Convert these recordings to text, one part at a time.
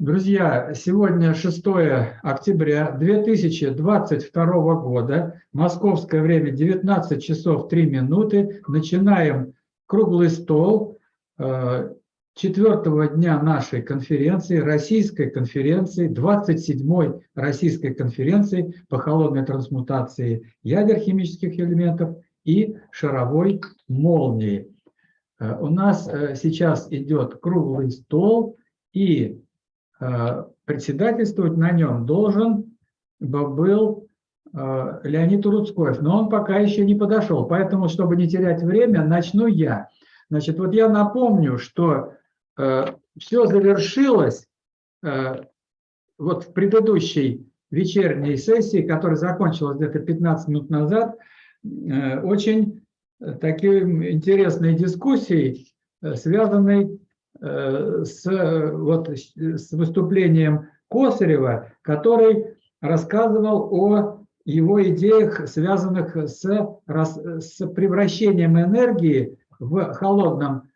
Друзья, сегодня 6 октября 2022 года, московское время 19 часов 3 минуты. Начинаем круглый стол э, четвертого дня нашей конференции, российской конференции, 27-й российской конференции по холодной трансмутации ядер химических элементов и шаровой молнии. Э, у нас э, сейчас идет круглый стол, и председательствовать на нем должен был э, Леонид Уруцкоев, но он пока еще не подошел, поэтому, чтобы не терять время, начну я. Значит, вот я напомню, что э, все завершилось вот в предыдущей вечерней сессии, которая закончилась где-то 15 минут назад, очень такой интересной дискуссией, связанной Э, с, вот, с выступлением Косарева, который рассказывал о его идеях, связанных с, с превращением энергии в холодном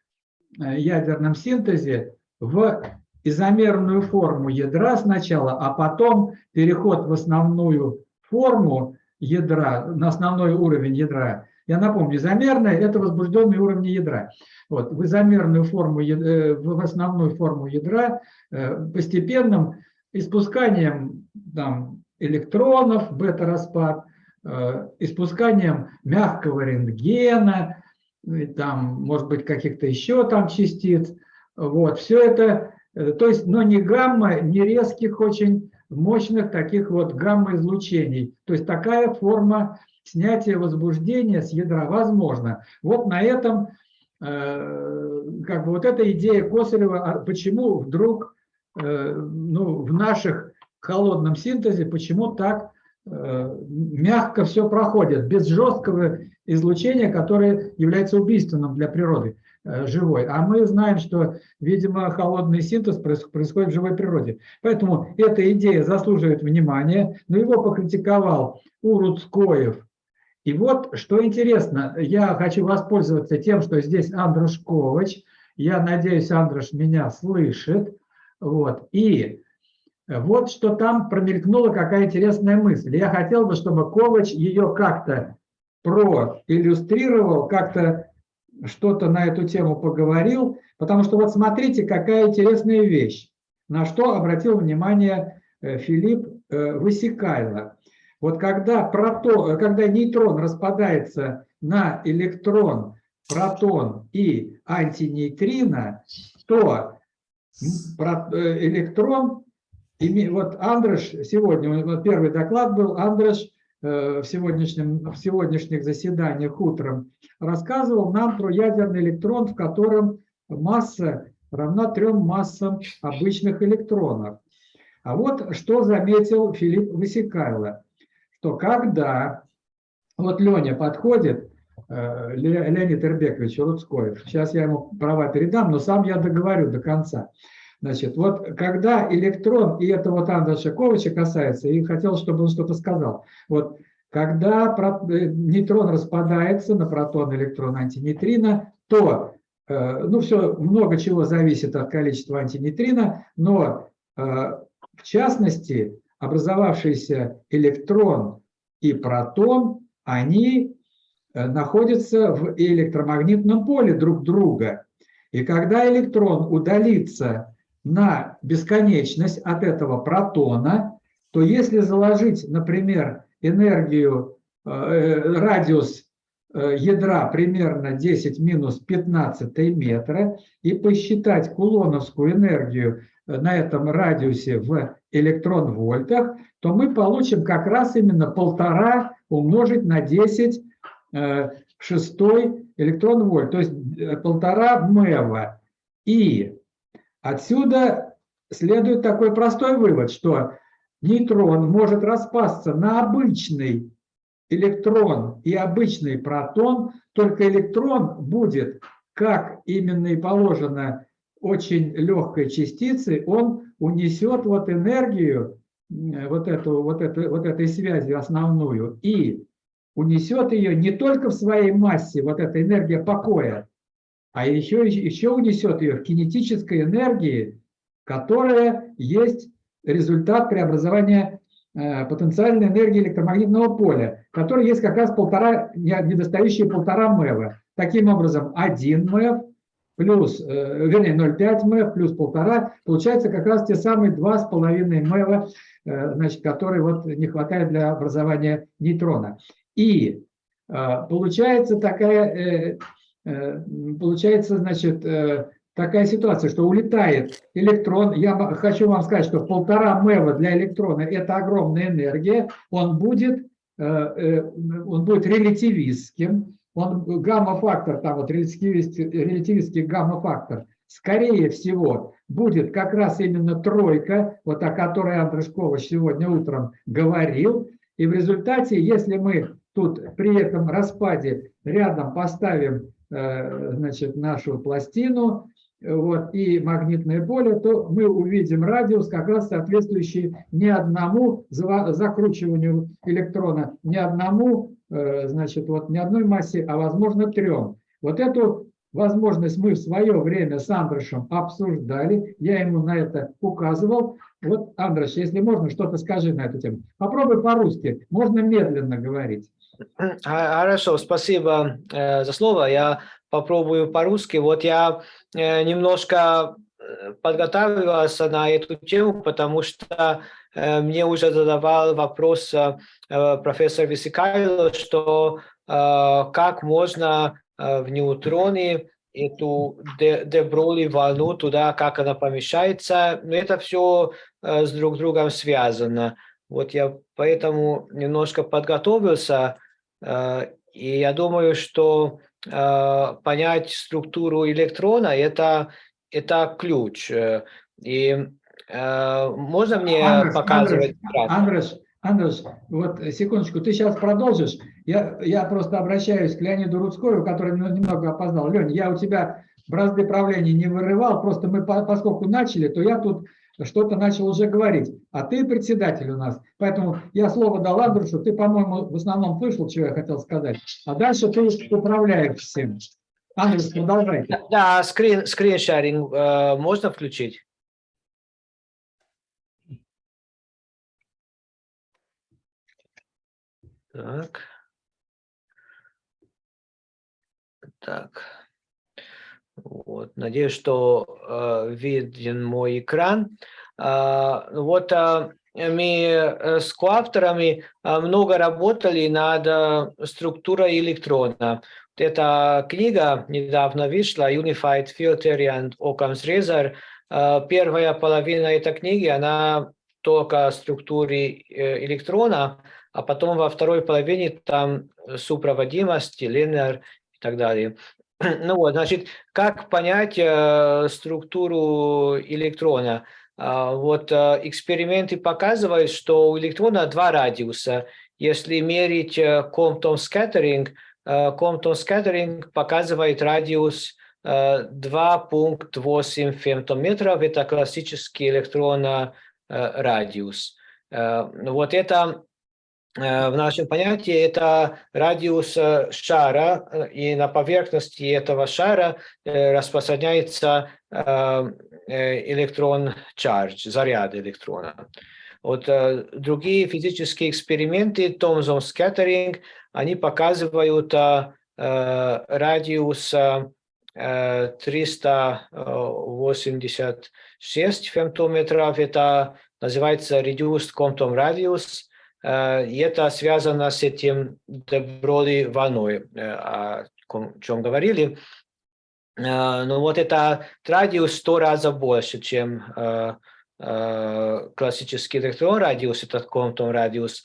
э, ядерном синтезе в изомерную форму ядра сначала, а потом переход в основную форму ядра, на основной уровень ядра. Я напомню, изомерное – это возбужденный уровень ядра. Вот, в изомерную форму, э, в основную форму ядра э, постепенным испусканием там, электронов, бета-распад, э, испусканием мягкого рентгена, там, может быть, каких-то еще там частиц. Вот, все это, то есть, но не гамма, не резких очень мощных таких вот гамма-излучений. То есть такая форма снятия возбуждения с ядра возможно. Вот на этом Э, как бы вот эта идея Косарева, а почему вдруг э, ну, в наших холодном синтезе, почему так э, мягко все проходит, без жесткого излучения, которое является убийственным для природы живой. А мы знаем, что, видимо, холодный синтез происходит в живой природе. Поэтому эта идея заслуживает внимания, но его покритиковал Уруцкоев и вот, что интересно, я хочу воспользоваться тем, что здесь Андрош Ковач. Я надеюсь, Андрош меня слышит. Вот. И вот что там промелькнула какая интересная мысль. Я хотел бы, чтобы Ковач ее как-то проиллюстрировал, как-то что-то на эту тему поговорил, потому что вот смотрите, какая интересная вещь, на что обратил внимание э, Филипп э, Высекайло. Вот когда, протон, когда нейтрон распадается на электрон, протон и антинейтрино, то э, электрон, вот Андрош сегодня, вот первый доклад был, Андрош э, в, сегодняшнем, в сегодняшних заседаниях утром рассказывал нам про ядерный электрон, в котором масса равна трем массам обычных электронов. А вот что заметил Филипп Васикайло что когда вот Леня подходит, э, Леонид Ирбекович Рудскоев, сейчас я ему права передам, но сам я договорю до конца. Значит, вот когда электрон, и это вот Андрея Шаковича касается, и хотел, чтобы он что-то сказал. Вот когда э, нейтрон распадается на протон, электрон, антинейтрино, то, э, ну, все, много чего зависит от количества антинейтрино, но в частности, образовавшийся электрон и протон, они э, находятся в электромагнитном поле друг друга. И когда электрон удалится на бесконечность от этого протона, то если заложить, например, энергию, э, э, радиус ядра примерно 10 минус 15 метра и посчитать кулоновскую энергию на этом радиусе в электрон-вольтах, то мы получим как раз именно полтора умножить на 10 э, в шестой электрон-вольт, то есть э, полтора МЭВа. И отсюда следует такой простой вывод, что нейтрон может распасться на обычный электрон и обычный протон, только электрон будет, как именно и положено очень легкой частицы, он унесет вот энергию вот, эту, вот, эту, вот этой связи основную и унесет ее не только в своей массе, вот эта энергия покоя, а еще, еще унесет ее в кинетической энергии которая есть результат преобразования э, потенциальной энергии электромагнитного поля, который есть как раз полтора, недостающие полтора МЭВа. Таким образом, 1 МЭВ плюс, э, вернее, 0,5 МЭВ плюс полтора, получается как раз те самые 2,5 МЭВа, э, значит, которые вот не хватает для образования нейтрона. И получается такая, получается, значит, такая ситуация, что улетает электрон. Я хочу вам сказать, что полтора МЭВа для электрона – это огромная энергия. Он будет, э, э, он будет релятивистским. Он гамма-фактор, там вот релятивистский, релятивистский гамма-фактор, скорее всего, будет как раз именно тройка, вот о которой Андрей Шкович сегодня утром говорил. И в результате, если мы тут при этом распаде рядом поставим э, значит, нашу пластину, вот, и магнитное поле, то мы увидим радиус, как раз соответствующий не одному закручиванию электрона, не одному, э, значит, вот не одной массе, а возможно трем. Вот эту возможность мы в свое время с Андрошем обсуждали, я ему на это указывал. Вот, Андрош, если можно, что-то скажи на эту тему. Попробуй по-русски, можно медленно говорить. Хорошо, спасибо э, за слово. Я попробую по-русски. Вот я э, немножко э, подготавливался на эту тему, потому что э, мне уже задавал вопрос профессор Висикайло, что как можно в неутроне эту деброли волну туда, как она помещается. Но это все с друг другом связано. Вот я поэтому немножко подготовился, и я думаю, что понять структуру электрона, это, это ключ. Э, и э, можно мне Андрес, показывать? Андрес, Андрес, вот секундочку, ты сейчас продолжишь. Я, я просто обращаюсь к Леониду Рудскому, который немного опоздал. Лень, я у тебя бразды правления не вырывал, просто мы, поскольку начали, то я тут что-то начал уже говорить. А ты председатель у нас. Поэтому я слово дал Андрушу. Ты, по-моему, в основном слышал, чего я хотел сказать. А дальше ты управляешь всем. Андрюш, продолжай. Да, скрин, скриншаринг э, можно включить? Так. Так. Вот. Надеюсь, что э, виден мой экран. Э, вот э, мы с коавторами э, много работали над э, структурой электрона. Эта книга недавно вышла, Unified Filter and Occam's Razor. Первая половина этой книги, она только о структуре э, электрона, а потом во второй половине там сопроводимость, линер и так далее. Ну вот, значит, как понять э, структуру электрона? Э, вот э, эксперименты показывают, что у электрона два радиуса. Если мерить э, Compton scattering, э, Compton scattering показывает радиус э, 2.8 фемтометров. Это классический электрона э, радиус. Э, вот это Э, в нашем понятии это радиус э, шара, э, и на поверхности этого шара распространяется электрон charge, заряд электрона. Вот другие физические эксперименты, Thomson scattering, они показывают радиус 386 фемтометров, это называется reduced quantum radius, Э, и это связано с этим доброли волной, э, о чем говорили. Э, но вот это радиус сто раз больше, чем классический электрон радиус, этот комптон радиус.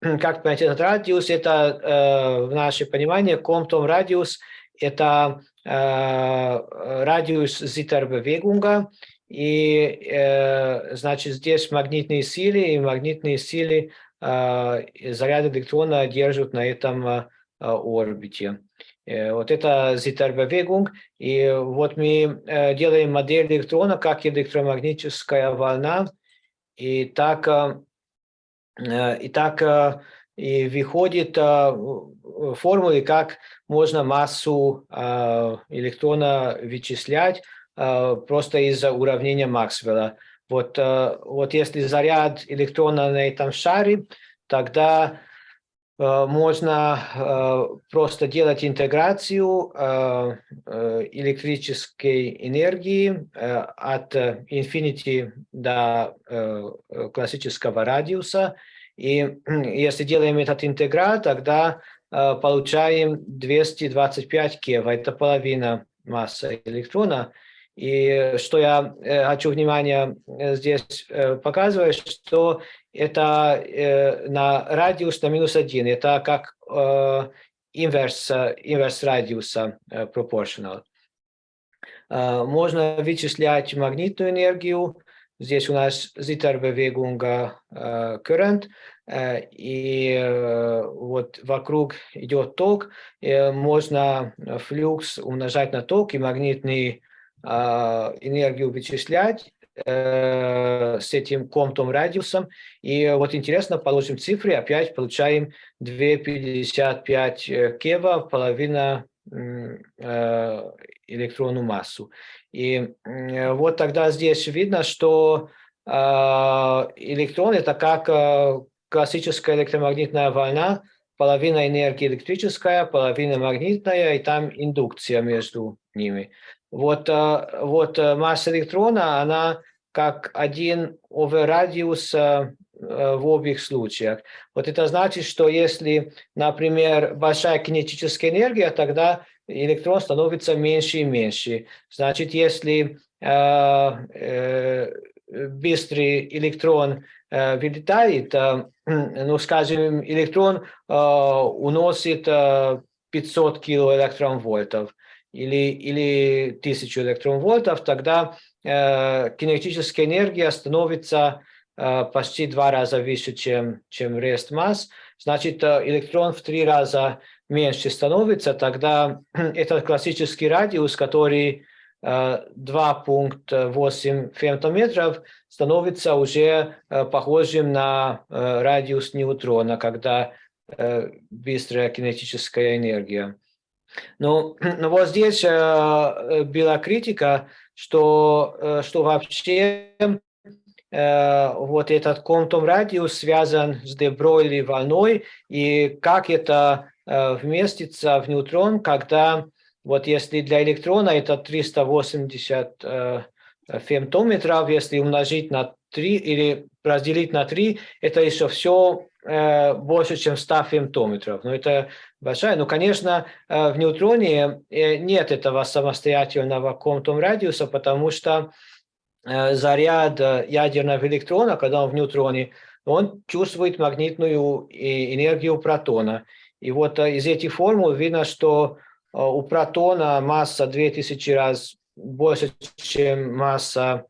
Как понять этот радиус? Это в наше понимание комптон радиус – это радиус Зиттербewegунга, и значит здесь магнитные силы, и магнитные силы заряд электрона держат на этом а, а, орбите. Э, вот это Zitterbewegung. И вот мы э, делаем модель электрона как электромагнитическая волна. И так, э, и так и выходит формулы, как можно массу электрона вычислять. просто из-за уравнения Максвелла. Вот, э, вот если заряд электрона на этом шаре, тогда э, можно э, просто делать интеграцию электрической энергии от infinity до классического радиуса. И если делаем этот интеграл, тогда получаем 225 кева, это половина массы электрона. И что я э, хочу внимание э, здесь э, показывать, что это на радиус на минус один, это как инверс, инверс радиуса proportional. Можно вычислять магнитную энергию. Здесь у нас Zitterbewegung current, и вот вокруг идет ток. Можно флюкс умножать на ток и магнитный энергию вычислять э, с этим комтом радиусом. И вот интересно, положим цифры, опять получаем 2,55 э, кева, половина э, электронную массу. И вот тогда здесь видно, что а, электрон это как классическая электромагнитная волна, половина энергии электрическая, половина магнитная, и там индукция между ними. Вот, э, вот э, масса электрона, она как один оверрадиус э, в обеих случаях. Вот это значит, что если, например, большая кинетическая энергия, тогда электрон становится меньше и меньше. Значит, если э, э, быстрый электрон э, вылетает, э, ну, скажем, электрон э, уносит э, 500 килоэлектронвольтов, или, или 1000 электронвольтов, тогда э, кинетическая энергия становится э, почти два раза выше, чем, чем рест масс. Значит, э, электрон в три раза меньше становится, тогда этот классический радиус, который э, 2.8 фемтометров, становится уже э, похожим на э, радиус нейтрона, когда э, быстрая кинетическая энергия. Ну, ну вот здесь э, э, была критика, что, э, что вообще э, вот этот контум радиус связан с дебройли волной, и как это э, вместится в нейтрон, когда вот если для электрона это 380 э, фемтометров, если умножить на 3 или разделить на 3, это еще все э, больше, чем 100 фемтометров. Но это большая. Но, конечно, э, в неутроне э, нет этого самостоятельного квантум радиуса, потому что э, заряд ядерного электрона, когда он в неутроне, он чувствует магнитную энергию протона. И вот из этих формул видно, что у протона масса 2000 раз больше, чем масса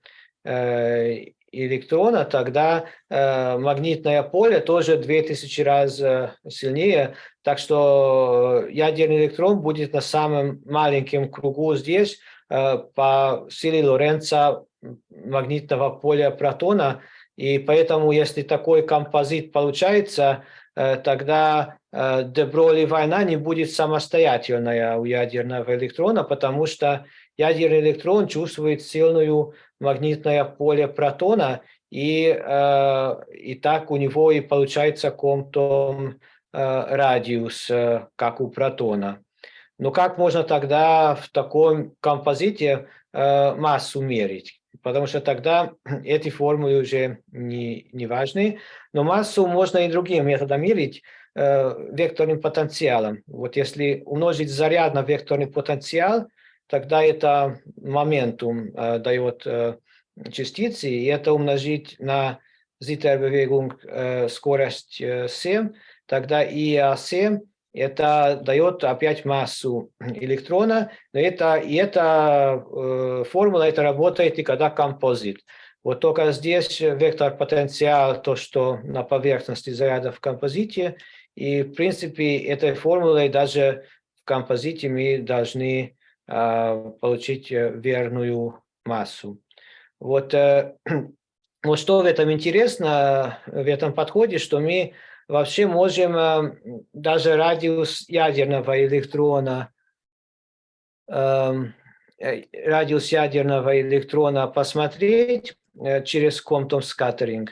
электрона, тогда э, магнитное поле тоже 2000 раз э, сильнее. Так что ядерный электрон будет на самом маленьком кругу здесь э, по силе Лоренца магнитного поля протона. И поэтому, если такой композит получается, э, тогда э, Деброли война не будет самостоятельная у ядерного электрона, потому что ядерный электрон чувствует сильную магнитное поле протона, и, э, и так у него и получается комтом э, радиус, э, как у протона. Но как можно тогда в таком композите массу мерить? Потому что тогда эти формулы уже не, не важны. Но массу можно и другим методом мерить, векторным потенциалом. Вот если умножить заряд на векторный потенциал, тогда это моментум э, дает э, частицы, и это умножить на Zitterbewegung э, скорость э, 7, тогда ИА7 это дает опять массу электрона, но это, и эта э, формула это работает и когда композит. Вот только здесь вектор потенциал, то, что на поверхности заряда в композите, и в принципе этой формулой даже в композите мы должны а, получить э, верную массу. Вот, э, вот что в этом интересно, в этом подходе, что мы вообще можем э, даже радиус ядерного электрона эм, э, радиус ядерного электрона посмотреть э, через Compton scattering.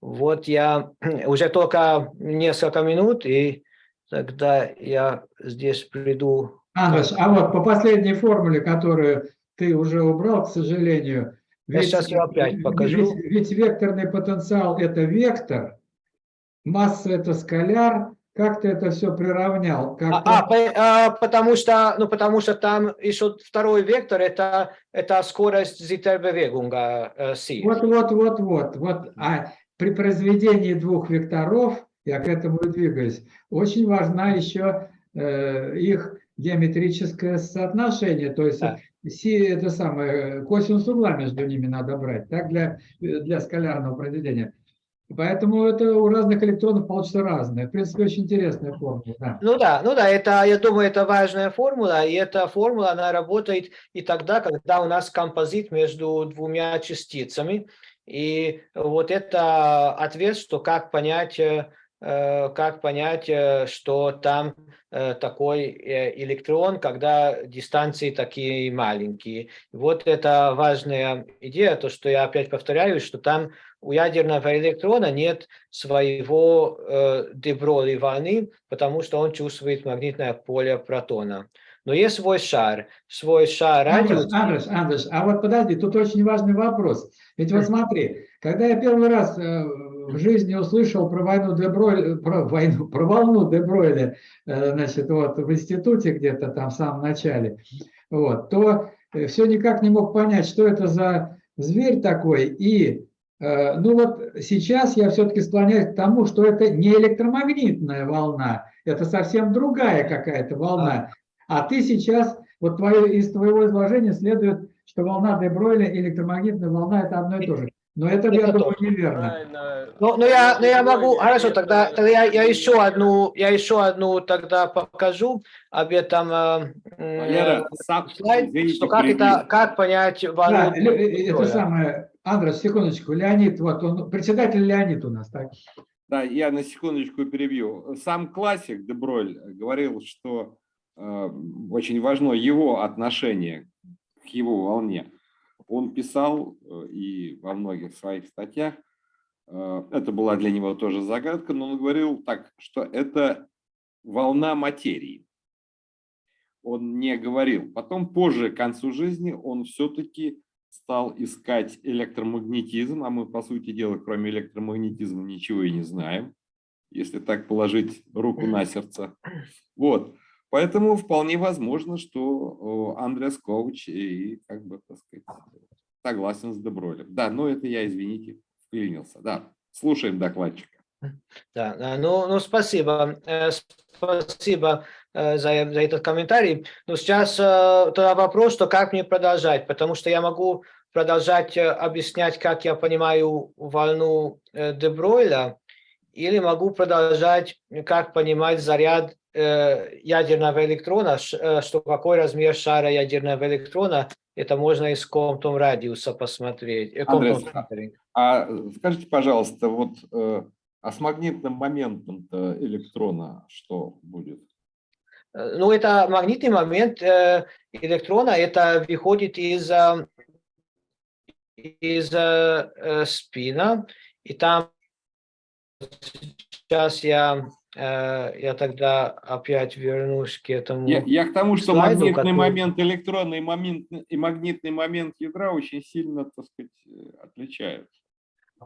Вот я уже только несколько минут, и тогда я здесь приду. Андаш, а вот по последней формуле, которую ты уже убрал, к сожалению, я ведь, сейчас ее опять покажу. Ведь, ведь векторный потенциал – это вектор, масса – это скаляр, как ты это все приравнял? Как а, а, по, а, потому что, ну, потому что там еще второй вектор это это скорость зитербевегунга э, си. Вот, вот, вот, вот, вот. А при произведении двух векторов, я к этому и двигаюсь, очень важна еще э, их геометрическое соотношение, то есть да. си, это самое, косинус угла между ними надо брать, так, для, для скалярного произведения. Поэтому это у разных электронов получится разное. В принципе, очень интересная формула. Да. Ну да, ну да, это, я думаю, это важная формула, и эта формула, она работает и тогда, когда у нас композит между двумя частицами. И вот это ответ, что как понять, э, как понять, э, что там э, такой электрон, когда дистанции такие маленькие. Вот это важная идея, то, что я опять повторяю, что там у ядерного электрона нет своего э, деброли волны, потому что он чувствует магнитное поле протона. Но есть свой шар, свой шар радиус. Андрес, Андрес, а вот подожди, тут очень важный вопрос. Ведь вот смотри, когда я первый раз э, в жизни услышал про войну Дебройля, про войну, про волну Дебройля, э, значит, вот в институте где-то там в самом начале, вот, то э, все никак не мог понять, что это за зверь такой, и Э, ну вот сейчас я все-таки склоняюсь к тому, что это не электромагнитная волна, это совсем другая какая-то волна. А ты сейчас, вот твое, из твоего изложения следует, что волна Дебройля и электромагнитная волна – это одно и то же. Но это, я думаю, неверно. Ну, ну, я, ну, я могу, хорошо, тогда, тогда я, я, еще одну, я еще одну тогда покажу об этом э, Валера, сам, слайд, извините, что как, это, как понять волну. Да, это самое, Андрес, секундочку, Леонид, вот он, председатель Леонид у нас, так? Да, я на секундочку перебью. Сам классик Деброль говорил, что э, очень важно его отношение к его волне. Он писал э, и во многих своих статьях, э, это была для него тоже загадка, но он говорил так, что это волна материи. Он не говорил. Потом, позже, к концу жизни, он все-таки стал искать электромагнетизм, а мы, по сути дела, кроме электромагнетизма ничего и не знаем, если так положить руку на сердце. Вот. Поэтому вполне возможно, что Андреас Ковач и, как бы, так сказать, согласен с Добролем. Да, но это я, извините, вклинился. Да, слушаем докладчика. Да, ну, ну спасибо. Э, спасибо э, за, за этот комментарий. Но сейчас э, тогда вопрос, что как мне продолжать, потому что я могу продолжать объяснять, как я понимаю волну Дебройля, или могу продолжать, как понимать заряд ядерного электрона, что какой размер шара ядерного электрона, это можно из комнатом радиуса посмотреть. Андрес, а скажите, пожалуйста, вот а с магнитным моментом электрона что будет? Ну, это магнитный момент э, электрона, это выходит из, э, из э, спина, и там сейчас я, я тогда опять вернусь к этому Я, я к тому, что слайду, магнитный который... момент электрона и, момент, и магнитный момент ядра очень сильно, так сказать, отличаются.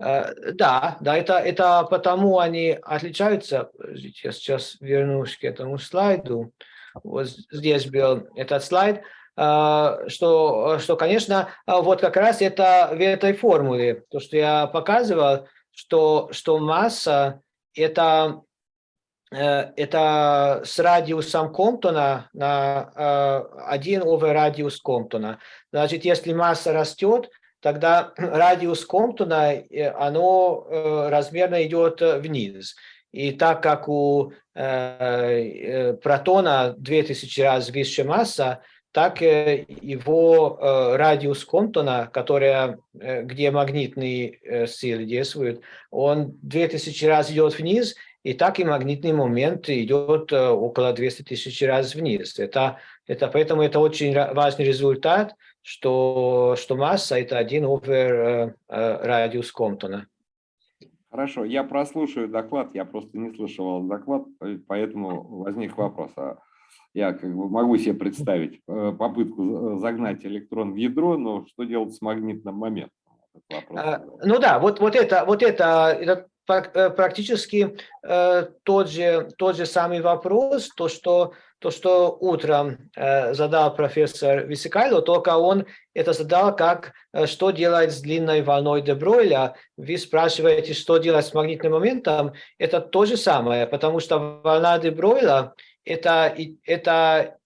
Э, да, да, это, это потому они отличаются. Я сейчас вернусь к этому слайду. Вот здесь был этот слайд. Э, что, что, конечно, вот как раз это в этой формуле, то, что я показывал, что, что масса это, э, это с радиусом Комптона на 1 over радиус Комптона. Значит, если масса растет, тогда радиус Комптона, э, оно э, размерно идет вниз. И так как у э, протона 2000 раз выше масса, так его радиус Комптона, который, где магнитные силы действуют, он 2000 раз идет вниз, и так и магнитный момент идет э, около 200 тысяч раз вниз. Это, это, поэтому это очень важный результат, что, что масса – это 1 over радиус Комптона. Хорошо, я прослушаю доклад, я просто не слышал доклад, поэтому возник вопрос. А я как бы могу себе представить э, попытку загнать электрон в ядро, но что делать с магнитным моментом? А, ну да, вот, вот это, вот это, это э, практически э, тот, же, тот же самый вопрос, то, что, то, что утром э, задал профессор Висикайло, только он это задал как, э, что делать с длинной волной де Бройля. Вы спрашиваете, что делать с магнитным моментом, это то же самое, потому что волна де Бройля это, это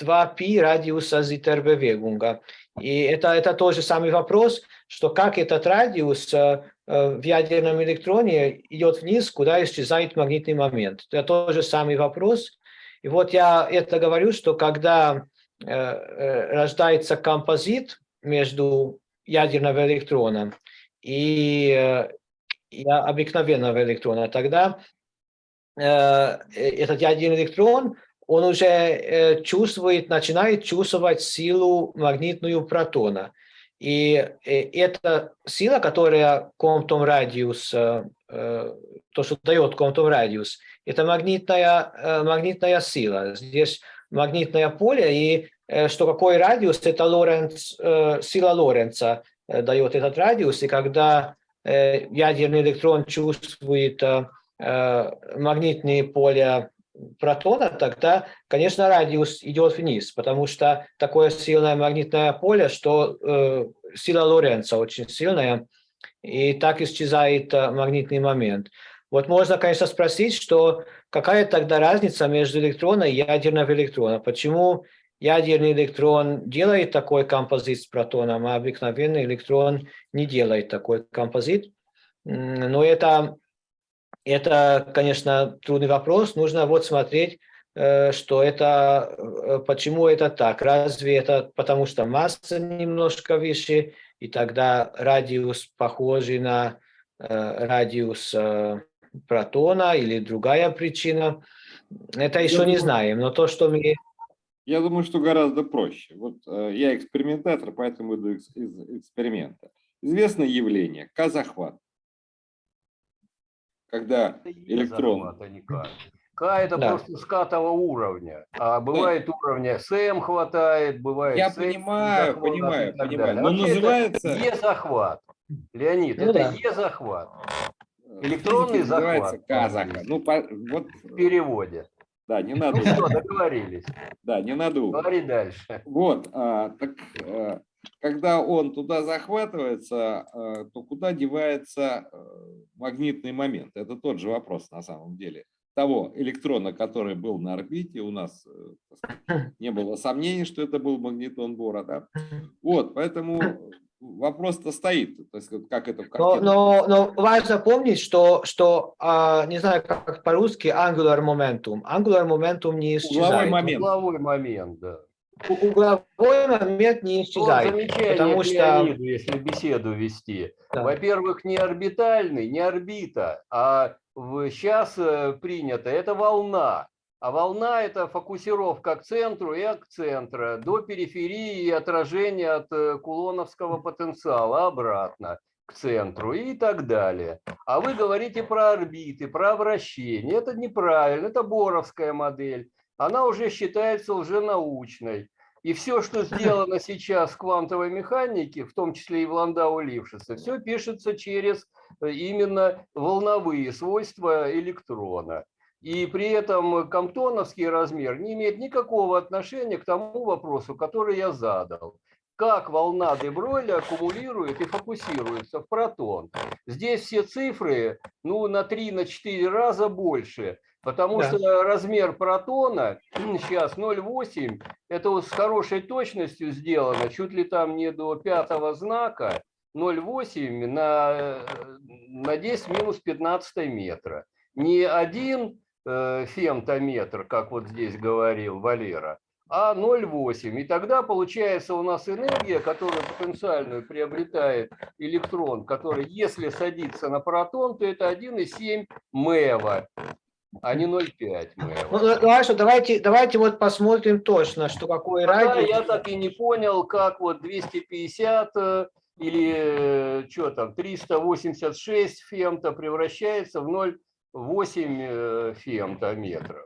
2π радиуса Зитербевегунга. И это, это тоже самый вопрос, что как этот радиус э, э, в ядерном электроне идет вниз, куда исчезает магнитный момент. Это тоже самый вопрос. И вот я это говорю, что когда э, рождается композит между ядерным электроном и, и обыкновенного электрона, тогда этот ядерный электрон он уже э, чувствует, начинает чувствовать силу магнитную протона. И э, эта сила, которая Комптон радиус, э, то, что дает Комптон радиус, это магнитная, магнитная сила. Здесь магнитное поле, и что какой радиус, это Лоренц, сила Лоренца дает этот радиус, и когда ядерный электрон чувствует магнитные поля протона, тогда, конечно, радиус идет вниз, потому что такое сильное магнитное поле, что э, сила Лоренца очень сильная, и так исчезает э, магнитный момент. Вот можно, конечно, спросить, что какая тогда разница между электроном и ядерным электроном? Почему ядерный электрон делает такой композит с протоном, а обыкновенный электрон не делает такой композит? Но это это, конечно, трудный вопрос. Нужно вот смотреть, э, что это, э, почему это так. Разве это потому, что масса немножко выше, и тогда радиус похожий на э, радиус протона или другая причина. Это еще не знаем, но то, что мы... Я думаю, что гораздо проще. Вот я экспериментатор, поэтому иду из эксперимента. Известное явление – К-захват когда электрон... К это да. просто скатого уровня, а бывает да. уровня СМ хватает, бывает Я понимаю, понимаю, понимаю, но называется... Е-захват. Леонид, ну, это да. Е-захват. Электронный захват. Казаха. Ну, по, вот... В переводе. Да, не надо. Ну что, договорились. Да, не надо. Говори дальше. Вот, а, так а, когда он туда захватывается, э, то куда девается э, магнитный момент? Это тот же вопрос на самом деле. Того электрона, который был на орбите, у нас э, не было сомнений, что это был магнитон Бора. Да? Вот, поэтому вопрос-то стоит. То есть, как это но, но, но важно помнить, что, что а, не знаю, как по-русски, angular momentum. Angular momentum не исчезает. Угловой момент. Угловой момент, да угловой момент не исчезает. потому что... Леониду, если беседу вести. Да. Во-первых, не орбитальный, не орбита, а сейчас э, принято, это волна. А волна – это фокусировка к центру и от центра, до периферии и отражение от э, кулоновского потенциала обратно к центру и так далее. А вы говорите про орбиты, про вращение. Это неправильно, это боровская модель она уже считается лженаучной. И все, что сделано сейчас в квантовой механике, в том числе и в Ландау Лившице, все пишется через э, именно волновые свойства электрона. И при этом комптоновский размер не имеет никакого отношения к тому вопросу, который я задал. Как волна Дебройля аккумулирует и фокусируется в протон. Здесь все цифры ну, на 3-4 раза больше Потому да. что размер протона сейчас 0,8, это вот с хорошей точностью сделано, чуть ли там не до пятого знака, 0,8 на, на 10 минус 15 метра. Не один э, фемтометр, как вот здесь говорил Валера, а 0,8. И тогда получается у нас энергия, которую потенциальную приобретает электрон, который, если садится на протон, то это 1,7 МЭВа, а не 0,5 Ну, МЭВа. ну, хорошо, давайте, давайте вот посмотрим точно, что какой Да, радиус. я так и не понял, как вот 250 э, или что там, 386 фемто превращается в 0,8 э, фемтометров.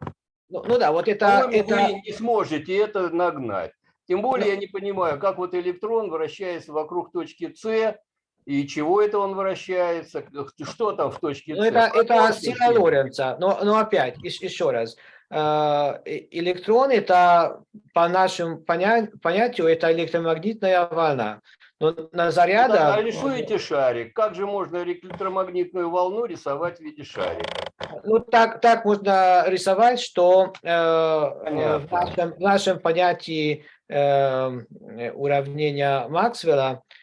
Ну, ну да, вот это, По-моему, это, вы не сможете это нагнать. Тем более я не понимаю, как вот электрон вращается вокруг точки С, и чего это он вращается, что там в точке С. ну, это, это сила Лоренца. Но, но опять, ещ- еще раз. Э, Электрон это по нашему поня- понятию это электромагнитная волна. Но на Ну, заряда... да, а рисуете шарик. Как же можно электромагнитную волну рисовать в виде шарика? Ну, так, так можно рисовать, что э, э, в, нашем, в нашем понятии э, уравнения Максвелла э,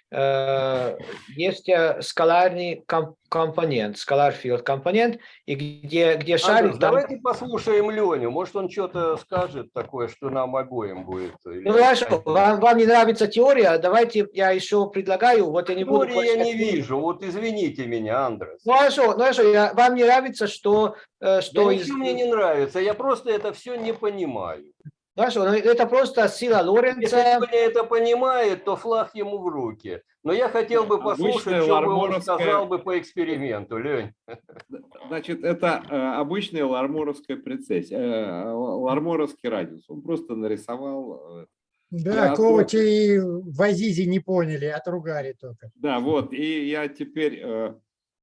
есть э, скаларный ком- компонент, скалар field компонент, и где, где шарик... Андрюс, там- давайте послушаем Леню. Может, он что-то скажет такое, что нам обоим будет. или- Ну хорошо, вам, вам не нравится теория, давайте я еще предлагаю, вот я не буду... Теории я не вижу. Вот извините меня, Андрес. Ну хорошо, ну хорошо, я- вам не нравится, что... э, что Да из- ничего мне не нравится. Я просто это все не понимаю. Хорошо, ну это просто сила Если Лоренца. Леня это понимает, то флаг ему в руки. Но я хотел бы послушать, Обычная что бы он ларморовская- сказал бы по эксперименту, Лень. Значит, это э, обычная ларморовская прецессия, э, ларморовский радиус. Он просто нарисовал. э, Да, Ковачи и в Азизе не поняли, отругали только. Да, вот. И я теперь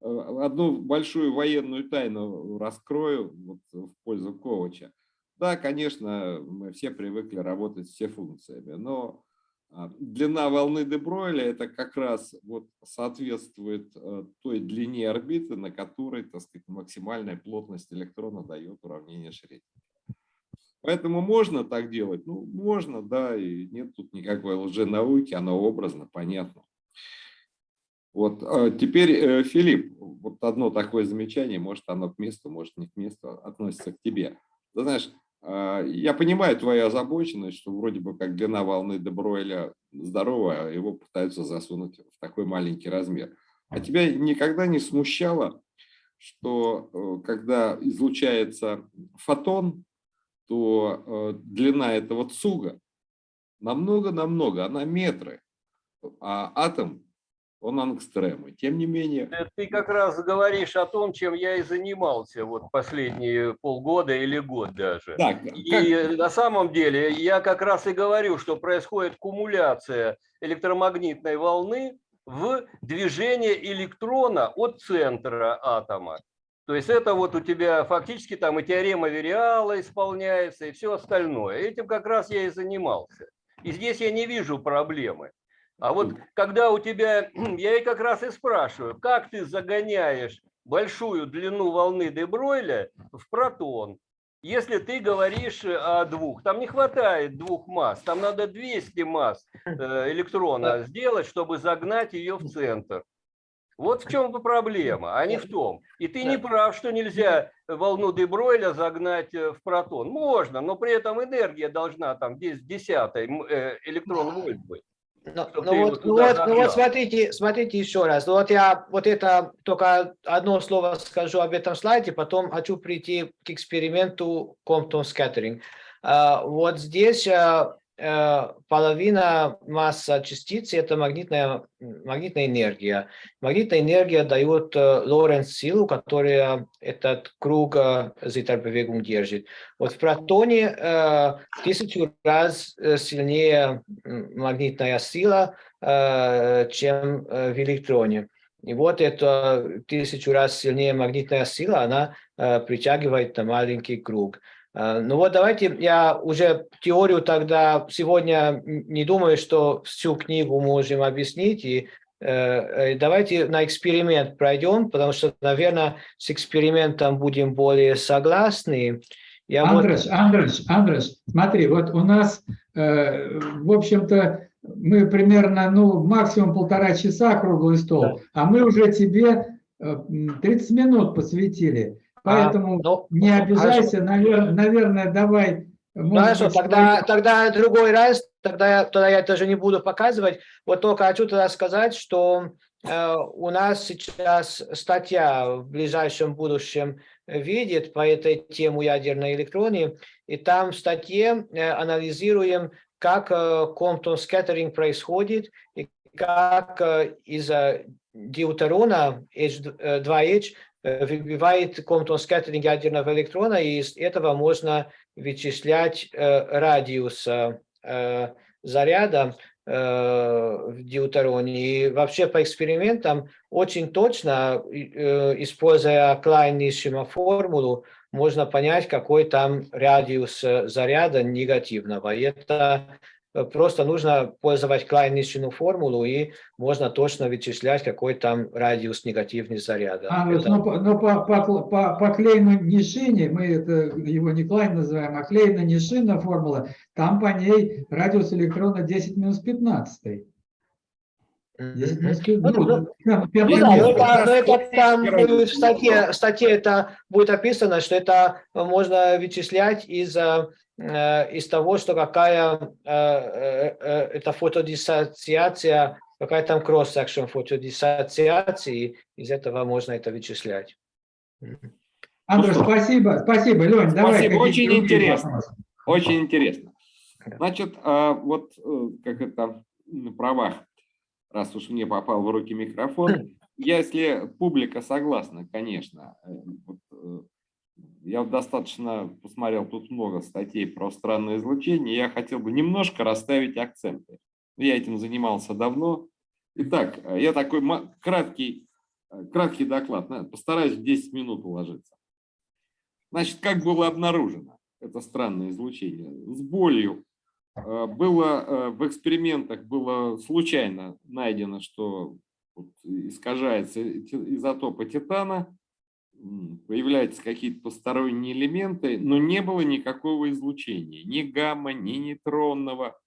одну большую военную тайну раскрою вот, в пользу Ковача. Да, конечно, мы все привыкли работать все функциями, но а, длина волны де Бройля это как раз вот соответствует э, той длине орбиты, на которой, так сказать, максимальная плотность электрона дает уравнение Шрёдингера. Поэтому можно так делать? Ну, можно, да, и нет тут никакой лженауки, оно образно, понятно. Вот, а теперь, э, Филипп, вот одно такое замечание, может оно к месту, может не к месту, относится к тебе. Ты знаешь, я понимаю твою озабоченность, что вроде бы как длина волны де Бройля здоровая, а его пытаются засунуть в такой маленький размер. А тебя никогда не смущало, что э, когда излучается фотон, то э, длина этого цуга намного-намного, она метры, а атом, он ангстремы. Тем не менее, Э, Ты как раз говоришь о том, чем я и занимался вот последние полгода или год даже. так, И на самом деле я как раз и говорю, что происходит кумуляция электромагнитной волны в движение электрона от центра атома. То есть это вот у тебя фактически там и теорема Вериала исполняется, и все остальное. Этим как раз я и занимался. И здесь я не вижу проблемы. А вот когда у тебя, я и как раз и спрашиваю, как ты загоняешь большую длину волны де Бройля в протон, если ты говоришь о двух, там не хватает двух масс, там надо 200 масс э, электрона сделать, чтобы загнать ее в центр. Вот в чем проблема, а не в том. И ты не прав, что нельзя волну де Бройля загнать э, в протон. Можно, но при этом энергия должна там 10 десятой э, электрон вольт быть. Ну, ну его вот, ну вот, ну вот смотрите, смотрите еще раз. Ну Вот я вот это только одно слово скажу об этом слайде, потом хочу прийти к эксперименту Compton Scattering. А, Вот здесь а, половина масса частицы – это магнитная, магнитная энергия. Магнитная энергия дает э, Лоренц силу, которая этот круг э, Зиттерbewegung держит. Вот в протоне э, тысячу раз э, сильнее магнитная сила, э, чем э, в электроне. И вот это в тысячу раз сильнее магнитная сила, она э, притягивает на маленький круг. Э, Ну вот давайте, я уже теорию тогда сегодня не думаю, что всю книгу можем объяснить, и э, э, давайте на эксперимент пройдем, потому что, наверное, с экспериментом будем более согласны. Я вот- Андрес, Андрес, Андрес, смотри, вот у нас, э, в общем-то, мы примерно, ну, максимум полтора часа круглый стол, а мы уже тебе э, м, 30 минут посвятили. Поэтому ну, не хорошо. обижайся, навер- наверное, давай Хорошо, быть, тогда, тогда другой раз, тогда, тогда я тоже не буду показывать. Вот только хочу тогда сказать, что э, у нас сейчас статья в ближайшем будущем видит по этой теме ядерной электронии, и там в статье э, анализируем, как э, Compton скаттеринг происходит, и как из-за deuterона H2H э, выбивает Compton скаттеринг ядерного электрона, и из этого можно вычислять э, радиус э, заряда в deutероне. И вообще по экспериментам очень точно, используя Клайн-Нишима формулу, можно понять, какой там радиус заряда негативного. И это просто нужно пользовать Клайн-Нишину формулу, и можно точно вычислять, какой там радиус негативный заряда. А, Это- но, но по, по, по, по клейну Нишине, мы это, его не клайн называем, а клейна Нишина формула, там по ней радиус электрона 10 минус 15. 10 минус 15. Ну, Ну, будет в статье, это будет описано, что это можно вычислять из, э, э, из того, что какая э, э, э, это фотодиссоциация, какая там кросс-секшн фотодиссоциации, из этого можно это вычислять. Андр, спасибо, спасибо, Лень, давай. Спасибо, какие-то очень интересно. вопросы. Очень интересно. Значит, а, вот э, как это на правах, раз уж мне попал в руки микрофон, если публика согласна, конечно, э, вот, э, я достаточно посмотрел тут много статей про странное излучение, я хотел бы немножко расставить акценты. Я этим занимался давно. Итак, э, я такой краткий, э, краткий доклад, постараюсь в 10 минут уложиться. Значит, как было обнаружено это странное излучение? С болью. Э, Было в экспериментах было случайно найдено, что искажается изотопы титана, появляются какие-то посторонние элементы, но не было никакого излучения, ни гамма, ни нейтронного,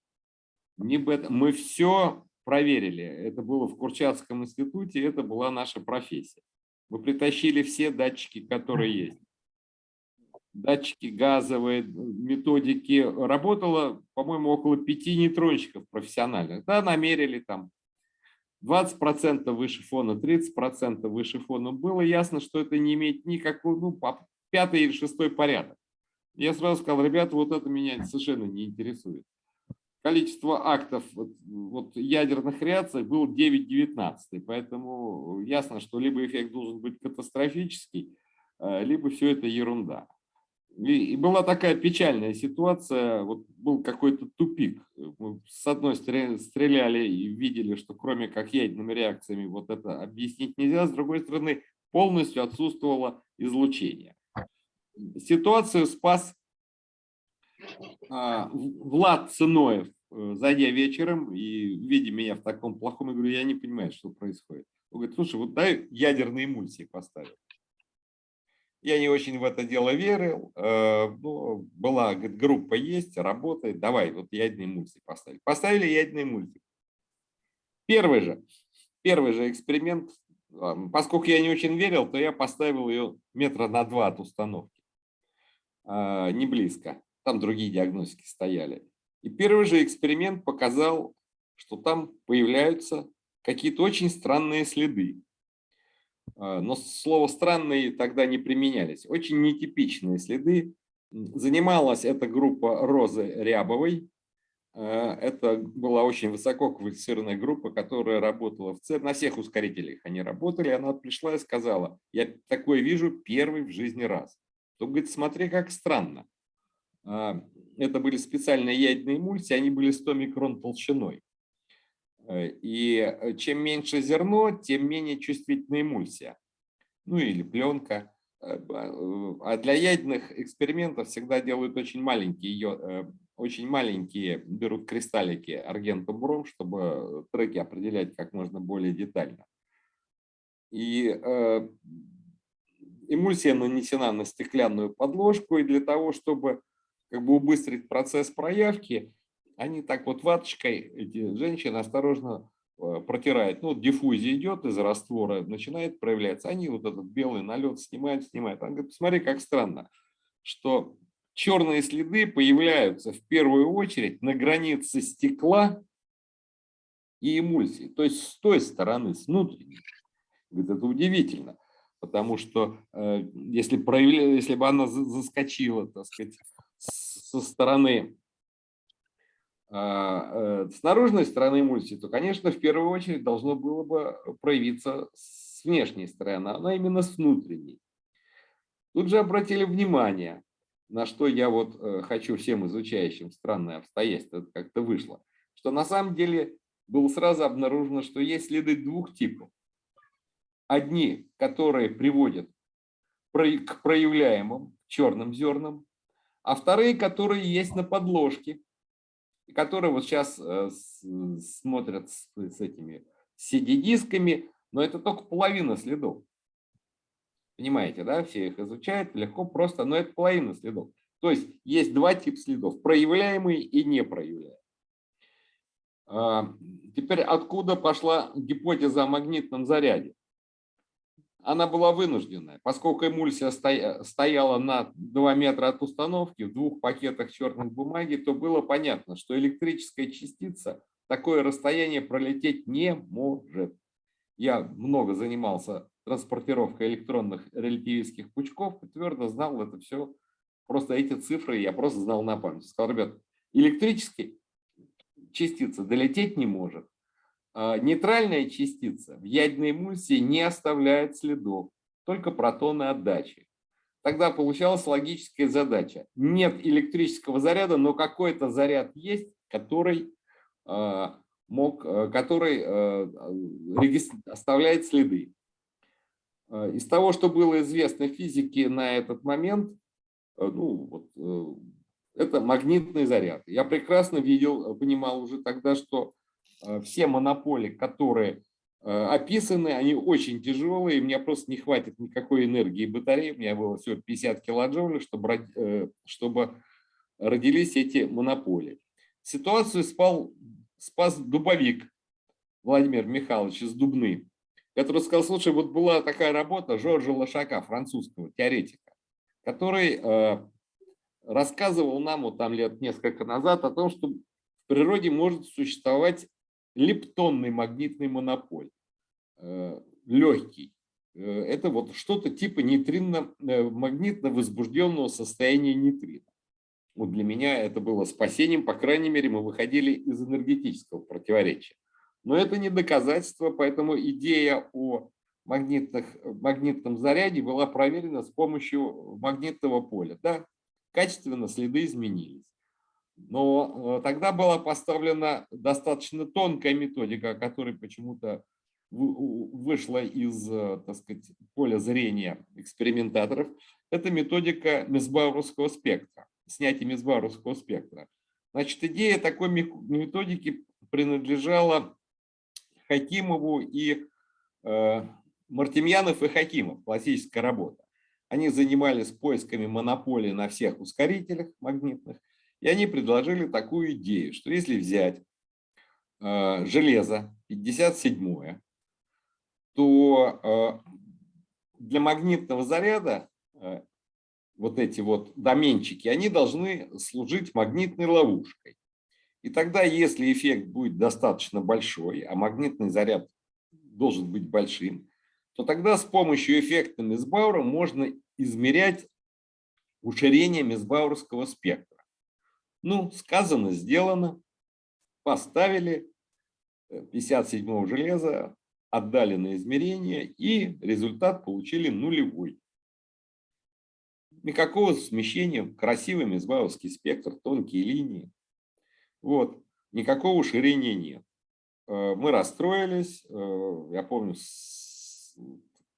ни бета. Мы все проверили. Это было в Курчатском институте, это была наша профессия. Мы притащили все датчики, которые есть датчики газовые, методики. Работало, по-моему, около пяти нейтронщиков профессиональных. Да, намерили там 20% выше фона, 30% выше фона. Было ясно, что это не имеет никакого, ну, пятый или шестой порядок. Я сразу сказал, ребята, вот это меня совершенно не интересует. Количество актов вот, вот ядерных реакций было 9-19, поэтому ясно, что либо эффект должен быть катастрофический, э, либо все это ерунда. И, и была такая печальная ситуация, вот был какой-то тупик. Мы с одной стороны стреляли и видели, что кроме как ядерными реакциями вот это объяснить нельзя, с другой стороны полностью отсутствовало излучение. Ситуацию спас а, Влад Цыноев, э, зайдя вечером и видя меня в таком плохом, я говорю, я не понимаю, что происходит. Он говорит, слушай, вот дай ядерные эмульсии поставить. Я не очень в это дело верил. э, но была, говорит, группа есть, работает, давай, вот ядерные эмульсии поставили. Поставили ядерные эмульсии. Первый же, первый же эксперимент, поскольку я не очень верил, то я поставил ее метра на два от установки. А, Не близко. Там другие диагностики стояли. И первый же эксперимент показал, что там появляются какие-то очень странные следы. А, Но слово «странные» тогда не применялись. Очень нетипичные следы. Занималась эта группа Розы Рябовой. А, Это была очень высоко квалифицированная группа, которая работала в ЦЕР. На всех ускорителях они работали. Она пришла и сказала, я такое вижу первый в жизни раз. То говорит, смотри, как странно. А, Это были специальные ядерные эмульсии, они были 100 микрон толщиной. Э, И э, чем меньше зерно, тем менее чувствительная эмульсия. Ну или пленка. Э, А для ядерных экспериментов всегда делают очень маленькие, очень маленькие, берут кристаллики аргентум-бром, чтобы треки определять как можно более детально. И эмульсия нанесена на стеклянную подложку, и для того, чтобы как бы убыстрить процесс проявки, они так вот ваточкой, эти женщины осторожно э, протирают. Ну, диффузия идет из раствора, начинает проявляться. Они вот этот белый налет снимают, снимают. Она говорит, посмотри, как странно, что черные следы появляются в первую очередь на границе стекла и эмульсии, то есть с той стороны, с внутренней. Говорит, это удивительно, потому что э, если, проявля... если бы она за- заскочила, так сказать, со стороны с наружной стороны эмульсии, то, конечно, в первую очередь должно было бы проявиться с внешней стороны, она именно с внутренней. Тут же обратили внимание, на что я вот э, хочу всем изучающим странное обстоятельство, это как-то вышло, что на самом деле было сразу обнаружено, что есть следы двух типов. Одни, которые приводят к проявляемым черным зернам, а вторые, которые есть на подложке, которые вот сейчас э, с- смотрят с, с этими CD-дисками, но это только половина следов. Понимаете, да, все их изучают легко, просто, но это половина следов. То есть есть два типа следов, проявляемые и непроявляемые. А, Теперь откуда пошла гипотеза о магнитном заряде? Она была вынужденная, поскольку эмульсия стоя- стояла на 2 метра от установки в двух пакетах черной бумаги, то было понятно, что электрическая частица такое расстояние пролететь не может. Я много занимался транспортировкой электронных релятивистских пучков и твердо знал это все. Просто эти цифры я просто знал на память. Сказал, ребят, электрический частица долететь не может. А Нейтральная частица в ядерной эмульсии не оставляет следов, только протоны отдачи. Тогда получалась логическая задача. Нет электрического заряда, но какой-то заряд есть, который, а, мог, а, который оставляет следы. Из того, что было известно физике на этот момент, ну, вот, э, это магнитный заряд. Я прекрасно видел, понимал уже тогда, что все монополи, которые э, описаны, они очень тяжелые, и мне просто не хватит никакой энергии батареи, у меня было всего 50 килоджоулей, чтобы, э, чтобы родились эти монополии. Ситуацию спал, спас дубовик Владимир Михайлович из Дубны, который сказал, слушай, вот была такая работа Жоржа Лошака, французского теоретика, который э, рассказывал нам вот там лет несколько назад о том, что в природе может существовать лептонный магнитный монополь, э, легкий. Э, Это вот что-то типа нейтринно-магнитно возбужденного состояния нейтрина. Вот для меня это было спасением, по крайней мере, мы выходили из энергетического противоречия. Но это не доказательство, поэтому идея о магнитных, магнитном заряде была проверена с помощью магнитного поля. Да, качественно следы изменились. Но э, тогда была поставлена достаточно тонкая методика, которая почему-то вышла из, э, так сказать, поля зрения экспериментаторов. Это методика Мезбауровского спектра, снятие Мезбауровского спектра. Значит, идея такой методики принадлежала Хакимову и э, Мартемьянов и Хакимов, классическая работа. Они занимались поисками монополии на всех ускорителях магнитных, и они предложили такую идею, что если взять э, железо 57 то э, для магнитного заряда э, вот эти вот доменчики, они должны служить магнитной ловушкой. И тогда, если эффект будет достаточно большой, а магнитный заряд должен быть большим, то тогда с помощью эффекта Мисбаура можно измерять уширение Мисбауровского спектра. Ну, сказано, сделано. Поставили 57 железа, отдали на измерение, и результат получили нулевой. Никакого смещения, красивый Мисбауровский спектр, тонкие линии. Вот, никакого уширения нет. Э, Мы расстроились, э, я помню,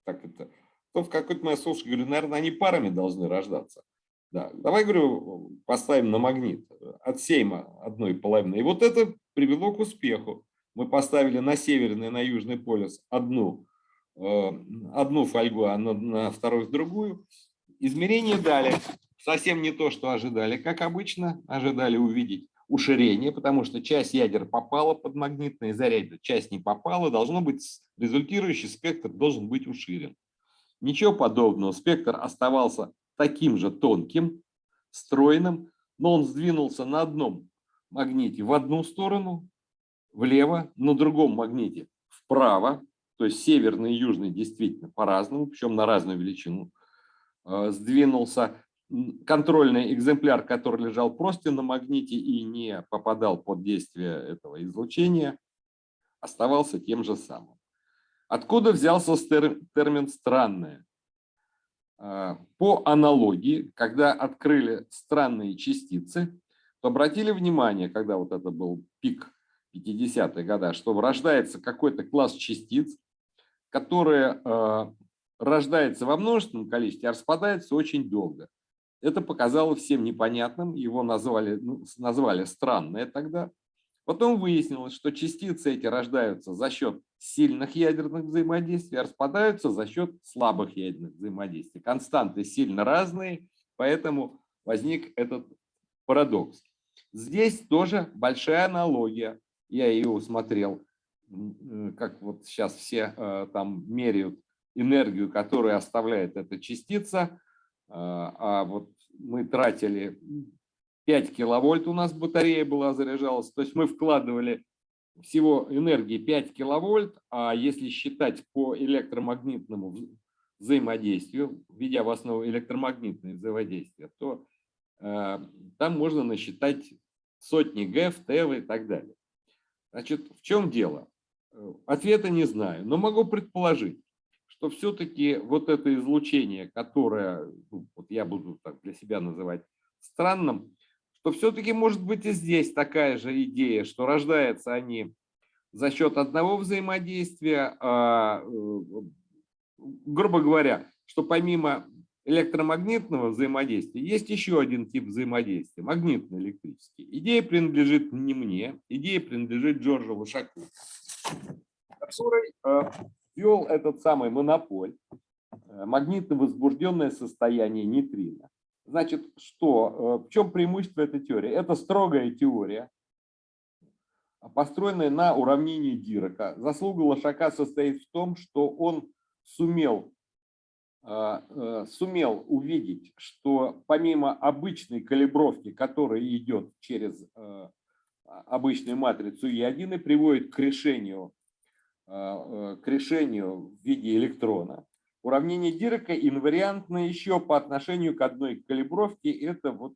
так это, то в какой-то момент слушай, говорю, наверное, они парами должны рождаться. Да, давай, говорю, поставим на магнит, отсеем одной половины. И вот это привело к успеху. Мы поставили на северный, на южный полюс одну, э, одну фольгу, а на, на второй другую. Измерения дали. Совсем не то, что ожидали. Как обычно, ожидали увидеть уширение, потому что часть ядер попала под магнитные заряды, часть не попала. Должно быть, результирующий спектр должен быть уширен. Ничего подобного. Спектр оставался таким же тонким, стройным, но он сдвинулся на одном магните в одну сторону, влево, на другом магните вправо, то есть северный и южный действительно по-разному, причем на разную величину, э, сдвинулся. Контрольный экземпляр, который лежал просто на магните и не попадал под действие этого излучения, оставался тем же самым. Откуда взялся термин «странное»? Э, по аналогии, когда открыли странные частицы, то обратили внимание, когда вот это был пик 50-е годы, что рождается какой-то класс частиц, которые э, рождается во множественном количестве, а распадается очень долго. Это показало всем непонятным, его назвали, ну, назвали странное тогда. Потом выяснилось, что частицы эти рождаются за счет сильных ядерных взаимодействий, а распадаются за счет слабых ядерных взаимодействий. Константы сильно разные, поэтому возник этот парадокс. Здесь тоже большая аналогия. Я ее усмотрел, как вот сейчас все э, там меряют энергию, которую оставляет эта частица. А, а вот мы тратили 5 киловольт, у нас батарея была заряжалась. То есть мы вкладывали всего энергии 5 киловольт, а если считать по электромагнитному взаимодействию, введя в основу электромагнитное взаимодействие, то э, там можно насчитать сотни ГЭФ, ТЭВ и так далее. Значит, в чем дело? Э, ответа не знаю, но могу предположить, что все-таки вот это излучение, которое ну, вот я буду так для себя называть странным, что все-таки может быть и здесь такая же идея, что рождаются они за счет одного взаимодействия, а, э, грубо говоря, что помимо электромагнитного взаимодействия есть еще один тип взаимодействия, магнитно-электрический. Идея принадлежит не мне, идея принадлежит Джорджу Лошаку, который э, ввел этот самый монополь, э, магнитно возбужденное состояние нейтрина. Значит, что, э, в чем преимущество этой теории? Это строгая теория, построенная на уравнении Дирака. Заслуга Лошака состоит в том, что он сумел а, э, сумел увидеть, что помимо обычной калибровки, которая идет через э, обычную матрицу Е1 и приводит к решению, э, к решению в виде электрона, уравнение Дирака инвариантно еще по отношению к одной калибровке. Это вот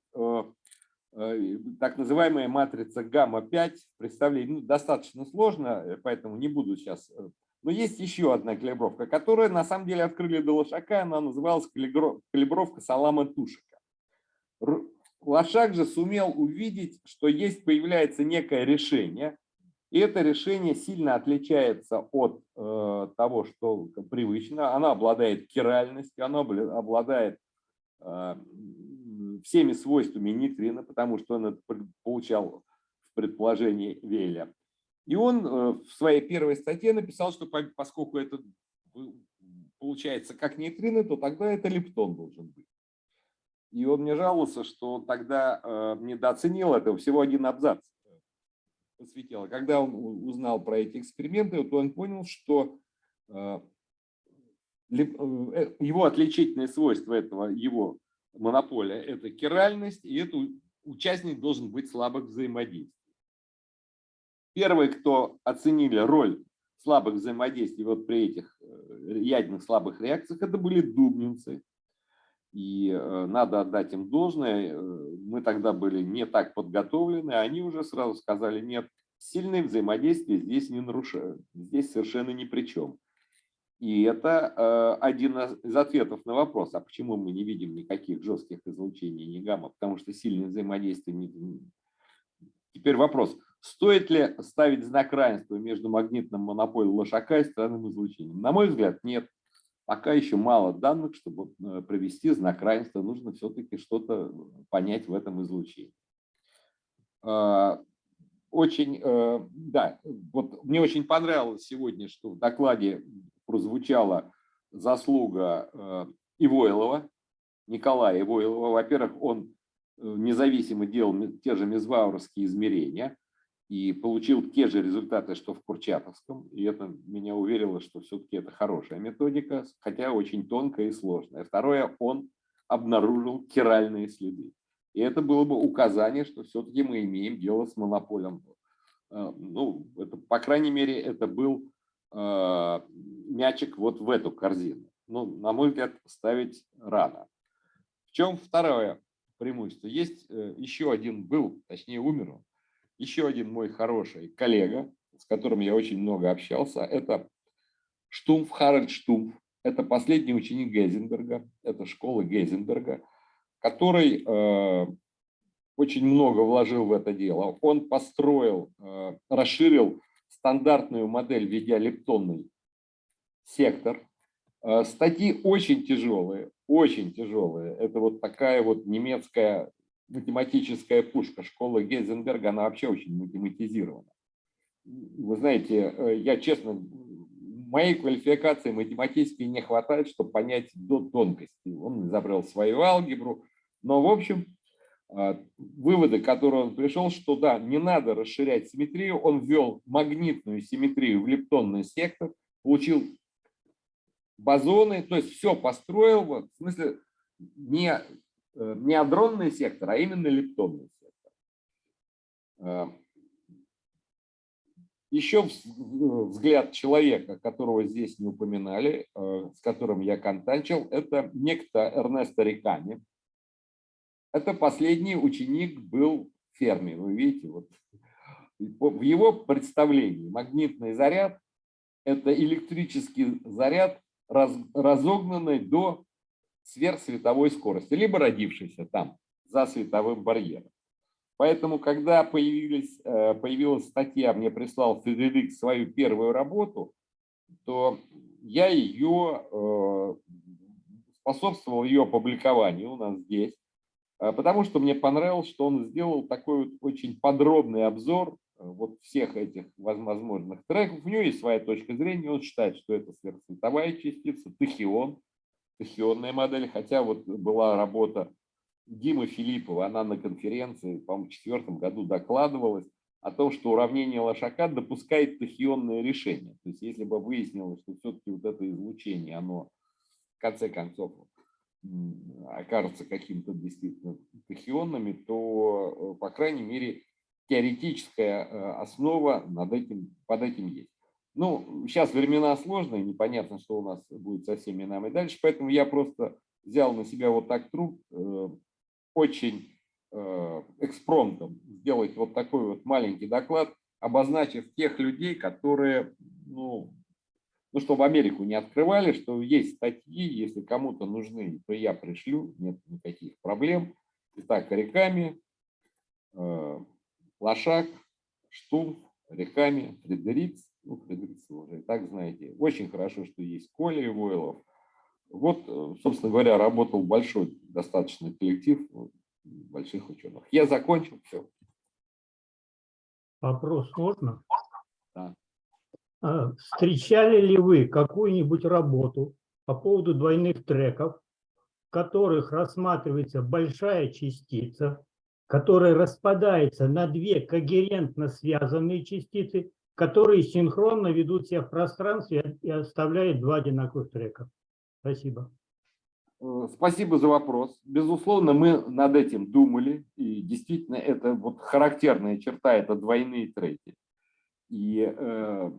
так называемая матрица гамма-5. Представление ну, достаточно сложно, поэтому не буду сейчас но есть еще одна калибровка, которая на самом деле открыли до Лошака, она называлась калибровка Салама Тушика. Лошак же сумел увидеть, что есть, появляется некое решение, и это решение сильно отличается от э, того, что привычно. Оно обладает киральностью, оно обладает э, всеми свойствами нейтрина, потому что он это получал в предположении Веля. И он э, в своей первой статье написал, что поскольку это получается как нейтрино, то тогда это лептон должен быть. И он мне жаловался, что тогда э, недооценил это, всего один абзац посвятил. Когда он узнал про эти эксперименты, то он понял, что э, его отличительное свойство этого, его монополия – это киральность, и этот участник должен быть слабых взаимодействий. Первые, кто оценили роль слабых взаимодействий вот при этих э, ядерных слабых реакциях, это были дубнинцы. И э, надо отдать им должное. Э, мы тогда были не так подготовлены, а они уже сразу сказали, нет, сильные взаимодействия здесь не нарушают, здесь совершенно ни при чем. И это один из ответов на вопрос, а почему мы не видим никаких жестких излучений, ни гамма, потому что сильные взаимодействия не... Теперь вопрос, Стоит ли ставить знак равенства между магнитным монополием Лошака и странным излучением? На мой взгляд, нет. Пока еще мало данных, чтобы э, провести знак равенства. Нужно все-таки что-то понять в этом излучении. А, очень, э, да, вот мне очень понравилось сегодня, что в докладе прозвучала заслуга э, Ивойлова, Николая Ивойлова. Во-первых, он независимо делал те же мезвауровские измерения и получил те же результаты, что в Курчатовском. И это меня уверило, что все-таки это хорошая методика, хотя очень тонкая и сложная. Второе, он обнаружил киральные следы. И это было бы указание, что все-таки мы имеем дело с монополем. Э, ну, это, по крайней мере, это был э, мячик вот в эту корзину. Ну, на мой взгляд, ставить рано. В чем второе преимущество? Есть э, еще один, был, точнее умер он, еще один мой хороший коллега, с которым я очень много общался, это Штумф, Харальд Штумф. Это последний ученик Гейзенберга, это школа Гейзенберга, который э, очень много вложил в это дело. Он построил, э, расширил стандартную модель видеолептонный сектор. Э, статьи очень тяжелые, очень тяжелые. Это вот такая вот немецкая математическая пушка. Школа Гейзенберга, она вообще очень математизирована. Вы знаете, э, я честно, моей квалификации математической не хватает, чтобы понять до тонкости. Он изобрел свою алгебру. Но, в общем, э, выводы, к которым он пришел, что да, не надо расширять симметрию. Он ввел магнитную симметрию в лептонный сектор, получил бозоны, то есть все построил, в смысле, не не адронный сектор, а именно лептонный сектор. Э, Еще взгляд человека, которого здесь не упоминали, э, с которым я контачил, это некто Эрнесто Рикани. Это последний ученик был в ферме. Вы видите, вот в его представлении магнитный заряд – это электрический заряд, разогнанный до сверхсветовой скорости, либо родившийся там, за световым барьером. Поэтому, когда появились, э, появилась статья, мне прислал Федерик свою первую работу, то я ее э, способствовал ее опубликованию у нас здесь, э, потому что мне понравилось, что он сделал такой вот очень подробный обзор вот всех этих возможных треков. У него есть своя точка зрения, он считает, что это сверхсветовая частица, тахион, тахионная модель, хотя вот была работа Димы Филиппова, она на конференции, по-моему, в четвертом году докладывалась о том, что уравнение Лошака допускает тахионное решение. То есть если бы выяснилось, что все-таки вот это излучение, оно в конце концов окажется каким-то действительно тахионными, то, э, по крайней мере, теоретическая э, основа над этим, под этим есть. Ну, сейчас времена сложные, непонятно, что у нас будет со всеми нами дальше, поэтому я просто взял на себя вот так труд, э, очень э, экспромтом сделать вот такой вот маленький доклад, обозначив тех людей, которые, ну, ну, чтобы Америку не открывали, что есть статьи, если кому-то нужны, то я пришлю, нет никаких проблем. Итак, реками, э, Лошак, Штумф, реками, Фредериц, ну, Фредерикс вы уже и так знаете. Очень хорошо, что есть Коля Ивойлов. Вот, э, собственно говоря, работал большой достаточно коллектив больших ученых. Я закончил, все. Вопрос можно? Да. А, встречали ли вы какую-нибудь работу по поводу двойных треков, в которых рассматривается большая частица, которая распадается на две когерентно связанные частицы которые синхронно ведут себя в пространстве и оставляют два одинаковых трека. Спасибо. Э, спасибо за вопрос. Безусловно, мы над этим думали, и действительно это вот характерная черта, это двойные треки. И э,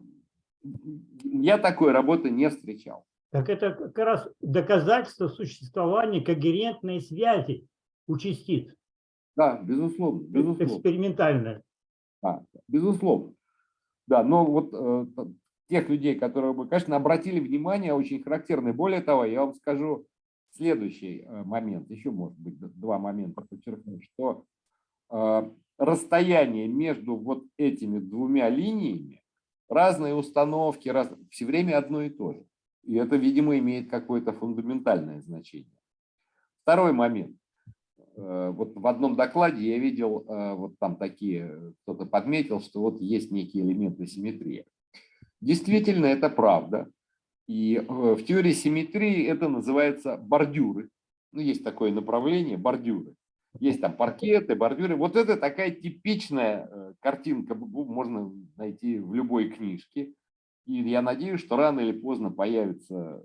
я такой работы не встречал. Так это как раз доказательство существования когерентной связи у частиц. Да, безусловно. безусловно. Экспериментальная. Да, безусловно. Да, но вот э, тех людей, которые бы, конечно, обратили внимание, очень характерны. Более того, я вам скажу следующий э, момент, еще, может быть, два момента подчеркну, что э, расстояние между вот этими двумя линиями, разные установки, раз, все время одно и то же. И это, видимо, имеет какое-то фундаментальное значение. Второй момент. Э, вот в одном докладе я видел, э, вот там такие, кто-то подметил, что вот есть некие элементы симметрии. Действительно, это правда. И э, в теории симметрии это называется бордюры. Ну, есть такое направление, бордюры. Есть там паркеты, бордюры. Вот это такая типичная картинка, можно найти в любой книжке. И я надеюсь, что рано или поздно появятся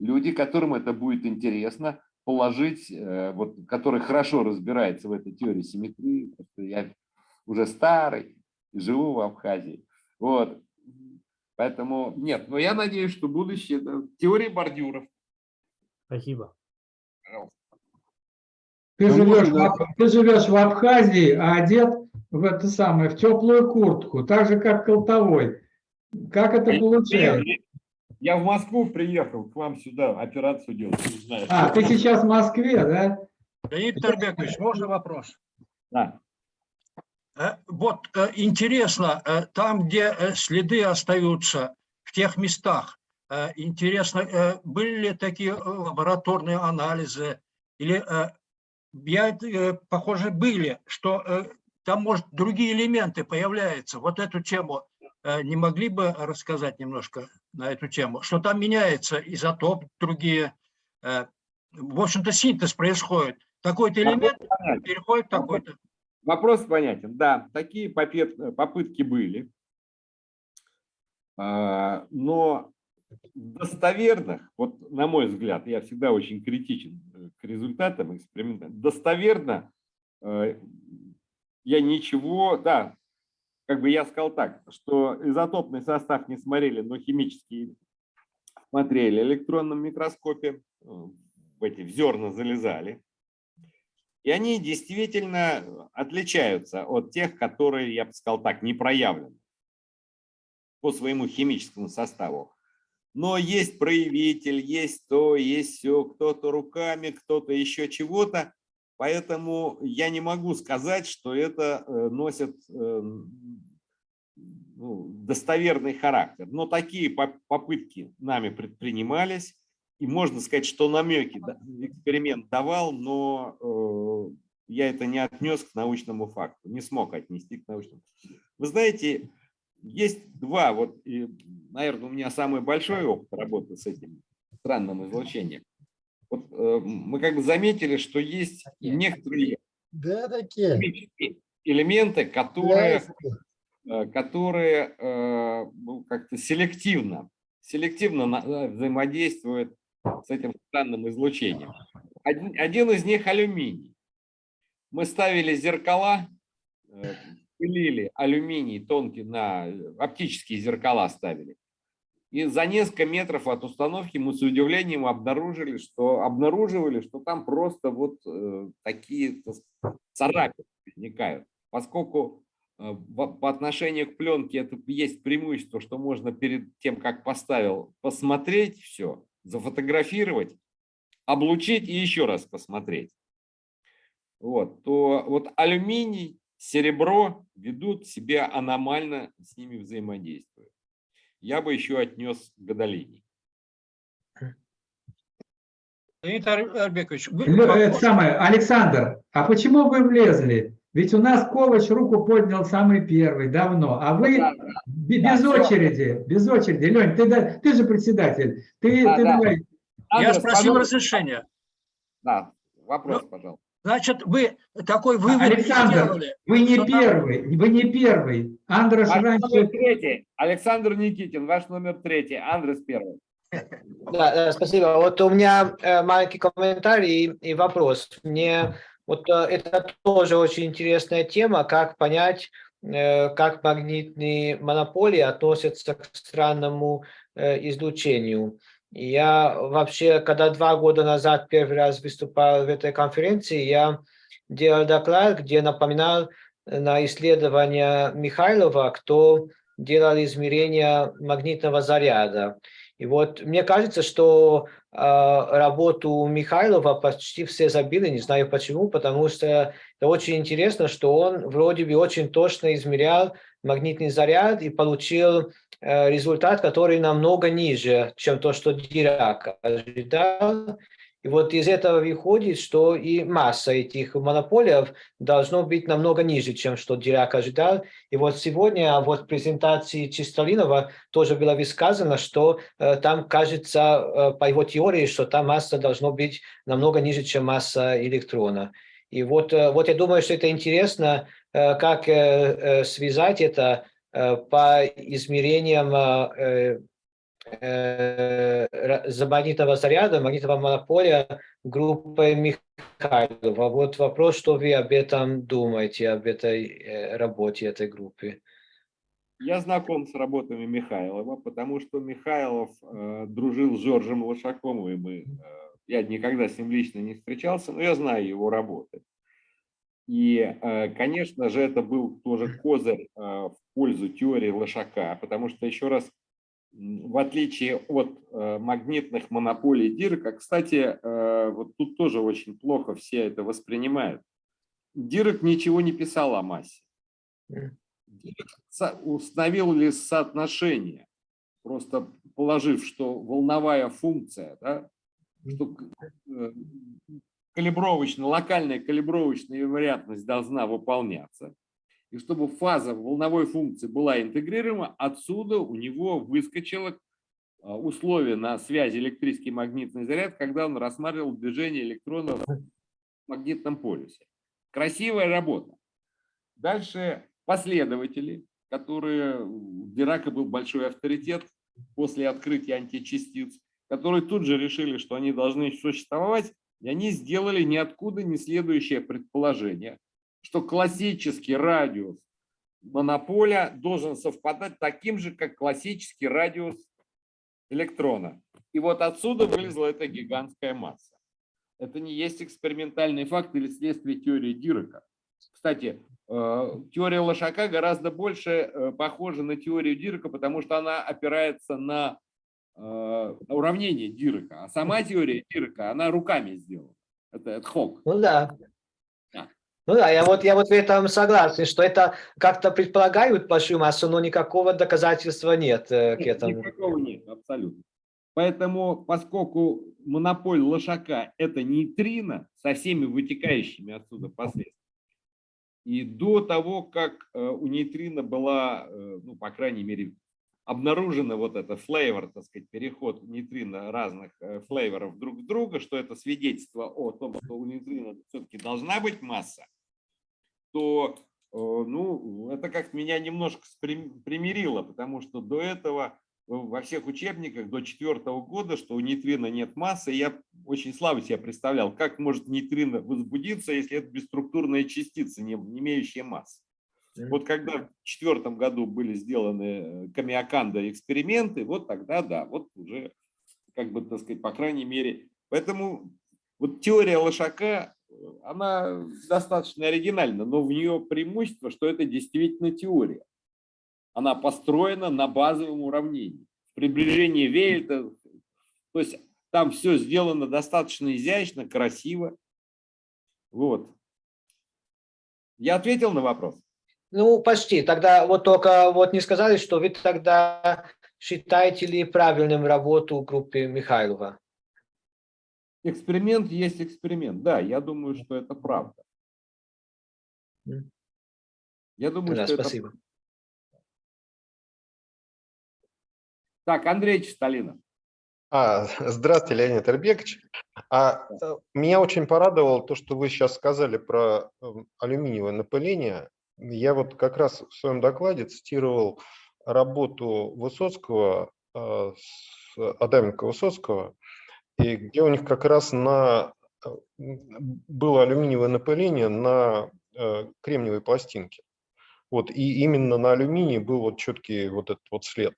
люди, которым это будет интересно положить, э, вот, который хорошо разбирается в этой теории симметрии. потому что Я уже старый, и живу в Абхазии. Вот. Поэтому нет, но я надеюсь, что будущее это теория бордюров. Спасибо. Ты Ну, живешь, можно- в, ты живешь в Абхазии, а одет в это самое, в теплую куртку, так же, как Колтовой. Как это получается? Я в Москву приехал к вам сюда операцию делать. не знаю. А, ты сейчас в Москве, да? Леонид Тарбекович, можно вопрос? Да. Э, Вот э, интересно, э, там, где следы остаются, в тех местах, интересно, были ли такие лабораторные анализы? Или, я, похоже, были, что там, может, другие элементы появляются. Вот эту тему не могли бы рассказать немножко на эту тему? Что там меняется изотоп, другие, э, в общем-то, синтез происходит. Такой-то элемент переходит в такой-то. Вопрос понятен. Да, такие попытки были. А, Но достоверных, вот на мой взгляд, я всегда очень критичен э, к результатам эксперимента, достоверно э, я ничего, да, как бы я сказал так, что изотопный состав не смотрели, но химический смотрели в электронном микроскопе, э, в эти в зерна залезали. И они действительно отличаются от тех, которые, я бы сказал так, не проявлены по своему химическому составу. Но есть проявитель, есть то, есть все, кто-то руками, кто-то еще чего-то. Поэтому я не могу сказать, что это э, носит э, ну, достоверный характер. Но такие поп- попытки нами предпринимались. И можно сказать, что намеки эксперимент давал, но э, я это не отнес к научному факту, не смог отнести к научному. Вы знаете, есть два, вот, и, наверное, у меня самый большой опыт работы с этим странным излучением. Вот, э, мы как бы заметили, что есть некоторые Да, такие. элементы, которые Ясно. э, которые э, ну, как-то селективно, селективно на- э, взаимодействуют с этим странным излучением. Один, один из них алюминий. Мы ставили зеркала, э, пылили алюминий тонкий на оптические зеркала ставили. И за несколько метров от установки мы с удивлением обнаружили, что обнаруживали, что там просто вот э, такие царапины возникают. Поскольку э, по отношению к пленке это есть преимущество, что можно перед тем, как поставил, посмотреть все, зафотографировать, облучить и еще раз посмотреть. Вот, то вот алюминий, серебро ведут себя аномально, с ними взаимодействуют. Я бы еще отнес гадолиний. Леонид Ар- Арбекович, вы- Лё- Это самое, Александр, а почему вы влезли? Ведь у нас Ковач руку поднял самый первый, давно, а вы Да, бе- да, без всё. очереди, без очереди. Лень, ты, да- ты же председатель, ты, Да, ты да. давай. я Андрес, спросил пожалуйста. разрешения. Да, вопрос, Ну, пожалуйста. Значит, вы такой вывод не Александр, сделали. Вы не что там- первый, вы не первый. Андрош Ваш номер раньше... третий. Александр Никитин, ваш номер третий. Андрес первый. Да, да, спасибо. Вот у меня э, маленький комментарий и, и вопрос. Мне вот э, это тоже очень интересная тема, как понять, э, как магнитные монополии относятся к странному э, излучению. Я вообще, когда два года назад первый раз выступал в этой конференции, я делал доклад, где напоминал на исследования Михайлова, кто делал измерения магнитного заряда. И вот мне кажется, что э, работу Михайлова почти все забили, не знаю почему, потому что это очень интересно, что он вроде бы очень точно измерял магнитный заряд и получил э, результат, который намного ниже, чем то, что Дирак ожидал. И вот из этого выходит, что и масса этих монополиев должно быть намного ниже, чем что Дирак ожидал. И вот сегодня вот в презентации Чистолинова тоже было высказано, что э, там кажется, э, по его теории, что там масса должно быть намного ниже, чем масса электрона. И вот, э, вот я думаю, что это интересно, э, как э, э, связать это э, по измерениям э, э, э, магнитного заряда, магнитного монополия группой Михайлова. Вот вопрос, что вы об этом думаете, об этой э, работе этой группы. Я знаком с работами Михайлова, потому что Михайлов э, дружил с Жоржем Лошаком, и э, я никогда с ним лично не встречался, но я знаю его работы. И, э, конечно же, это был тоже козырь э, в пользу теории Лошака, потому что, еще раз, в отличие от э, магнитных монополий Дирка, кстати, э, вот тут тоже очень плохо все это воспринимают. Дирк ничего не писал о массе. Дирк установил ли соотношение, просто положив, что волновая функция, да, что э, калибровочная, локальная калибровочная вероятность должна выполняться. И чтобы фаза волновой функции была интегрируема, отсюда у него выскочило а, условие на связи электрический магнитный заряд, когда он рассматривал движение электронов в магнитном полюсе. Красивая работа. Дальше последователи, которые у Дирака был большой авторитет после открытия античастиц, которые тут же решили, что они должны существовать, и они сделали ниоткуда не следующее предположение, что классический радиус монополя должен совпадать таким же, как классический радиус электрона. И вот отсюда вылезла эта гигантская масса. Это не есть экспериментальный факт или следствие теории Дирака. Кстати, э, теория Лошака гораздо больше э, похожа на теорию Дирака, потому что она опирается на э, уравнение Дирака. А сама теория Дирака, она руками сделана. Это ad hoc. Ну да. Ну да, я вот, я вот в этом согласен, что это как-то предполагают большую массу, но никакого доказательства нет э, к этому. Никакого нет, абсолютно. Поэтому, поскольку монополь Лошака – это нейтрино со всеми вытекающими отсюда последствиями, и до того, как э, у нейтрино была, э, ну, по крайней мере, обнаружена вот эта флейвор, так сказать, переход нейтрино разных э, флейворов друг в друга, что это свидетельство о том, что у нейтрино все-таки должна быть масса, то, э, ну, это как меня немножко примирило, потому что до этого во всех учебниках до четвертого года, что у нейтрино нет массы, я очень слабо себе представлял, как может нейтрино возбудиться, если это бесструктурная частица, не имеющая массы. Вот когда в четвертом году были сделаны э, Камиаканда эксперименты, вот тогда, да, вот уже, как бы, так сказать, по крайней мере. Поэтому вот теория Лошака, она достаточно оригинальна, но в нее преимущество, что это действительно теория. Она построена на базовом уравнении. В приближении Вейльта, то есть там все сделано достаточно изящно, красиво. Вот. Я ответил на вопрос? Ну, почти. Тогда вот только вот не сказали, что вы тогда считаете ли правильным работу группы Михайлова? Эксперимент есть эксперимент. Да, я думаю, что это правда. Я думаю, Да, что спасибо. это... Так, Андрей Чистолинов. А, здравствуйте, Леонид Альбекович. А, э, меня очень порадовало то, что вы сейчас сказали про эм, алюминиевое напыление. Я вот как раз в своем докладе цитировал работу Высоцкого, э, с- Адаменко Высоцкого, и где у них как раз на, э, было алюминиевое напыление на э, кремниевой пластинке. Вот, и именно на алюминии был вот четкий вот этот вот след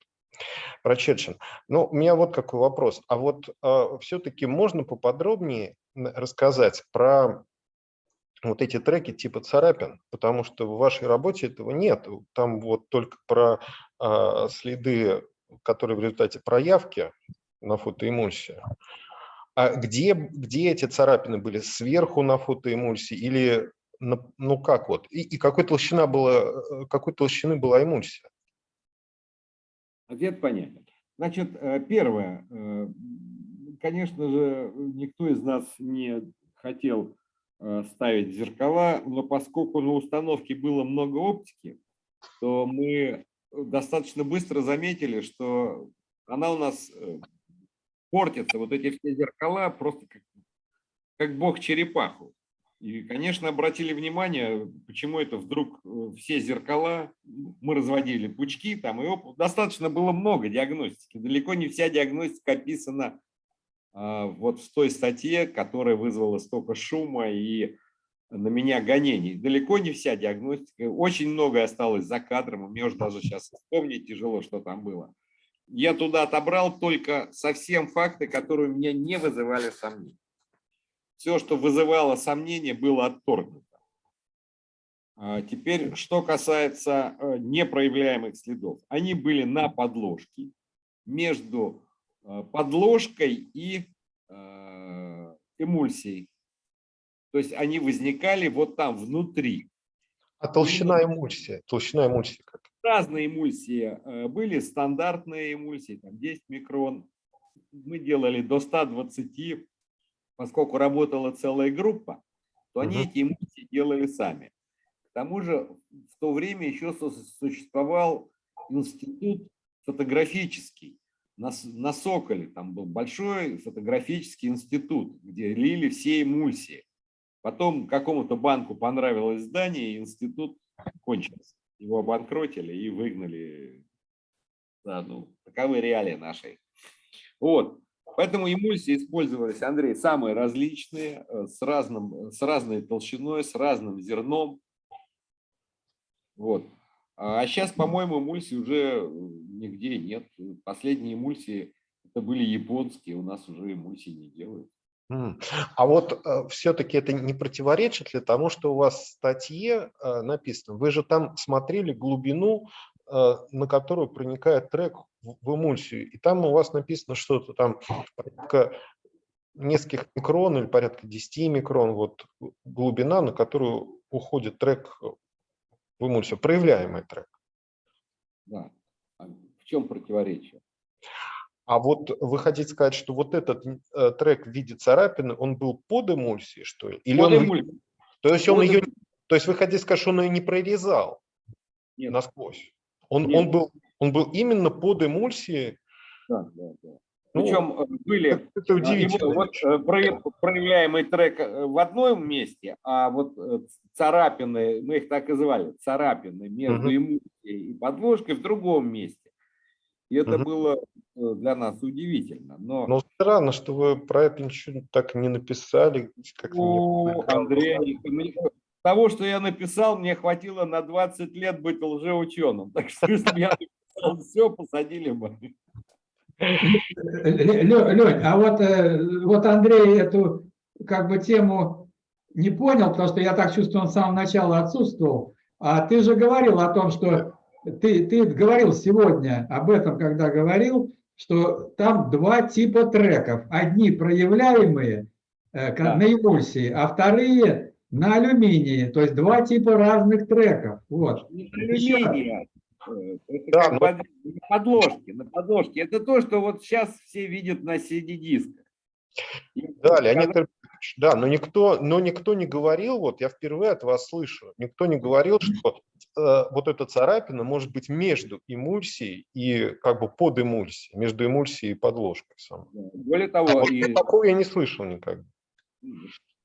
прочерчен. Ну, у меня вот какой вопрос. А вот все-таки можно поподробнее рассказать про вот эти треки типа царапин, потому что в вашей работе этого нет. Там вот только про а, следы, которые в результате проявки на фотоэмульсии. А где, где эти царапины были? Сверху на фотоэмульсии или на- ну как вот? И, и какой толщина была, э, какой толщины была эмульсия? Ответ понятен. Значит, э, первое. э, Конечно же, никто из нас не хотел э, ставить зеркала, но поскольку на установке было много оптики, то мы достаточно быстро заметили, что она у нас э, портится. Вот эти все зеркала просто как, как бог черепаху. И, конечно, обратили внимание, почему это вдруг э, все зеркала, мы разводили пучки, там, и оп- достаточно было много диагностики. Далеко не вся диагностика описана вот в той статье, которая вызвала столько шума и на меня гонений. Далеко не вся диагностика, очень многое осталось за кадром, мне уже даже сейчас вспомнить тяжело, что там было. Я туда отобрал только совсем факты, которые у меня не вызывали сомнений. Все, что вызывало сомнения, было отторгнуто. А Теперь, что касается э, непроявляемых следов. Они были на подложке, между подложкой и э, эмульсией. То есть они возникали вот там внутри. А толщина эмульсии? Толщина эмульсии как? Разные эмульсии э, были, стандартные эмульсии, там 10 микрон. Мы делали до 120, поскольку работала целая группа, то они Мгм. эти эмульсии делали сами. К тому же в то время еще су- существовал институт фотографический на, на Соколе. Там был большой фотографический институт, где лили все эмульсии. Потом какому-то банку понравилось здание, и институт кончился. Его обанкротили и выгнали. Да, ну, таковы реалии нашей. Вот. Поэтому эмульсии использовались, Андрей, самые различные, э, с, разным, с разной толщиной, с разным зерном. Вот. А сейчас, по-моему, эмульсий уже э, нигде нет. Последние эмульсии это были японские, у нас уже эмульсии не делают. А вот все-таки это не противоречит ли тому, что у вас в статье э, написано? Вы же там смотрели глубину, э, на которую проникает трек в эмульсию, и там у вас написано что-то там порядка нескольких микрон или порядка 10 микрон, вот глубина, на которую уходит трек в эмульсию, проявляемый трек. Да. А В чем противоречие? А вот вы хотите сказать, что вот этот э, трек в виде царапины, он был под эмульсией, что ли? Или Под он, эмульсией. то есть он ее, то есть вы хотите сказать, что он ее не прорезал Нет. насквозь? Он, Нет. он, был, он был именно под эмульсией. Да, да, да. Ну, Причем э, были Это, а, удивительно. его вот, э, про- проявляемый трек э, в одном месте, а вот э, царапины, мы их так и звали, царапины между эмульсией и подложкой в другом месте. И это было э, для нас удивительно. Но Но странно, что вы про это ничего так не написали. как-то не у показали. Андрея мне- того, что я написал, мне хватило на 20 лет быть лжеученым. Так что если бы я написал все, посадили бы. Лень, а вот, э, вот Андрей эту как бы тему не понял, потому что я так чувствую, он с самого начала отсутствовал. А ты же говорил о том, что ты, ты говорил сегодня об этом, когда говорил, что там два типа треков. Одни проявляемые э, Да. на эмульсии, а вторые на алюминии. То есть два типа разных треков. Вот. Не раз. алюминия, Это Да, но- под- на подложке, на подложке. Это то, что вот сейчас все видят на CD-дисках. Да, Леонид Ильич, да, но никто, но никто не говорил, вот я впервые от вас слышу, никто не говорил, что э, вот эта царапина может быть между эмульсией и как бы под эмульсией, между эмульсией и подложкой. самой. Более того, вот и, такого я не слышал никогда.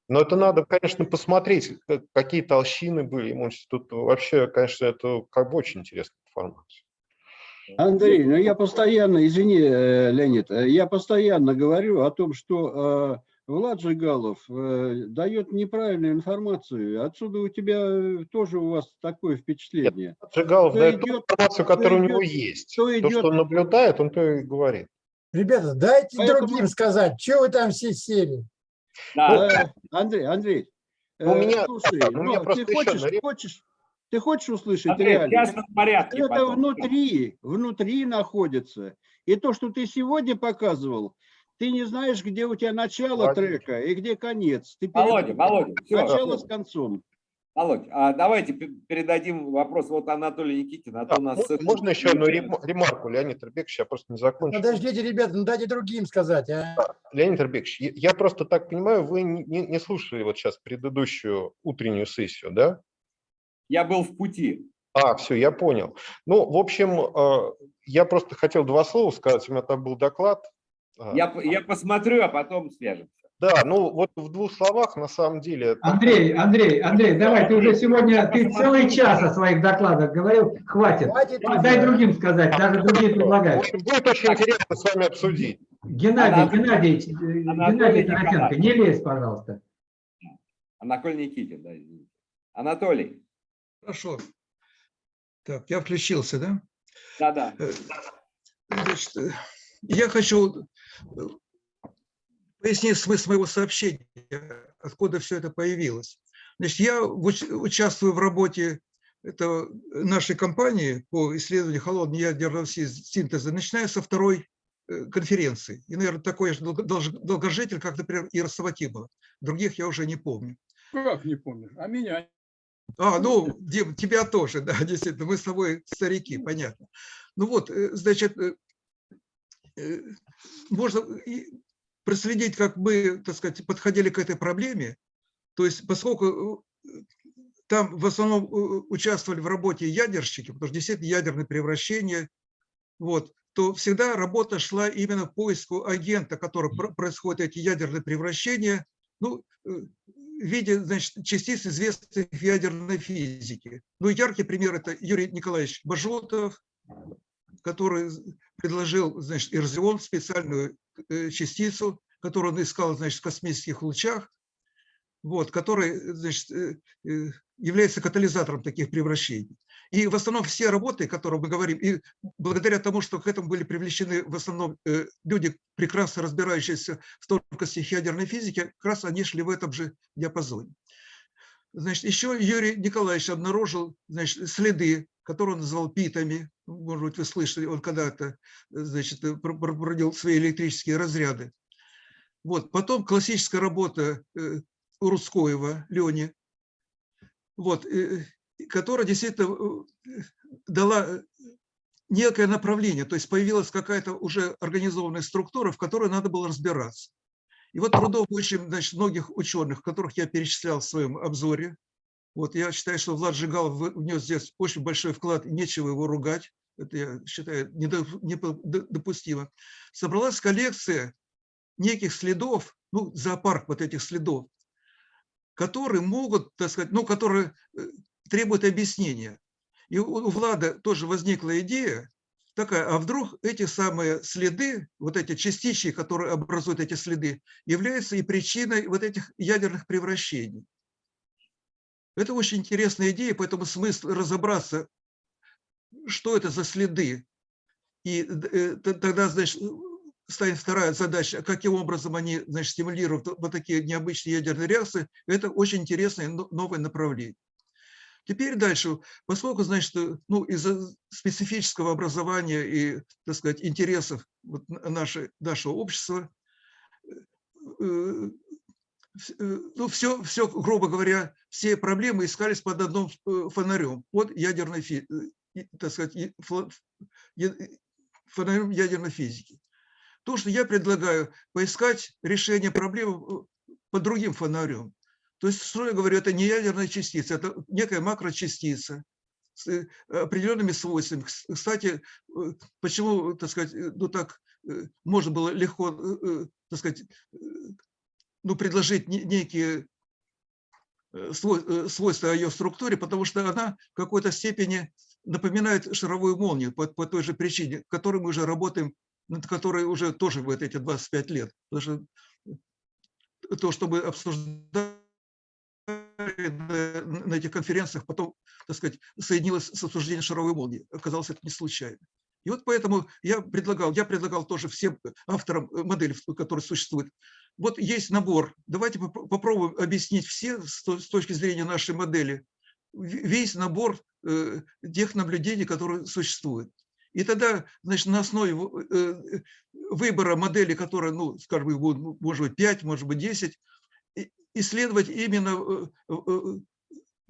Но это надо, конечно, посмотреть, как- какие толщины были эмульсии. Тут вообще, конечно, это как бы очень интересная информация. Андрей, ну я постоянно, извини, э, Леонид, э, я постоянно говорю о том, что э, Влад Жигалов э, дает неправильную информацию. Отсюда у тебя тоже у вас такое впечатление. Жигалов Кто дает идет- информацию, которая у идет- него есть. кто То, идет- что он наблюдает, он то и говорит. Ребята, дайте Поэтому- другим сказать, что вы там все сели? да, Э, Андрей, Андрей, Ну, у меня- слушай, у меня ну, просто ты еще хочешь, на реп- хочешь, ты хочешь услышать Андрей, в реальность? частном порядке. Это потом. внутри, внутри находится. И то, что ты сегодня показывал, ты не знаешь, где у тебя начало Владимир. трека и где конец. Ты Володя, перед- Володя, все, Начало с концом. Володь, а давайте пе- передадим вопрос вот Анатолию Никитину, а то Да, у нас... совсем- можно еще одну рем- ремарку, Леонид Ребекович, я просто не закончил. Подождите, ребята, ну дайте другим сказать. А? Леонид Ребекович, я- я просто так понимаю, вы не, не- не слушали вот сейчас предыдущую утреннюю сессию, да? Я был в пути. А, все, я понял. Ну, в общем, э, я просто хотел два слова сказать. У меня там был доклад. А, Я, я посмотрю, а потом свяжемся. Да, ну вот в двух словах на самом деле... Андрей, Андрей, Андрей, давай, ты уже сегодня, ты целый час о своих докладах говорил, хватит. Хватит. Дай другим сказать, даже другие предлагают. будет очень интересно с вами обсудить. Геннадий, Анатолий- Геннадий, э, Анатолий Геннадий Николаевич. не лезь, пожалуйста. Анатолий Никитин, да, извините. Анатолий, Хорошо. Так, я включился, да? да-да. Э, Значит, э, я хочу э, пояснить смысл моего сообщения, откуда все это появилось. Значит, я уч- участвую в работе это нашей компании по исследованию холодного ядерного си- синтеза, начиная со второй конференции. И, наверное, такой же долгожитель, как, например, Ира Саватимова. Других я уже не помню. Как не помнишь? А меня? А, ну, Дим, тебя тоже, да, действительно, мы с тобой старики, понятно. Ну вот, э, значит, э, э, можно проследить, как мы, так сказать, подходили к этой проблеме. То есть, поскольку там в основном участвовали в работе ядерщики, потому что действительно ядерное превращение, вот, то всегда работа шла именно в поиску агента, который про- происходит эти ядерные превращения, ну, в виде значит, частиц, известных в ядерной физике. Ну, яркий пример – это Юрий Николаевич Бажотов, который предложил значит, эрзион, специальную э, частицу, которую он искал значит, в космических лучах, вот, который значит, э, э, является катализатором таких превращений. И в основном все работы, о которых мы говорим, и благодаря тому, что к этому были привлечены в основном э, люди, прекрасно разбирающиеся в тонкостях ядерной физики, как раз они шли в этом же диапазоне. Значит, еще Юрий Николаевич обнаружил значит, следы, которые он назвал питами. Может быть, вы слышали, он когда-то проводил свои электрические разряды. Вот. Потом классическая работа э, у Рудскоева, Лени, вот, э, которая действительно э, дала э, некое направление, то есть появилась какая-то уже организованная структура, в которой надо было разбираться. И вот трудов очень значит, многих ученых, которых я перечислял в своем обзоре, вот я считаю, что Влад Жигалов вы- внес здесь очень большой вклад, нечего его ругать, это я считаю недо- недопустимо. Собралась коллекция неких следов, ну, зоопарк вот этих следов, которые могут, так сказать, ну, которые требуют объяснения. И у Влада тоже возникла идея такая, а вдруг эти самые следы, вот эти частички, которые образуют эти следы, являются и причиной вот этих ядерных превращений. Это очень интересная идея, поэтому смысл разобраться, что это за следы. И э, тогда, значит, станет вторая задача, каким образом они значит, стимулируют вот такие необычные ядерные реакции. Это очень интересное но- новое направление. Теперь дальше, поскольку, значит, ну, из-за специфического образования и, так сказать, интересов вот нашей, нашего общества, э, э, ну, все, все, грубо говоря, все проблемы искались под одним э, фонарем, под ядерной, э, так сказать, э, фонарем ядерной физики. То, что я предлагаю, поискать решение проблемы э, под другим фонарем. То есть, что я говорю, это не ядерная частица, это некая макрочастица с э, определенными свойствами. Кс- Кстати, э, почему, так сказать, э, ну так можно было легко, так сказать, ну, предложить не- некие свой- свойства ее структуре, потому что она в какой-то степени напоминает шаровую молнию по, по той же причине, которой мы уже работаем, над которой уже тоже вот эти 25 лет. Потому что то, что мы обсуждали на, на этих конференциях, потом, так сказать, соединилось с обсуждением шаровой молнии. Оказалось, это не случайно. И вот поэтому я предлагал, я предлагал тоже всем авторам э, модели, которые существуют. Вот есть набор. Давайте попро- попробуем объяснить все с то- с точки зрения нашей модели весь набор э, тех наблюдений, которые существуют. И тогда, значит, на основе э, выбора модели, которая, ну, скажем, ну, может быть, 5, может быть, 10, и- исследовать именно, э, э,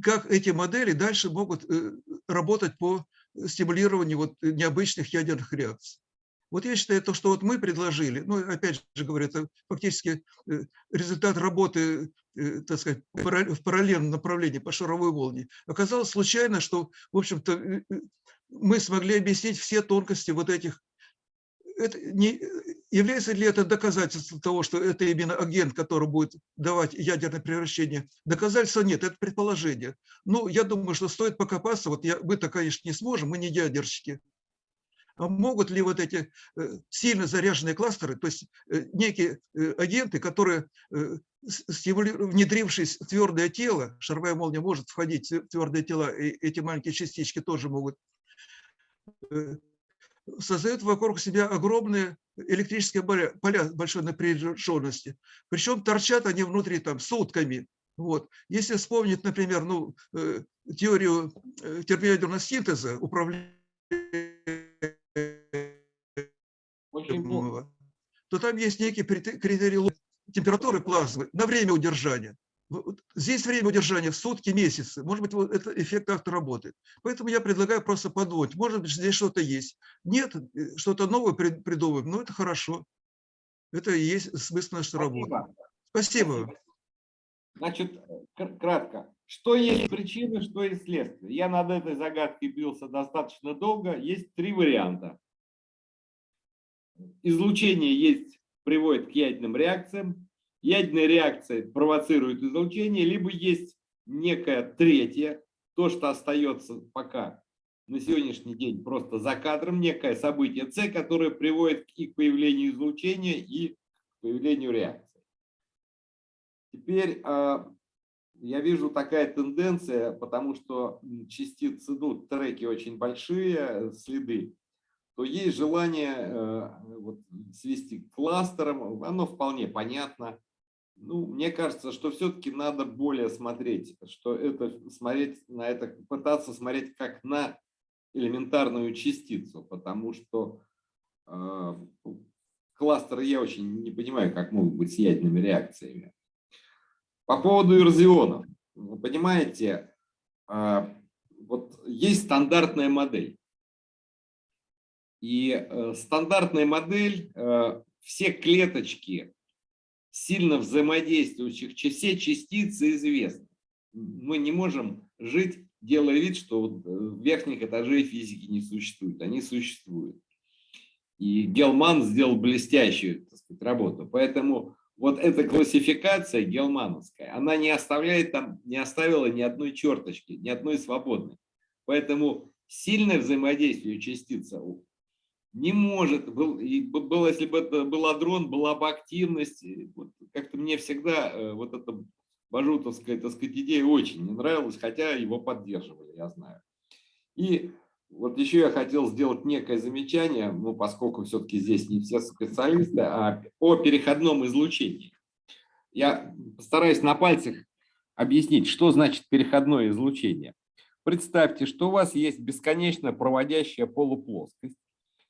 как эти модели дальше могут э, работать по стимулированию вот необычных ядерных реакций. Вот я считаю, то, что вот мы предложили, ну, опять же говорю, это фактически э, результат работы, э, так сказать, в параллельном направлении по шаровой волне. Оказалось случайно, что, в общем-то, э, э, мы смогли объяснить все тонкости вот этих. Это не, является ли это доказательством того, что это именно агент, который будет давать ядерное превращение? Доказательства нет, это предположение. Ну, я думаю, что стоит покопаться. Вот я, мы-то, конечно, не сможем, мы не ядерщики. А могут ли вот эти э, сильно заряженные кластеры, то есть э, некие э, агенты, которые, внедрившись в твердое тело, шаровая молния может входить в твердые тела, и эти маленькие частички тоже могут, создают вокруг себя огромные электрические поля, большой напряженности. Причем торчат они внутри там сутками. Вот. Если вспомнить, например, ну, теорию термоядерного синтеза, управления то там есть некие критерии температуры плазмы на время удержания. Здесь время удержания в сутки, месяцы. Может быть, вот этот эффект как-то работает. Поэтому я предлагаю просто подумать. Может быть, здесь что-то есть. Нет, э, что-то новое придумываем, но это хорошо. Это и есть смысл нашей работы. Спасибо. Спасибо. Значит, кратко. Что есть причины, что есть следствие? Я над этой загадкой бился достаточно долго. Есть три варианта излучение есть, приводит к ядерным реакциям, ядерные реакции провоцируют излучение, либо есть некое третье, то, что остается пока на сегодняшний день просто за кадром, некое событие С, которое приводит и к появлению излучения, и к появлению реакции. Теперь а, я вижу такая тенденция, потому что частицы, ну, треки очень большие, следы, то есть желание э, вот, свести к кластерам, оно вполне понятно. Ну, мне кажется, что все-таки надо более смотреть, что это смотреть на это, пытаться смотреть как на элементарную частицу, потому что э, кластеры я очень не понимаю, как могут быть с ядерными реакциями. По поводу эрзионов. Вы понимаете, э, вот есть стандартная модель. И э, стандартная модель, э, все клеточки сильно взаимодействующих, все частицы известны. Мы не можем жить, делая вид, что э, верхних этажей физики не существует. Они существуют. И Гелман сделал блестящую так сказать, работу. Поэтому вот эта классификация гелмановская, она не оставляет там, не оставила ни одной черточки, ни одной свободной. Поэтому сильное взаимодействие частицы не может, был, и был, если бы это был адрон, была бы активность, вот, как-то мне всегда э, вот эта бажутовская, так сказать, идея очень не нравилась, хотя его поддерживали, я знаю. И вот еще я хотел сделать некое замечание, ну, поскольку все-таки здесь не все специалисты, а о переходном излучении. Я постараюсь на пальцах объяснить, что значит переходное излучение. Представьте, что у вас есть бесконечно проводящая полуплоскость,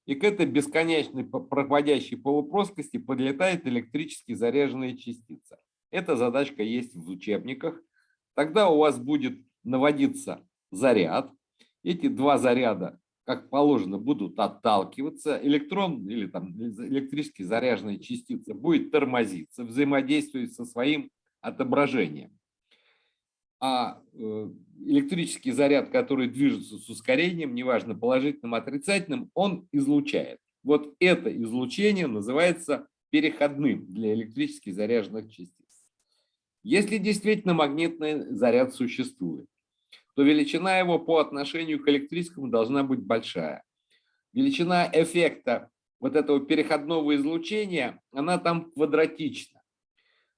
и к этой бесконечной проводящей полуплоскости подлетает электрически заряженная частица. Эта задачка есть в учебниках. Тогда у вас будет наводиться заряд. Эти два заряда, как положено, будут отталкиваться. Электрон или там электрически заряженная частица будет тормозиться, взаимодействовать со своим отображением а э, электрический заряд, который движется с ускорением, неважно положительным, отрицательным, он излучает. Вот это излучение называется переходным для электрически заряженных частиц. Если действительно магнитный заряд существует, то величина его по отношению к электрическому должна быть большая. Величина эффекта вот этого переходного излучения, она там квадратична.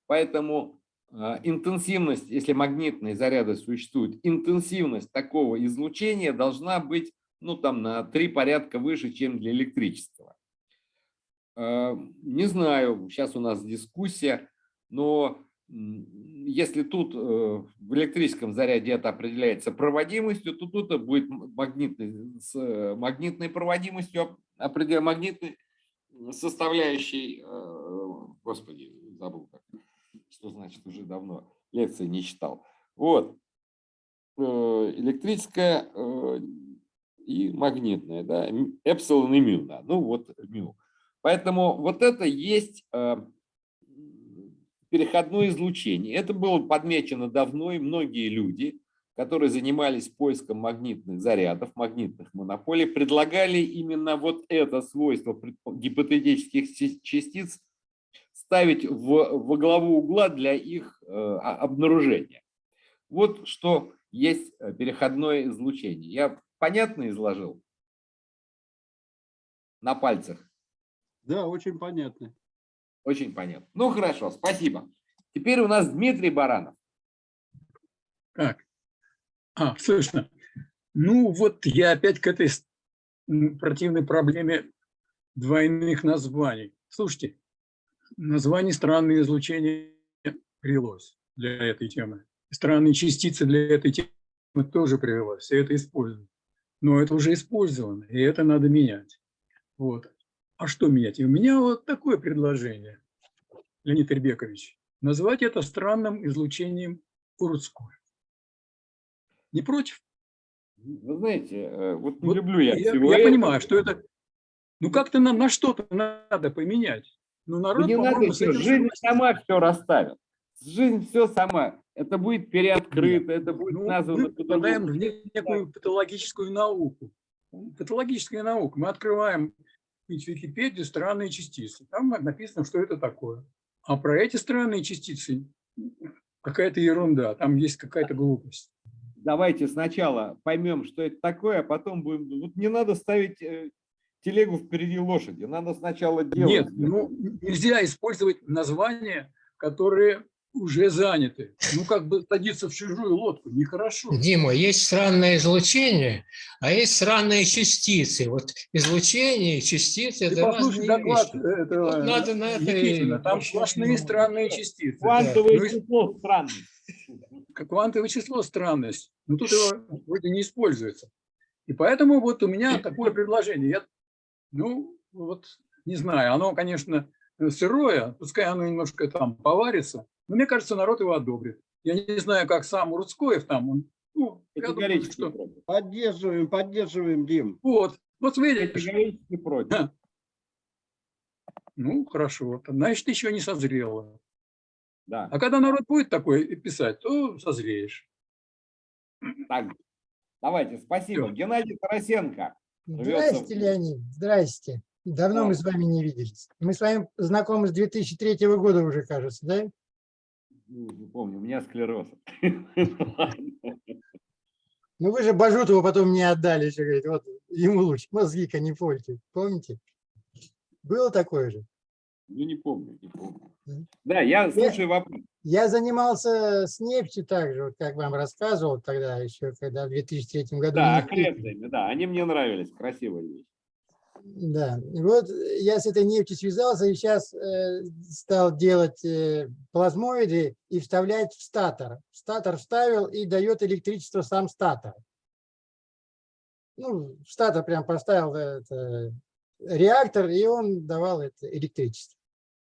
Поэтому интенсивность, если магнитные заряды существуют, интенсивность такого излучения должна быть ну, там, на три порядка выше, чем для электрического. А, не знаю, сейчас у нас дискуссия, но если тут э, в электрическом заряде это определяется проводимостью, то тут это будет магнитной, с магнитной проводимостью, магнитной составляющей, э, господи, забыл как что значит уже давно лекции не читал. Вот. Э, электрическая э, и магнитная, да, эпсилон и мю, да, ну вот мю. Поэтому вот это есть э, переходное излучение. Это было подмечено давно, и многие люди, которые занимались поиском магнитных зарядов, магнитных монополий, предлагали именно вот это свойство гипотетических частиц ставить в, во главу угла для их э, обнаружения. Вот что есть э, переходное излучение. Я понятно изложил? На пальцах. Да, очень понятно. Очень понятно. Ну хорошо, спасибо. Теперь у нас Дмитрий Баранов. Так, а, слышно. Ну вот я опять к этой противной проблеме двойных названий. Слушайте, название странные излучения привелось для этой темы. Странные частицы для этой темы тоже привелось, все это используют. Но это уже использовано, и это надо менять. Вот. А что менять? И у меня вот такое предложение, Леонид Ирбекович. Назвать это странным излучением Урудское. Не против? Вы знаете, э, вот не вот люблю я, я, я понимаю, что это... Ну как-то нам на что-то надо поменять. Ну народ, не надо, этим жизнь сама все расставит. Жизнь все сама. Это будет переоткрыто, это будет Ну, названо мы попадаем в не- некую патологическую науку. Патологическая наука. Мы открываем в Википедию странные частицы. Там написано, что это такое. А про эти странные частицы какая-то ерунда. Там есть какая-то глупость. Давайте сначала поймем, что это такое, а потом будем... Вот не надо ставить э, телегу впереди лошади. Надо сначала делать. Нет, ну нельзя использовать названия, которые уже заняты. Ну как бы садиться в чужую лодку, нехорошо. Дима, есть странное излучение, а есть странные частицы. Вот излучение и частицы – Ты это послушай разные доклад вещи. этого Вот надо на это и Никитина, там сплошные странные частицы. Квантовое Ну и- число странное. как квантовое число странность. Но тут его вроде не используется. И поэтому вот у меня такое предложение. Я, ну, вот не знаю, оно, конечно, сырое, пускай оно немножко там поварится, но мне кажется, народ его одобрит. Я не знаю, как сам Рудскоев там, он, ну, я думаю, что... Поддерживаем, поддерживаем, Дим. Вот, вот видишь, Категорически против. ну, хорошо, значит, еще не созрело. Да. А когда народ будет такое писать, то созреешь. Так, давайте, спасибо. Всё. Геннадий Тарасенко. Здрасте, Леонид, здрасте. Давно мы с вами не виделись. Мы с вами знакомы с 2003 года уже, кажется, да? Ну, Не помню, у меня склероз. Ну вы же Бажутову потом не отдали, еще говорит, вот ему лучше, мозги-ка не пользуй. Помните? Было такое же. Ну, не помню, не помню. Да, я слушаю вопрос. Я занимался с нефтью также, вот как вам рассказывал тогда еще, когда в 2003 году. Да, окрестными, да, они мне нравились, красивые вещи. Да, вот я с этой нефтью связался и сейчас стал делать э, плазмоиды и вставлять в статор. Статор вставил и дает электричество сам статор. Ну, статор прям поставил это, реактор, и он давал это электричество.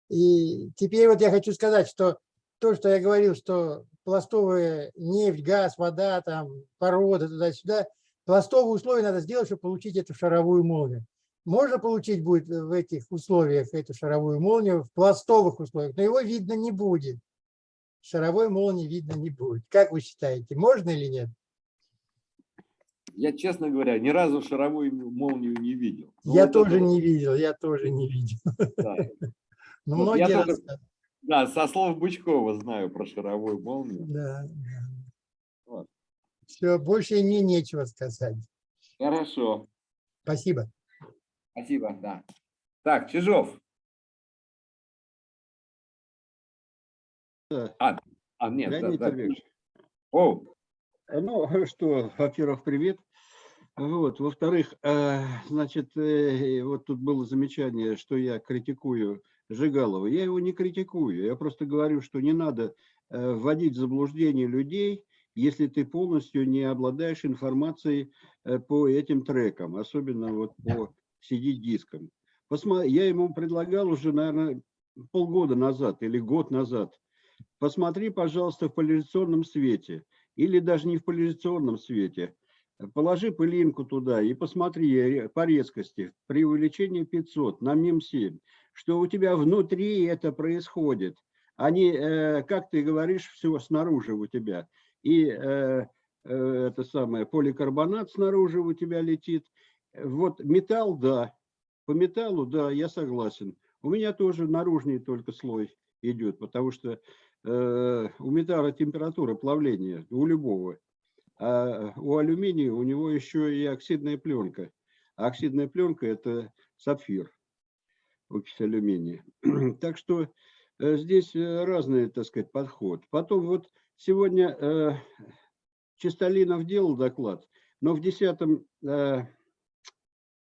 И теперь вот я хочу сказать, что то, что я говорил, что пластовая нефть, газ, вода, там, порода, туда-сюда, пластовые условия надо сделать, чтобы получить эту шаровую молнию. Можно получить будет в этих условиях эту шаровую молнию в пластовых условиях, но его видно не будет. Шаровой молнии видно не будет. Как вы считаете, можно или нет? Я, честно говоря, ни разу шаровую молнию не видел. Ну, я вот тоже это не видел, я тоже не видел. да. Но Вот я многие только- рассказывают. Да, со слов Бычкова знаю про шаровую молнию. Да. Вот. Все, больше мне нечего сказать. Хорошо, Спасибо. спасибо, да. Так, Чижов. Да. А, а нет, да, Леонид да. Ильич. О, Ну, что, во-первых, привет. Вот, во-вторых, э, значит, э, вот тут было замечание, что я критикую Жигалова. Я его не критикую, я просто говорю, что не надо э, вводить в заблуждение людей, если ты полностью не обладаешь информацией э, по этим трекам, особенно вот по CD-дискам. Я ему предлагал уже, наверное, полгода назад или год назад. Посмотри, пожалуйста, в поляризационном свете или даже не в поляризационном свете. Положи пылинку туда и посмотри по резкости при увеличении 500 на МИМ-7, что у тебя внутри это происходит, а не, э, как ты говоришь, все снаружи у тебя. И э, э, это самое, поликарбонат снаружи у тебя летит. Вот металл, да, по металлу, да, я согласен. У меня тоже наружный только слой идет, потому что у металла температура плавления, у любого. А у алюминия у него еще и оксидная пленка. А оксидная пленка – это сапфир, окись алюминия. Так что э, здесь э, разный, так сказать, подход. Потом вот сегодня э, Чистолинов делал доклад, но в десятом э,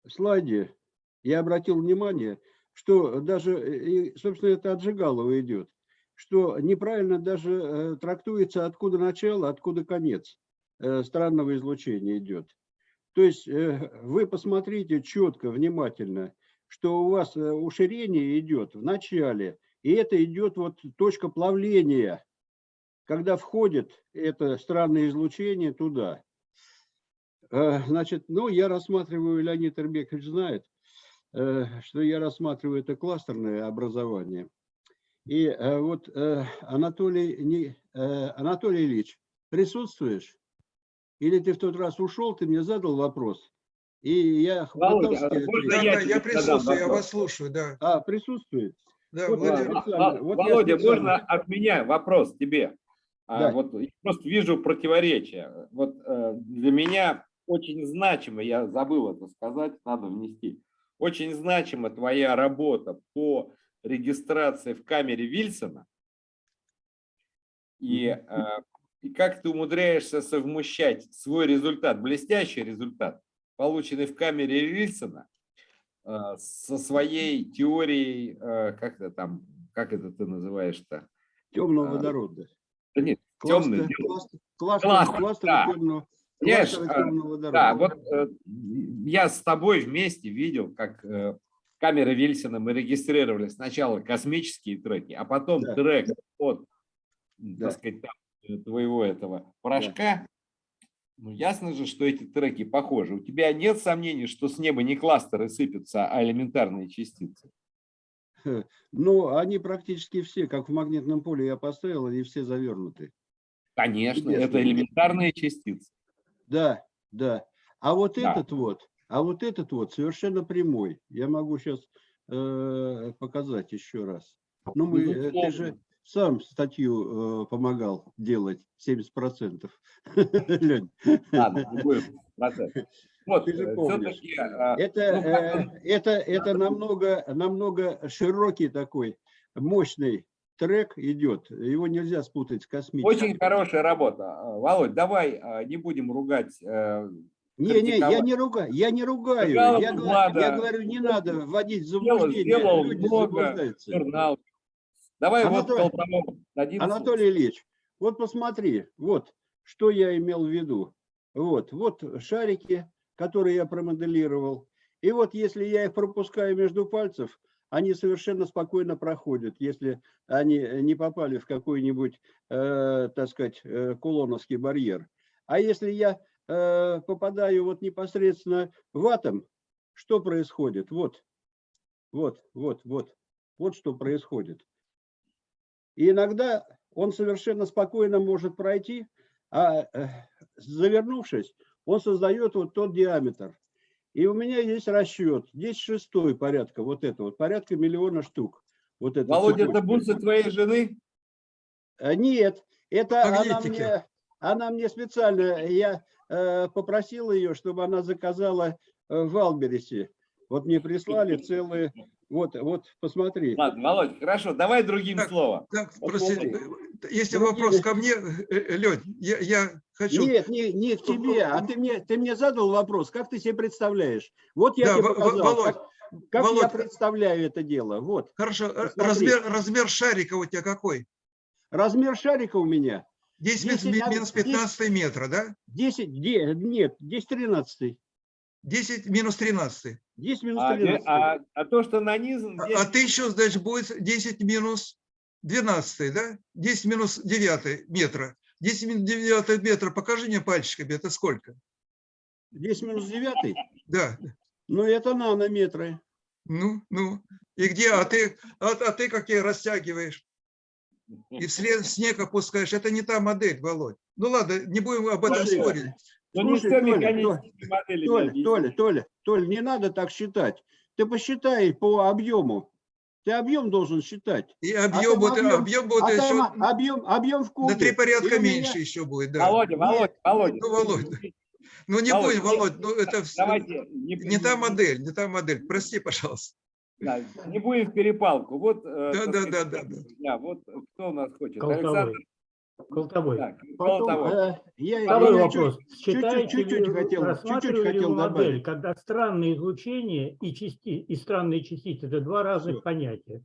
слайде я обратил внимание, что даже, собственно, это от идет, что неправильно даже трактуется, откуда начало, откуда конец странного излучения идет. То есть вы посмотрите четко, внимательно, что у вас уширение идет в начале, и это идет вот точка плавления, когда входит это странное излучение туда. Значит, ну, я рассматриваю, Леонид Ирбекович знает, что я рассматриваю это кластерное образование. И вот Анатолий, Анатолий Ильич, присутствуешь? Или ты в тот раз ушел, ты мне задал вопрос, и я Володя, а можно я, да, я присутствую, я вас слушаю, да. А, присутствует? Да, вот, Владимир. Володя, вот Володя можно от меня вопрос тебе? Да. А, вот, я просто вижу противоречия. Вот э, для меня очень значимо, я забыл это сказать, надо внести, очень значима твоя работа по регистрации в камере Вильсона. И э, и как ты умудряешься совмещать свой результат, блестящий результат, полученный в камере Вильсона, э, со своей теорией, э, как это там, как это ты называешь-то? Темного а, водорода. Да нет, темный. Кластер, кластер, кластер да. темного, Понимаешь, темного водорода. Да, вот э, я с тобой вместе видел, как э, камеры Вильсона мы регистрировали сначала космические треки, а потом Да. трек от, Да. так сказать, там, э, твоего этого порошка. Ну, ясно же, что эти треки похожи. У тебя нет сомнений, что с неба не кластеры сыпятся, а элементарные частицы? Ну, они практически все, как в магнитном поле я поставил, они все завернуты. Конечно, это элементарные частицы. Да, да. А вот Да. этот вот, а вот этот вот совершенно прямой. Я могу сейчас показать еще раз. Ну, мы, э, ты Безусловно. же сам статью э, помогал делать 70%. Лень. Ладно, не будем процесс. Вот, Ты же помнишь. все-таки... Это, э, это, это намного, намного широкий такой, мощный трек идет. Его нельзя спутать с космическим. Очень хорошая работа. А, Володь, давай а, не будем ругать. э, Не, не, я не ругаю, я не ругаю. Жигалов Я, говорю- я говорю, не надо вводить в Сделал, заблуждение. сделал Люди много журнал. Давай вот Анатолий- Колпаков дадим Анатолий Ильич, вот посмотри, вот что я имел в виду. Вот, вот шарики, которые я промоделировал. И вот если я их пропускаю между пальцев, они совершенно спокойно проходят, если они не попали в какой-нибудь, э, так сказать, э, кулоновский барьер. А если я э, попадаю вот непосредственно в атом, что происходит? Вот, вот, вот, вот, вот что происходит. И иногда он совершенно спокойно может пройти, а э, завернувшись, он создает вот тот диаметр. И у меня есть расчет, здесь шестой порядка, вот это вот, порядка миллиона штук. Вот это Володя, это бусы твоей жены? А, Нет, это она мне, она мне специально, я э, попросил ее, чтобы она заказала э, в Албересе. Вот мне прислали целые, вот, вот, посмотри. Ладно, Володь, хорошо, давай другим Так, словом. Так, Вот простите, смотри. э, если Другие- вопрос ко мне, э, Лень, я, я хочу... Нет, не, не к тебе, а ты мне, ты мне задал вопрос, как ты себе представляешь? Вот я Да, тебе показал, Володь, как, как я Володь, представляю это дело. Вот, Хорошо, э, Посмотри. размер, размер шарика у тебя какой? размер шарика у меня 10 минус, 10 на- минус 15 метра, да? 10, де- нет, 10 13, 10 минус 13. 10 минус А, 13. а- а то, что нанизан... А, здесь- а ты еще, значит, будет 10 минус 12, да? 10 минус 9 метра. 10 минус 9 метра, покажи мне пальчиками, это сколько? 10 минус 9, Да, ну это нанометры. ну, ну. И где, а ты, а, а ты какие растягиваешь? и в сле- в снег опускаешь. Это не та модель, Володь. Ну ладно, не будем об этом Спасибо. спорить. Ну, не Слушай, все Толя, модели. Толя, объяснить. Толя, Толя, Толя, не надо так считать. Ты посчитай по объему. Ты объем должен считать. И А объем, там будет, объем- объем будет а еще объем, объем в кубе. на три порядка И у меня- меньше еще будет. Да. Володя, Володя, Володя. Ну, Володь, Ну не Володь, будем, Володь, ну это Давайте не та модель, не та модель. Прости, пожалуйста. Да, не будем в перепалку. Вот, э, Да, да, сказать, да, да, да. да, вот кто у нас хочет? Колтовой. Александр, Колтовой. так, Потом, Колтовой. э, я, Второй я вопрос. чуть-чуть хотел- чуть-чуть хотел модель, добавить. когда странные излучения и, части, и странные частицы – это два разных Всё. понятия.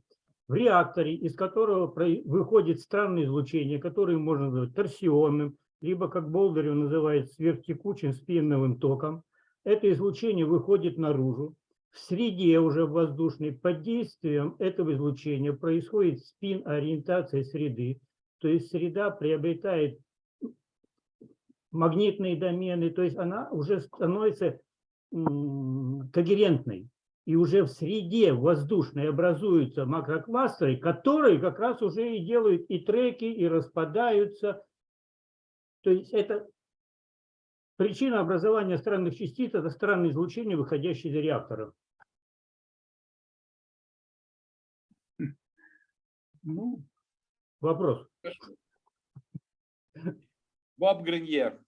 В реакторе, из которого выходит странное излучение, которое можно назвать торсионным, либо, как Болдырев называет, сверхтекучим спиновым током, это излучение выходит наружу. В среде уже воздушной под действием этого излучения происходит спин ориентация среды, то есть среда приобретает магнитные домены, то есть она уже становится когерентной. И уже в среде воздушной образуются макрокластеры, которые как раз уже и делают и треки, и распадаются. То есть это причина образования странных частиц, это странные излучения, выходящие из реакторов. Ну, Вопрос. Боб Гриньер.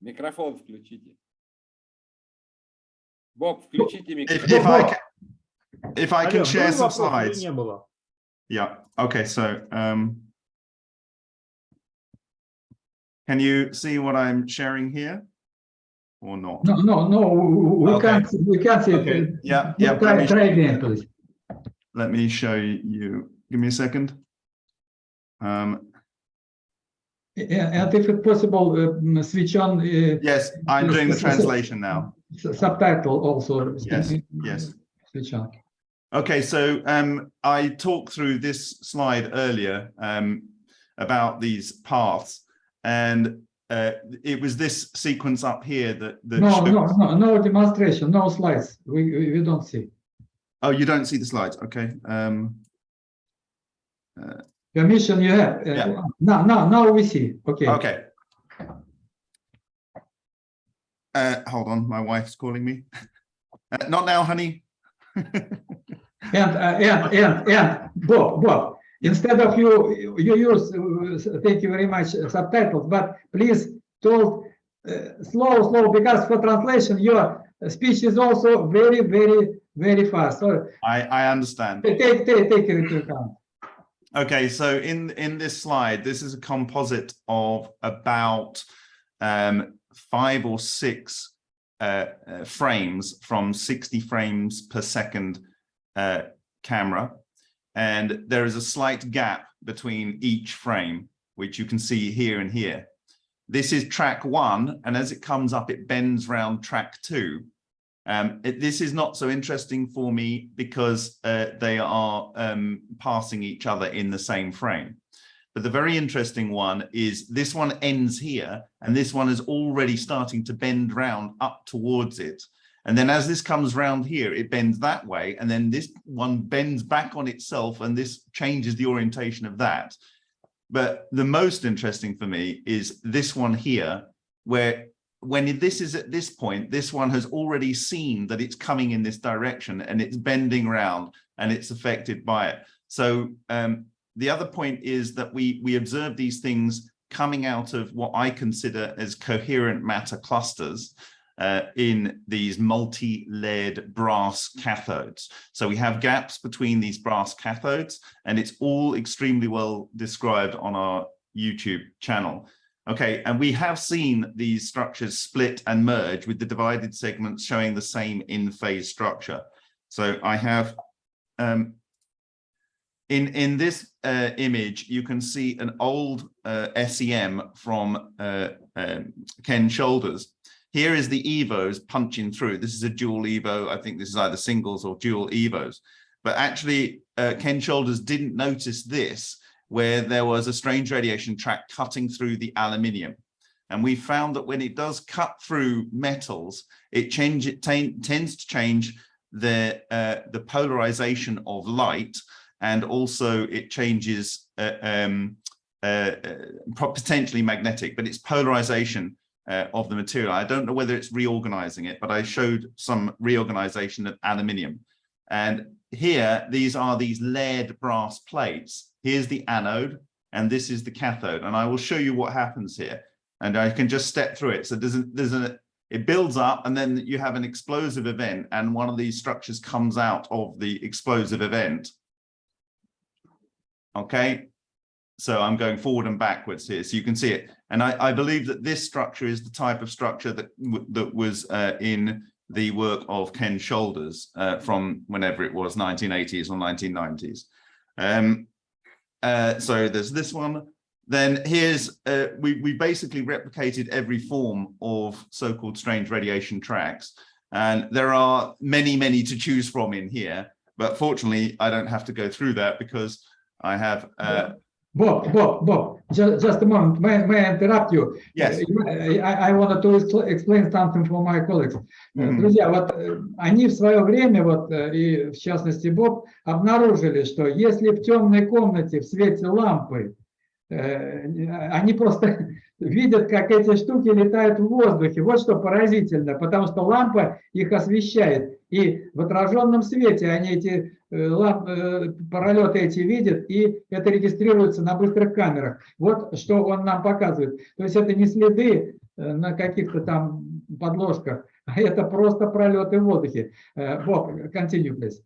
Микрофон включите. Боб, включите If, микрофон. if I can, if I Алло, can был share some вопрос или slides. не было? Yeah. Okay. So, um, can you see what I'm sharing here, or not? No, no, no, we Okay. can't, we can't see Okay. it. Yeah. Yeah. Try, Let me, try again, please. let me show you. Give me a second. Um, And if it's possible, uh, switch on uh, yes, I'm doing the translation now. subtitle also. Yes, yes. Switch on. Okay, so um, I talked through this slide earlier um, about these paths, and uh, it was this sequence up here that that No, no, no, no demonstration, no slides. We, we, we don't see. Oh, you don't see the slides. Okay. Um, Permission you have. uh, Yeah. Now, now, now we see. Okay. okay. Uh, hold on, my wife's calling me. Uh, not now, honey. And, uh, and, and, and, Bob, Bob, instead of you, you use, uh, thank you very much, uh, subtitles, but please talk uh, slow, slow, because for translation, your speech is also very, very, very fast. So I I understand. take, take, take it into account. Okay, so in in this slide, this is a composite of about um, five or six uh, uh, frames from 60 frames per second uh, camera. And there is a slight gap between each frame, which you can see here and here. This is track one, and as it comes up, it bends round track two. Um, it- this is not so interesting for me because uh, they are um, passing each other in the same frame. But the very interesting one is this one ends here, and this one is already starting to bend round up towards it. And then as this comes round here, it bends that way, and then this one bends back on itself, and this changes the orientation of that. But the most interesting for me is this one here, where when this is at this point, this one has already seen that it's coming in this direction and it's bending around and it's affected by it. So um, the other point is that we we observe these things coming out of what I consider as coherent matter clusters uh, in these multi-layered brass cathodes. So we have gaps between these brass cathodes and it's all extremely well described on our YouTube channel. Okay, and we have seen these structures split and merge with the divided segments showing the same in-phase structure. So I have, um, in, in this uh, image, you can see an old uh, SEM from uh, um, Ken Shoulders. Here is the EVOs punching through. This is a dual EVO. I think this is either singles or dual EVOs. But actually, uh, Ken Shoulders didn't notice this where there was a strange radiation track cutting through the aluminium. And we found that when it does cut through metals, it change it tends to change the, uh, the polarization of light and also it changes uh, um, uh, uh, potentially magnetic, but it's polarization uh, of the material. I don't know whether it's reorganizing it, but I showed some reorganization of aluminium. And here, these are these layered brass plates. Here's the anode, and this is the cathode. And I will show you what happens here. And I can just step through it. So there's a, there's a, it builds up and then you have an explosive event and one of these structures comes out of the explosive event. Okay, so I'm going forward and backwards here, so you can see it. And I, I believe that this structure is the type of structure that that was uh, in the work of Ken Shoulders uh, from whenever it was 1980s or 1990s. Um, uh, so there's this one. Then here's, uh, we, we basically replicated every form of so-called strange radiation tracks. And there are many, many to choose from in here. But fortunately, I don't have to go through that because I have uh, Bob, Bob, Bob, just, just a moment. May, may I interrupt you? Yes. I, I wanted to expl- explain something for my colleagues. Мгм. Друзья, вот э, они в свое время, вот э, и в частности Боб, обнаружили, что если в темной комнате в свете лампы э, они просто видят, как эти штуки летают в воздухе. Вот что поразительно, потому что лампа их освещает. И в отраженном свете они эти э, ламп, э, пролеты эти видят, и это регистрируется на быстрых камерах. Вот что он нам показывает. То есть это не следы э, на каких-то там подложках, а это просто пролеты в воздухе. Боб, continue, please.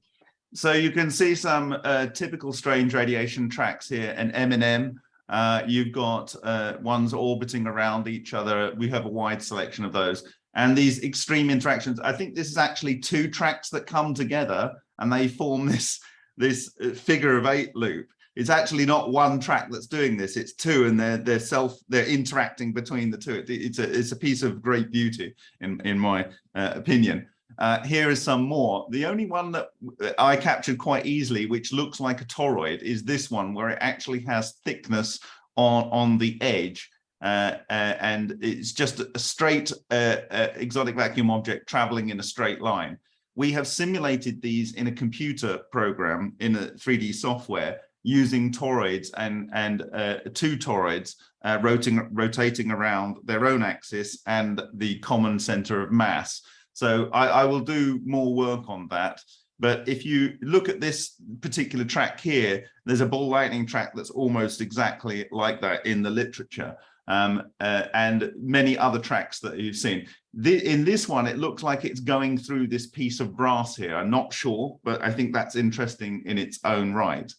So you can see some uh, typical strange radiation tracks here, an M&M. Uh, you've got uh, ones orbiting around each other. We have a wide selection of those. And these extreme interactions, I think this is actually two tracks that come together and they form this, this uh, figure of eight loop. It's actually not one track that's doing this, it's two and they're, they're self, they're interacting between the two. It- it's, a, it's a piece of great beauty in, in my uh, opinion. Uh, here is some more. The only one that I captured quite easily, which looks like a toroid, is this one where it actually has thickness on, on the edge. Uh, uh, and it's just a straight uh, uh, exotic vacuum object traveling in a straight line. We have simulated these in a computer program in a 3D software using toroids and, and uh, two toroids rotating, rotating around their own axis and the common center of mass. So I, I will do more work on that. But if you look at this particular track here, there's a ball lightning track that's almost exactly like that in the literature. Um, uh, and many other tracks that you've seen. The, in this one, it looks like it's going through this piece of brass here. I'm not sure, but I think that's interesting in its own right.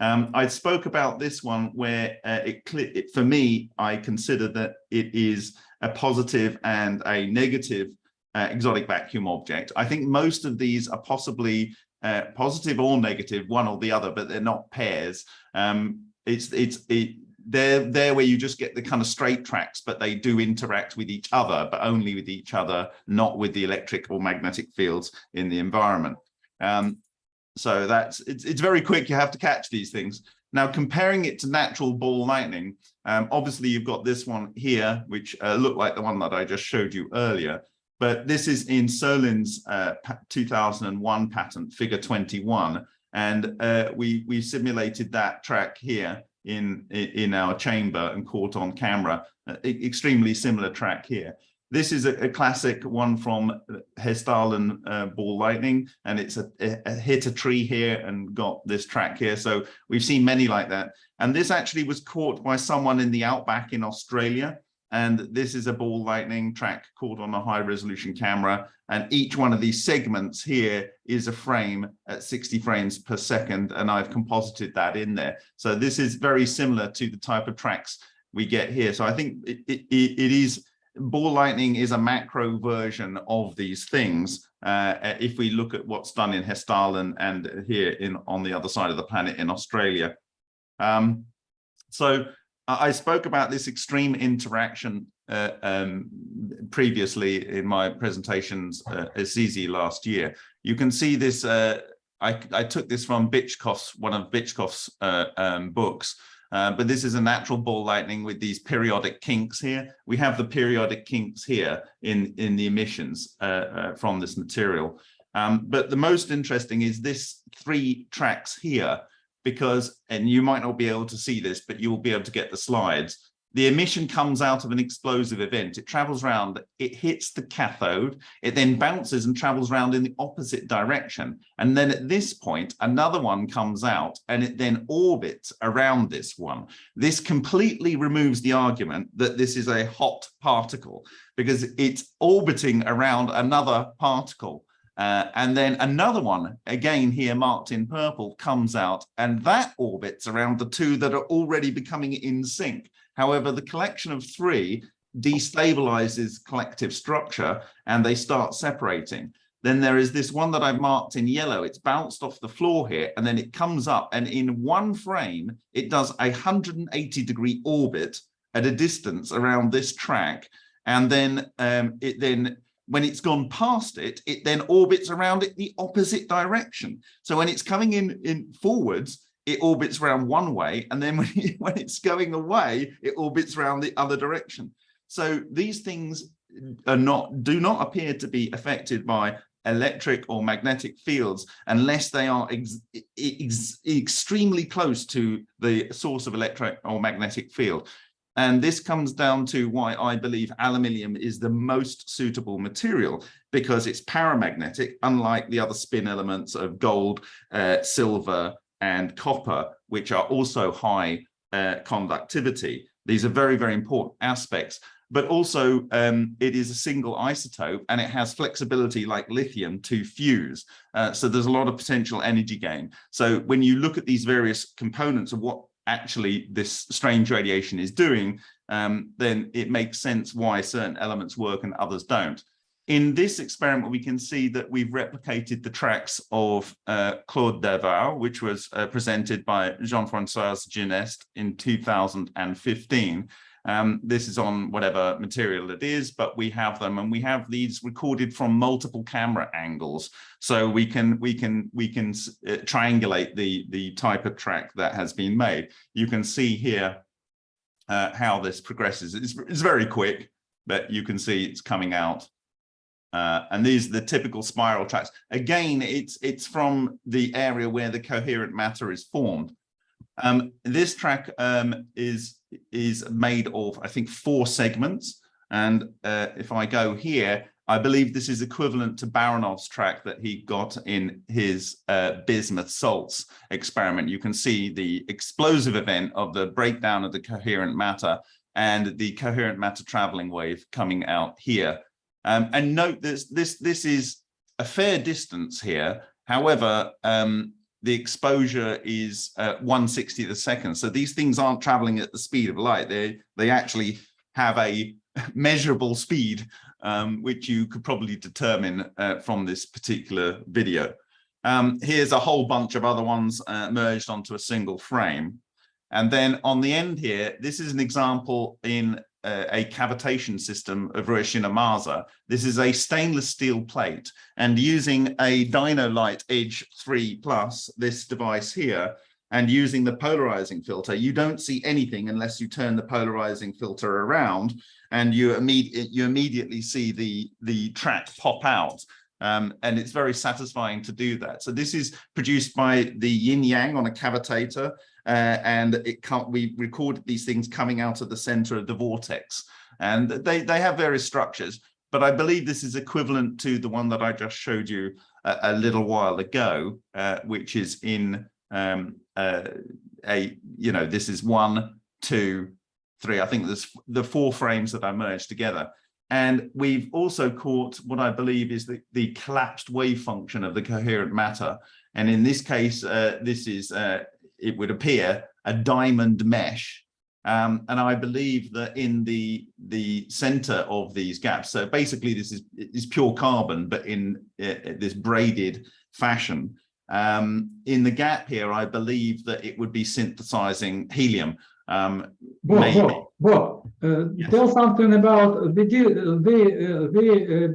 Um, I spoke about this one where uh, it, it, for me, I consider that it is a positive and a negative uh, exotic vacuum object. I think most of these are possibly uh, positive or negative, one or the other, but they're not pairs. Um, it's it's it, they're there where you just get the kind of straight tracks, but they do interact with each other, but only with each other, not with the electric or magnetic fields in the environment. Um, so that's it's it's very quick. You have to catch these things. Now, comparing it to natural ball lightning, um, obviously you've got this one here, which uh, looked like the one that I just showed you earlier. But this is in Solin's uh, 2001 patent, figure 21. And uh, we, we simulated that track here in, in our chamber and caught on camera, uh, extremely similar track here. This is a, a classic one from Hestalen uh, ball lightning, and it's a, a hit a tree here and got this track here. So we've seen many like that. And this actually was caught by someone in the outback in Australia. And this is a ball lightning track caught on a high resolution camera. And each one of these segments here is a frame at 60 frames per second. And I've composited that in there. So this is very similar to the type of tracks we get here. So I think it, it, it is ball lightning is a macro version of these things. Uh, if we look at what's done in Hestalen and here in on the other side of the planet in Australia. Um, so I spoke about this extreme interaction uh, um, previously in my presentations uh, at CZ last year. You can see this, uh, I, I took this from Bitchkoff's, one of Bitchkoff's uh, um, books, uh, but this is a natural ball lightning with these periodic kinks here. We have the periodic kinks here in, in the emissions uh, uh, from this material. Um, but the most interesting is this three tracks here, because, and you might not be able to see this, but you'll be able to get the slides. The emission comes out of an explosive event. It travels around, it hits the cathode, it then bounces and travels around in the opposite direction. And then at this point, another one comes out and it then orbits around this one. This completely removes the argument that this is a hot particle because it's orbiting around another particle. Uh, and then another one, again here marked in purple, comes out and that orbits around the two that are already becoming in sync. However, the collection of three destabilizes collective structure and they start separating. Then there is this one that I've marked in yellow. It's bounced off the floor here and then it comes up and in one frame, it does a 180 degree orbit at a distance around this track. And then um, it then when it's gone past it, it then orbits around it the opposite direction. So when it's coming in, in forwards, it orbits around one way, and then when, when it's going away, it orbits around the other direction. So these things are not do not appear to be affected by electric or magnetic fields unless they are ex ex extremely close to the source of electric or magnetic field. And this comes down to why I believe aluminium is the most suitable material because it's paramagnetic, unlike the other spin elements of gold, uh, silver, and copper, which are also high uh, conductivity. These are very, very important aspects, but also um, it is a single isotope and it has flexibility like lithium to fuse. Uh, so there's a lot of potential energy gain. So when you look at these various components of what actually this strange radiation is doing, um, then it makes sense why certain elements work and others don't. In this experiment, we can see that we've replicated the tracks of uh, Claude Derval, which was uh, presented by Jean-François Gineste in 2015. Um, this is on whatever material it is, but we have them and we have these recorded from multiple camera angles. So we can we can we can uh, triangulate the the type of track that has been made. You can see here uh, how this progresses. It's, it's very quick, but you can see it's coming out uh, and these are the typical spiral tracks. Again, it's it's from the area where the coherent matter is formed. Um, this track um, is is made of, I think, four segments. And uh, if I go here, I believe this is equivalent to Baranov's track that he got in his uh, bismuth salts experiment. You can see the explosive event of the breakdown of the coherent matter and the coherent matter traveling wave coming out here. Um, and note this, this, this is a fair distance here. However, um, the exposure is uh, 160th a second. So these things aren't traveling at the speed of light. They, they actually have a measurable speed, um, which you could probably determine uh, from this particular video. Um, here's a whole bunch of other ones uh, merged onto a single frame. And then on the end here, this is an example in a cavitation system of Urushina This is a stainless steel plate and using a Dynolite Edge 3 Plus, this device here, and using the polarizing filter, you don't see anything unless you turn the polarizing filter around and you, imme you immediately see the, the track pop out. Um, and it's very satisfying to do that. So this is produced by the yin yang on a cavitator uh, and it can't, we recorded these things coming out of the center of the vortex. And they, they have various structures, but I believe this is equivalent to the one that I just showed you a, a little while ago, uh, which is in um, uh, a, you know, this is one, two, three. I think there's the four frames that I merged together. And we've also caught what I believe is the, the collapsed wave function of the coherent matter. And in this case, uh, this is uh, it would appear, a diamond mesh. Um, and I believe that in the the center of these gaps, so basically this is is pure carbon, but in uh, this braided fashion. Um, in the gap here, I believe that it would be synthesizing helium. Um, Bob, Bob, Bob uh, yes. tell something about the the uh, the uh,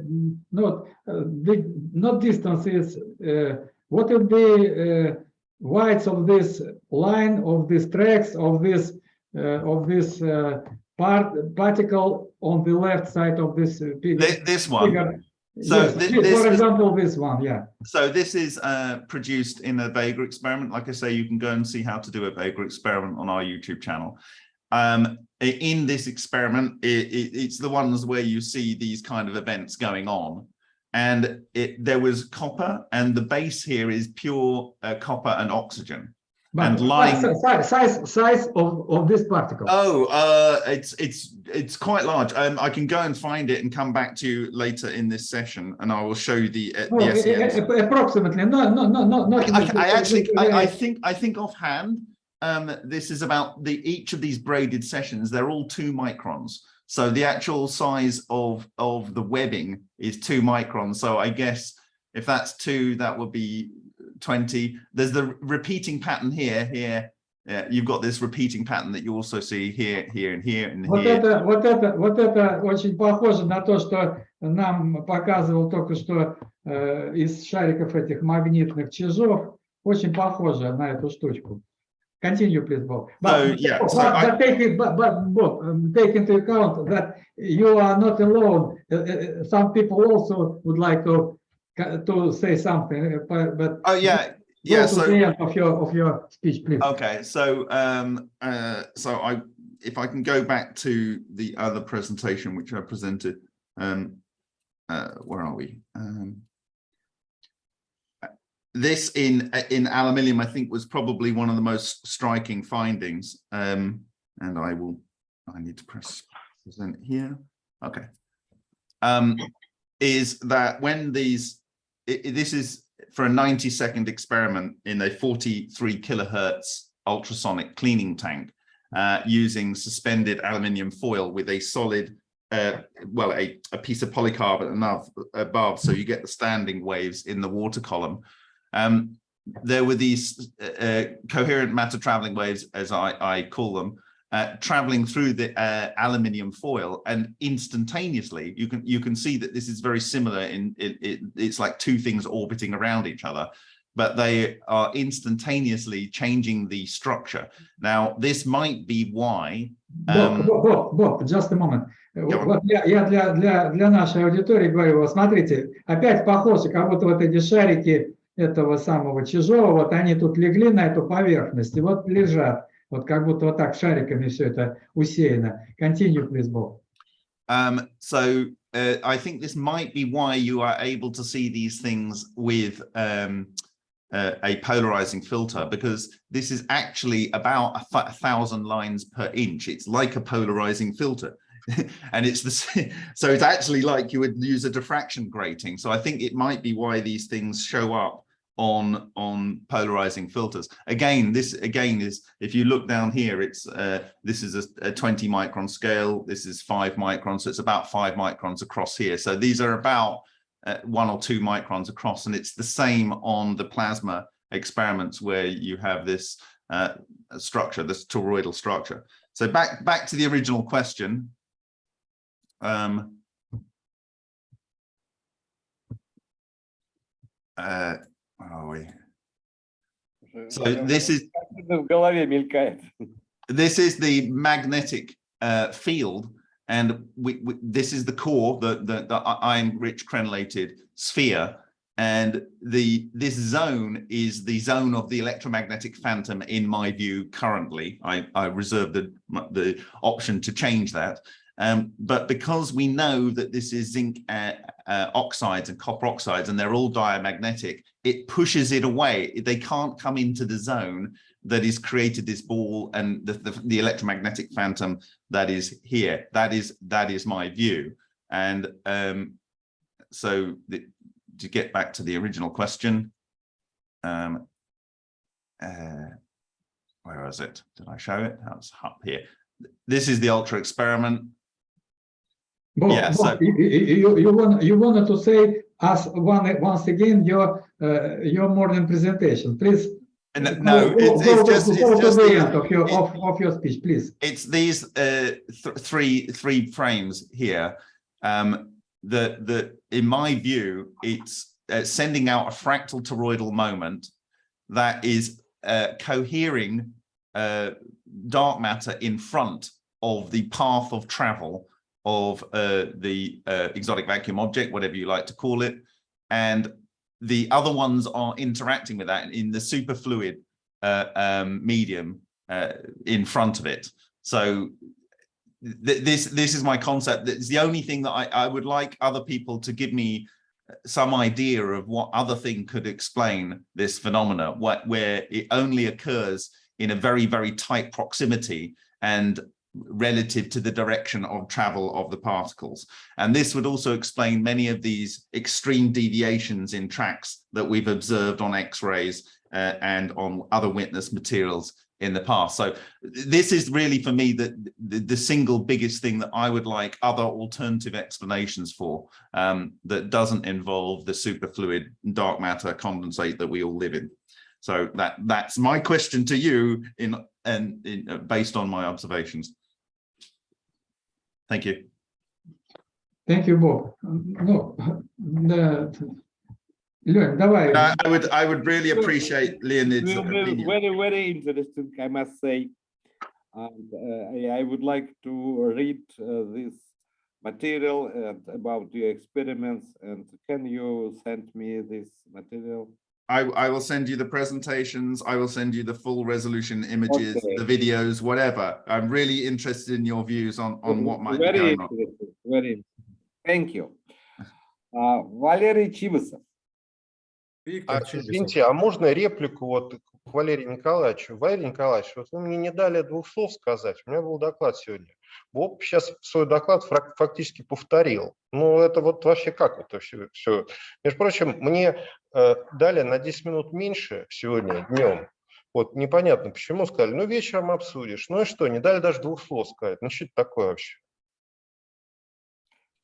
not uh, the not distances. Uh, what would be whites of this line of these tracks of this uh, of this uh, part particle on the left side of this uh, this, this one. So yes, thi- this for is- example, this one, yeah. So this is uh, produced in a Vega experiment. Like I say, you can go and see how to do a Vega experiment on our YouTube channel. Um, in this experiment, it, it, it's the ones where you see these kind of events going on. And it, there was copper and the base here is pure uh, copper and oxygen. But And lying- size, size, size of, of this particle. Oh, uh, it's it's it's quite large. Um, I can go and find it and come back to you later in this session, and I will show you the uh, Oh, the a- a- SEMs. a- approximately, no, no, no, no, not. I, I actually, I, I think, I think offhand, um, this is about the each of these braided sessions. They're all two microns. So the actual size of of the webbing is two microns. So I guess if that's two, that would be 20. There's the repeating pattern here, here. Yeah, you've got this repeating pattern that you also see here, here, and here, and Вот here. это, вот это, вот это очень похоже на то, что нам показывал только что э, из шариков этих магнитных чижов. Очень похоже на эту штучку. Continue, please, Bob. So, yeah, but, so I- but take, it, but, but Bob, um, take into account that you are not alone. Uh, uh, some people also would like to to say something, uh, but, but Oh yeah, yeah. So of your of your speech, please. Okay, so um, uh, so I, if I can go back to the other presentation which I presented, um, uh, where are we? Um, uh, this in in aluminium, I think, was probably one of the most striking findings. Um, and I will, I need to press present here. Okay. Um, is that when these, i- i- this is for a 90 second experiment in a 43 kilohertz ultrasonic cleaning tank uh, using suspended aluminium foil with a solid, uh, well, a, a piece of polycarbonate above, so you get the standing waves in the water column. Um, there were these uh, uh, coherent matter traveling waves, as I, I call them, uh, traveling through the uh, aluminium foil and instantaneously you can you can see that this is very similar in it, it it's like two things orbiting around each other but they are instantaneously changing the structure now this might be why Боб, um, Боб, Боб, Боб, just a moment. Yeah. Вот я, я для, для, для нашей аудитории говорю, вот смотрите, опять похоже, как будто вот эти шарики этого самого чужого, вот они тут легли на эту поверхность, и вот лежат, вот как будто вот так шариками все это усеяно. Continue, please, Bob. Um, so uh, I think this might be why you are able to see these things with um, uh, a polarizing filter, because this is actually about a, th- a thousand lines per inch. It's like a polarizing filter. and it's the s- so it's actually like you would use a diffraction grating. So I think it might be why these things show up on on polarizing filters. Again this again is if you look down here it's uh this is a, a 20 micron scale this is five microns so it's about five microns across here. So these are about uh, one or two microns across and it's the same on the plasma experiments where you have this uh structure this toroidal structure. So back back to the original question. Um uh where are we So this is В голове мелькает. this is the magnetic uh, field, and we, we, this is the core, the, the, the iron-rich crenellated sphere, and the this zone is the zone of the electromagnetic phantom. In my view, currently, I, I reserve the the option to change that. Um, but because we know that this is zinc uh, uh, oxides and copper oxides, and they're all diamagnetic, it pushes it away. They can't come into the zone that has created this ball and the, the, the electromagnetic phantom that is here. That is that is my view. And um, so the, to get back to the original question, um, uh, where was it? Did I show it? That's up here. This is the ultra experiment. Bob, Yeah, so- you, you, you, want, you wanted to say us one, once again your uh, your morning presentation, please. And no, go- it's, go it's just it's just the end of your it- of, of your speech, please. it's these uh, th three three frames here um, that that in my view it's uh, sending out a fractal toroidal moment that is uh, cohering uh, dark matter in front of the path of travel of uh, the uh, exotic vacuum object, whatever you like to call it. And the other ones are interacting with that in the superfluid uh, um, medium uh, in front of it. So th this this is my concept. It's the only thing that I, I would like other people to give me some idea of what other thing could explain this phenomena, what, where it only occurs in a very, very tight proximity and relative to the direction of travel of the particles. And this would also explain many of these extreme deviations in tracks that we've observed on X-rays uh, and on other witness materials in the past. So this is really for me the, the, the single biggest thing that I would like other alternative explanations for um, that doesn't involve the superfluid dark matter condensate that we all live in. So that that's my question to you in and uh, based on my observations. Thank you. Thank you, Bob. Ну, да, Лёнь, давай. I, I would I would really appreciate Leonid's will be opinion. very, very interesting, I must say. And uh, I would like to read uh, this material and about your experiments. And can you send me this material? I, I will send you the presentations. I will send you the full resolution images, Okay. the videos, whatever. I'm really interested in your views on, on what might be Very going on. very. Thank you. Uh, Валерий Чибисов. А, извините, а можно реплику вот к Валерию Николаевичу? Валерий Николаевич, вот вы мне не дали двух слов сказать. У меня был доклад сегодня. Боб сейчас свой доклад фактически повторил. Ну, это вот вообще как это все? все? Между прочим, мне дали на 10 минут меньше сегодня днем. Вот непонятно почему сказали. Ну, вечером обсудишь. Ну и что, не дали даже двух слов сказать. Ну, что это такое вообще?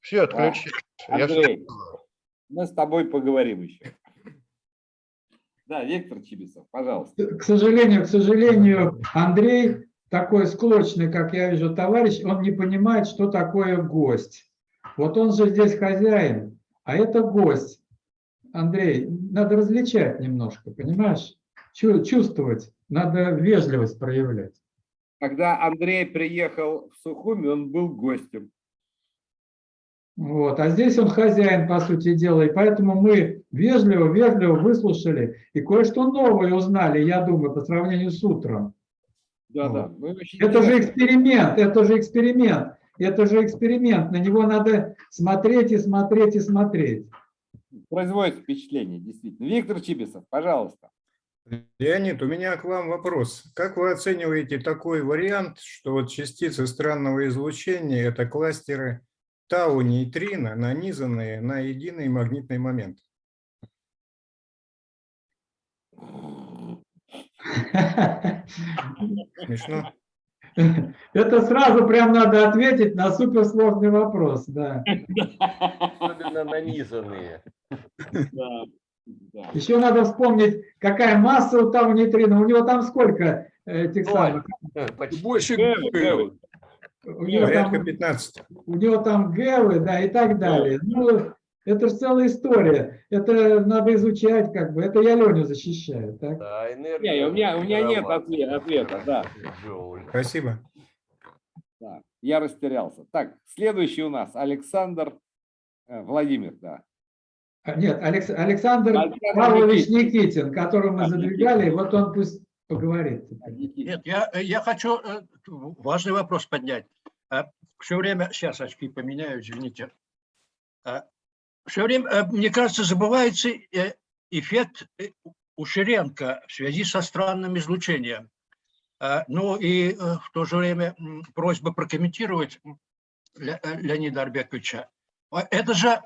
Все, отключились. Я всё Андрей, сказал. мы с тобой поговорим еще. Да, Виктор Чибисов, пожалуйста. К сожалению, к сожалению, Андрей такой склочный, как я вижу, товарищ, он не понимает, что такое гость. Вот он же здесь хозяин, а это гость. Андрей, надо различать немножко, понимаешь? Чу- Чувствовать, надо вежливость проявлять. Когда Андрей приехал в Сухуми, он был гостем. Вот. А здесь он хозяин, по сути дела, и поэтому мы вежливо, вежливо выслушали и кое-что новое узнали, я думаю, по сравнению с утром. Да, Вот. да. Это же эксперимент, это же эксперимент, это же эксперимент, на него надо смотреть и смотреть и смотреть. Производит впечатление, действительно. Виктор Чибисов, пожалуйста. Леонид, у меня к вам вопрос. Как вы оцениваете такой вариант, что вот частицы странного излучения – это кластеры тау-нейтрино, нанизанные на единый магнитный момент? Смешно? Это сразу прям надо ответить на суперсложный вопрос, да. Особенно нанизанные. Да, да. Еще надо вспомнить, какая масса у того нейтрина. У него там сколько э, этих самых? Почти. Больше Гэвы, гэвы. У него Порядка там, 15. у него там гэвы, да, и так далее. Ну, это же целая история. Это надо изучать, как бы. Это я Леню защищаю, так? Да, энергия. Не, у меня, у меня нет мировая. отве- ответа, да. Спасибо. да. Я растерялся. Так, следующий у нас Александр э, Владимир, да. А, Нет, Алекс- Александр Александр Павлович Никитин. Никитин, которого мы А, задвигали, вот он пусть поговорит. Нет, я, я хочу э, важный вопрос поднять. Все время, сейчас очки поменяю, извините. Все время, э, мне кажется, забывается э, эффект э, Ушеренко в связи со странным излучением. Ну и в то же время просьба прокомментировать Ле- Леонида Арбековича. Это же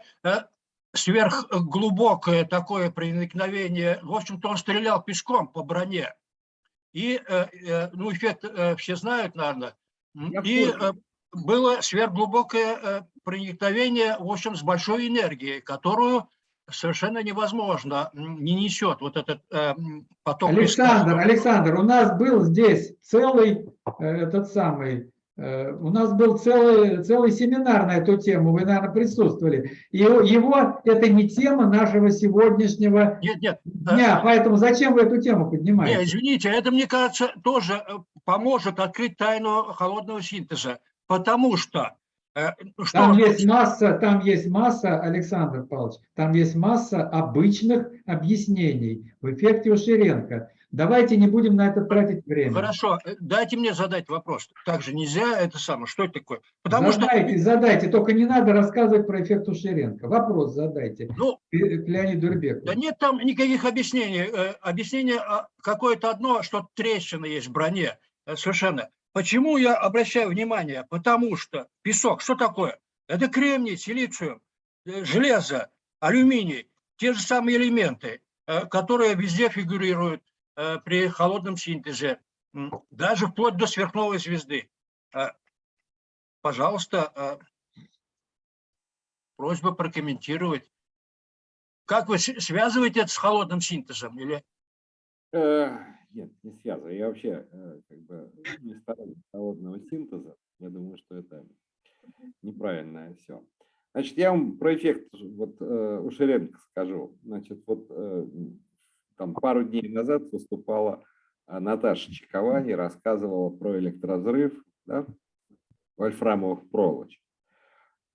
сверхглубокое такое проникновение. В общем-то, он стрелял пешком по броне. И, ну, эффект все знают, наверное. Я И курсе. Э, было сверхглубокое э, проникновение, в общем, с большой энергией, которую совершенно невозможно, не несет вот этот э, поток. Александр, Александр, у нас был здесь целый э, этот самый, э, у нас был целый, целый семинар на эту тему, вы, наверное, присутствовали. И его, это не тема нашего сегодняшнего Нет, нет, э, дня, поэтому зачем вы эту тему поднимаете? извините, это, мне кажется, тоже э, поможет открыть тайну холодного синтеза, потому что Э, что, Там есть масса, там есть масса, Александр Павлович, там есть масса обычных объяснений в эффекте Уширенко. Давайте не будем на это тратить время. Хорошо, э, дайте мне задать вопрос. Также нельзя это самое, что это такое? Потому задайте, что... задайте, только не надо рассказывать про эффект Уширенко. Вопрос задайте Ну, к Леониду Рыбеку. Да нет там никаких объяснений. Э, Объяснение а, какое-то одно, что трещина есть в броне. Э, Совершенно. Почему я обращаю внимание? Потому что песок, что такое? Это кремний, силициум, э, железо, алюминий, те же самые элементы, э, которые везде фигурируют э, при холодном синтезе, даже вплоть до сверхновой звезды. Пожалуйста, просьба прокомментировать. Как вы связываете это с холодным синтезом? Или Нет, не связываю. Я вообще э, как бы не сторонник холодного синтеза. Я думаю, что это неправильное все. Значит, я вам про эффект вот, э, Ушеренко скажу. Значит, вот э, там пару дней назад выступала Наташа Чековани, рассказывала про электразрыв да, вольфрамовых проволочек.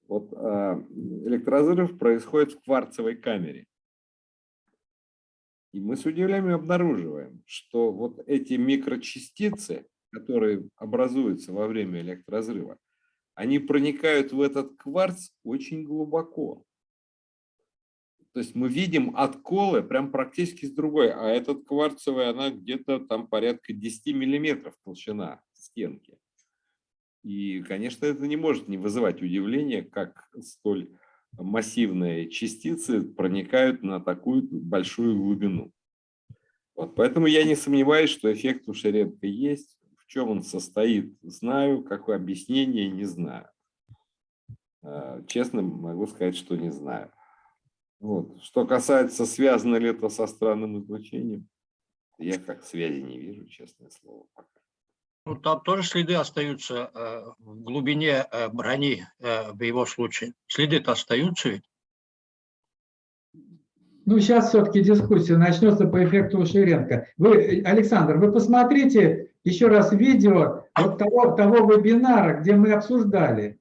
Вот э, электразрыв происходит в кварцевой камере. И мы с удивлением обнаруживаем, что вот эти микрочастицы, которые образуются во время электразрыва, они проникают в этот кварц очень глубоко. То есть мы видим отколы прям практически с другой, а этот кварцевый, она где-то там порядка 10 миллиметров толщина стенки. И, конечно, это не может не вызывать удивления, как столь массивные частицы проникают на такую большую глубину. Вот, поэтому я не сомневаюсь, что эффект у Шеренко есть. В чем он состоит, знаю. Какое объяснение, не знаю. Э, Честно могу сказать, что не знаю. Вот. Что касается, связано ли это со странным излучением, я как связи не вижу, честное слово. пока. Ну, там тоже следы остаются э, в глубине э, брони э, в его случае? Следы-то остаются ведь? Ну, сейчас все-таки дискуссия начнется по эффекту Уширенко. Вы, Александр, вы посмотрите еще раз видео вот того, того вебинара, где мы обсуждали.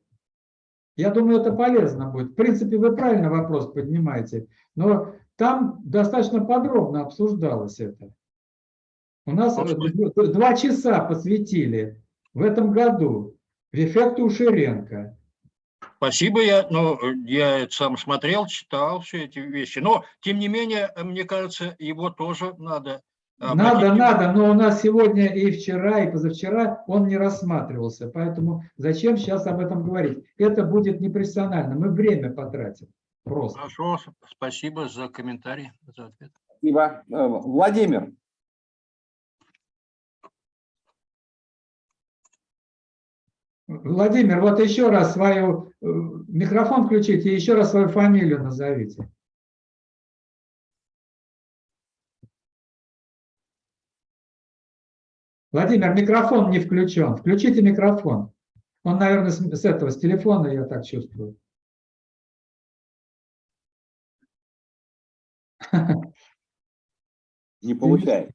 Я думаю, это полезно будет. В принципе, вы правильно вопрос поднимаете, но там достаточно подробно обсуждалось это. У нас Может два часа посвятили в этом году в эффекту Уширенко. Спасибо, я, ну, я это сам смотрел, читал все эти вещи. Но, тем не менее, мне кажется, его тоже надо... Надо, обратить- надо, но у нас сегодня и вчера, и позавчера он не рассматривался. Поэтому зачем сейчас об этом говорить? Это будет непрофессионально. Мы время потратим. Просто. Хорошо, спасибо за комментарий, за ответ. Спасибо. Э, Владимир. Владимир, вот еще раз свою э, микрофон включите еще раз свою фамилию назовите. Владимир, микрофон не включен. Включите микрофон. Он, наверное, с, с этого, с телефона, я так чувствую. Не получается.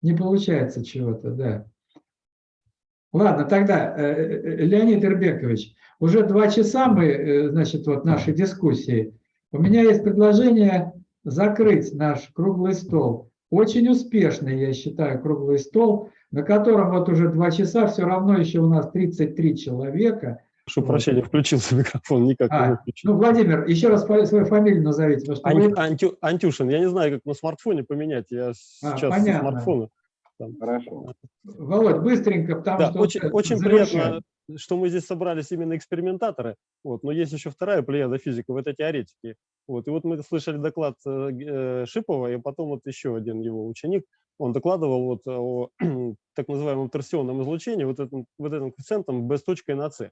Не получается чего-то, да. Ладно, тогда, э, э, Леонид Ирбекович, уже два часа мы, э, значит, вот нашей дискуссии. У меня есть предложение закрыть наш круглый стол. Очень успешный, я считаю, круглый стол, на котором вот уже два часа, все равно еще у нас 33 человека. Прошу прощения, включился микрофон, никак не А, выключил. ну, Владимир, еще раз свою фамилию назовите. Ань- вы- Антю- Антюшин, я не знаю, как на смартфоне поменять, я А, сейчас со понятно. смартфона. Там. Хорошо. Володь, быстренько, потому Да, что... очень, очень приятно, что мы здесь собрались именно экспериментаторы, вот, но есть еще вторая плеяда физиков, это теоретики. Вот, и вот мы слышали доклад э, э, Шипова, и потом вот еще один его ученик, он докладывал вот о так называемом торсионном излучении, вот этим, вот этим коэффициентом B с точкой на C.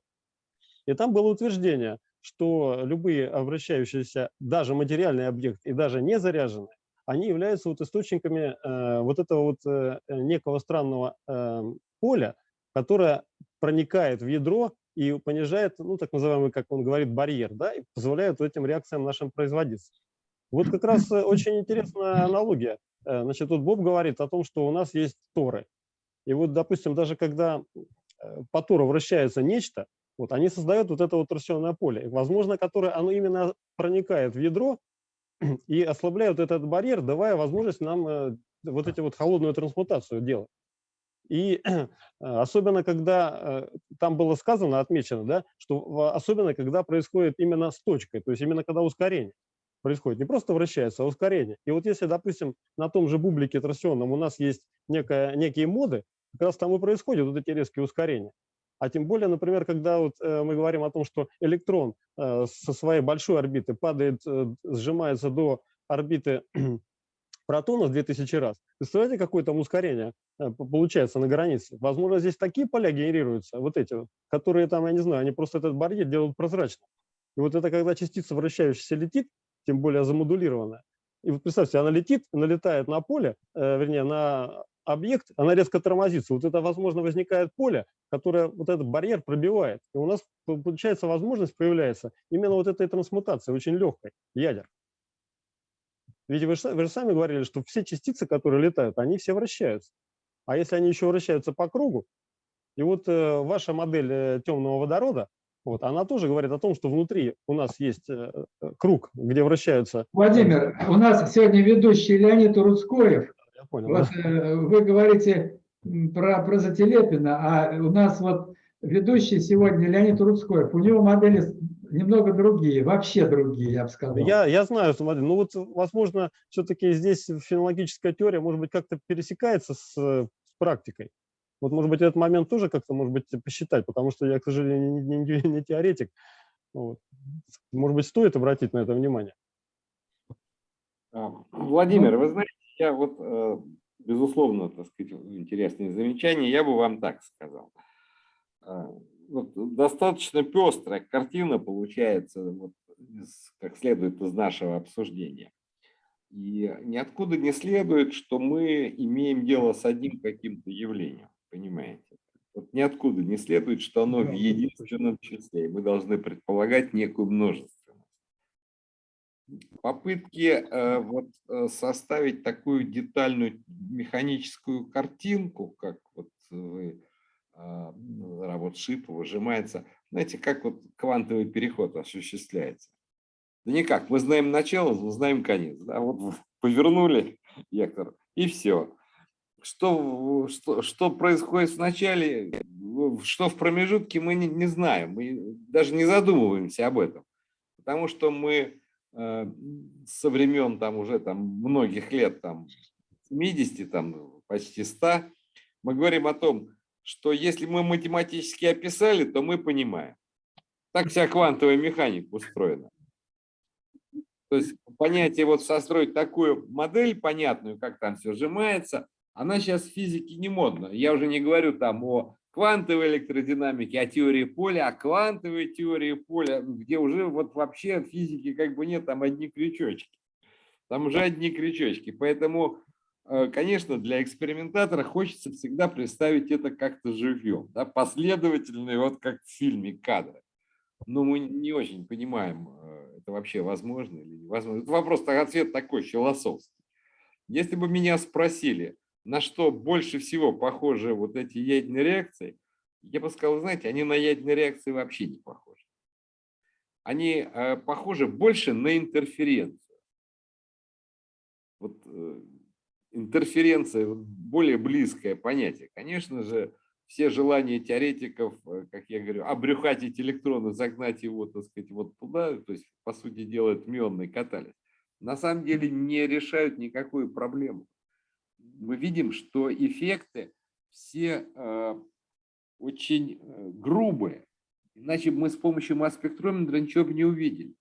И там было утверждение, что любые обращающиеся, даже материальный объект и даже не заряженные, они являются вот источниками э, вот этого вот э, некого странного э, поля, которое проникает в ядро и понижает, ну, так называемый, как он говорит, барьер, да, и позволяет этим реакциям нашим производиться. Вот как раз э, очень интересная аналогия. Э, Значит, тут Боб говорит о том, что у нас есть торы. И вот, допустим, даже когда э, по тору вращается нечто, вот, они создают вот это вот торсионное поле, возможно, которое оно именно проникает в ядро и ослабляет этот барьер, давая возможность нам э, вот эти вот холодную трансмутацию делать. И особенно, когда э, там было сказано, отмечено, да, что особенно, когда происходит именно с точкой, то есть именно когда ускорение происходит. Не просто вращается, а ускорение. И вот если, допустим, на том же бублике торсионном у нас есть некая, некие моды, как раз там и происходят вот эти резкие ускорения. А тем более, например, когда вот, э, мы говорим о том, что электрон э, со своей большой орбиты падает, э, сжимается до орбиты протона в 2000 раз, представляете, какое там ускорение получается на границе? Возможно, здесь такие поля генерируются, вот эти, которые там, я не знаю, они просто этот барьер делают прозрачным. И вот это когда частица вращающаяся летит, тем более замодулированная, и вот представьте, она летит, налетает на поле, э, вернее, на объект, она резко тормозится. Вот это, возможно, возникает поле, которое вот этот барьер пробивает. И у нас получается возможность появляется именно вот этой трансмутации, очень легкой, ядер. Ведь вы, вы же сами говорили, что все частицы, которые летают, они все вращаются. А если они еще вращаются по кругу, и вот э, ваша модель э, темного водорода, вот, она тоже говорит о том, что внутри у нас есть э, э круг, где вращаются... Владимир, у нас сегодня ведущий Леонид Рудскоев, я понял. Вот да? э, вы говорите про, про Зателепина, а у нас вот ведущий сегодня Леонид Рудскоев. У него модели немного другие, вообще другие, я бы сказал. Я, я знаю, смотри, ну вот, возможно, все-таки здесь феноменологическая теория, может быть, как-то пересекается с, с практикой. Вот, может быть, этот момент тоже как-то, может быть, посчитать, потому что я, к сожалению, не, не, не теоретик. Вот. Может быть, стоит обратить на это внимание. А, Владимир, вы знаете, я вот, э, безусловно, так сказать, интересные замечания, я бы вам так сказал. А, вот достаточно пестрая картина получается, вот, как следует из нашего обсуждения. И ниоткуда не следует, что мы имеем дело с одним каким-то явлением, понимаете? Вот ниоткуда не следует, что оно в единственном числе. Мы должны предполагать некую множество попытки э, вот, э, составить такую детальную механическую картинку, как вот вы, э, работа Шипа выжимается, знаете, как вот квантовый переход осуществляется. Да никак, мы знаем начало, мы знаем конец. Да? Вот повернули вектор, и все. Что, что, что происходит в начале, что в промежутке, мы не, не знаем, мы даже не задумываемся об этом. Потому что мы со времен там уже там многих лет, там 70, там почти 100, мы говорим о том, что если мы математически описали, то мы понимаем. Так вся квантовая механика устроена. То есть понятие вот состроить такую модель понятную, как там все сжимается, она сейчас в физике не модна. Я уже не говорю там о квантовой электродинамики, о теории поля, о квантовой теории поля, где уже вот вообще физики как бы нет, там одни крючочки. Там уже одни крючочки. Поэтому, э, конечно, для экспериментатора хочется всегда представить это как-то живьем, да, последовательно, вот как в фильме кадры. Но мы не очень понимаем, э, это вообще возможно или невозможно. Это вопрос, ответ такой философский. Если бы меня спросили, на что больше всего похожи вот эти ядерные реакции, я бы сказал, знаете, они на ядерные реакции вообще не похожи. Они э, похожи больше на интерференцию. Вот э, интерференция более близкое понятие. Конечно же, все желания теоретиков, э, как я говорю, обрюхатить электроны, загнать его, так сказать, вот туда, то есть, по сути дела, это мионный катализ, на самом деле не решают никакую проблему мы видим, что эффекты все э, очень э, грубые. Иначе мы с помощью масс-спектрометра ничего бы не увидели.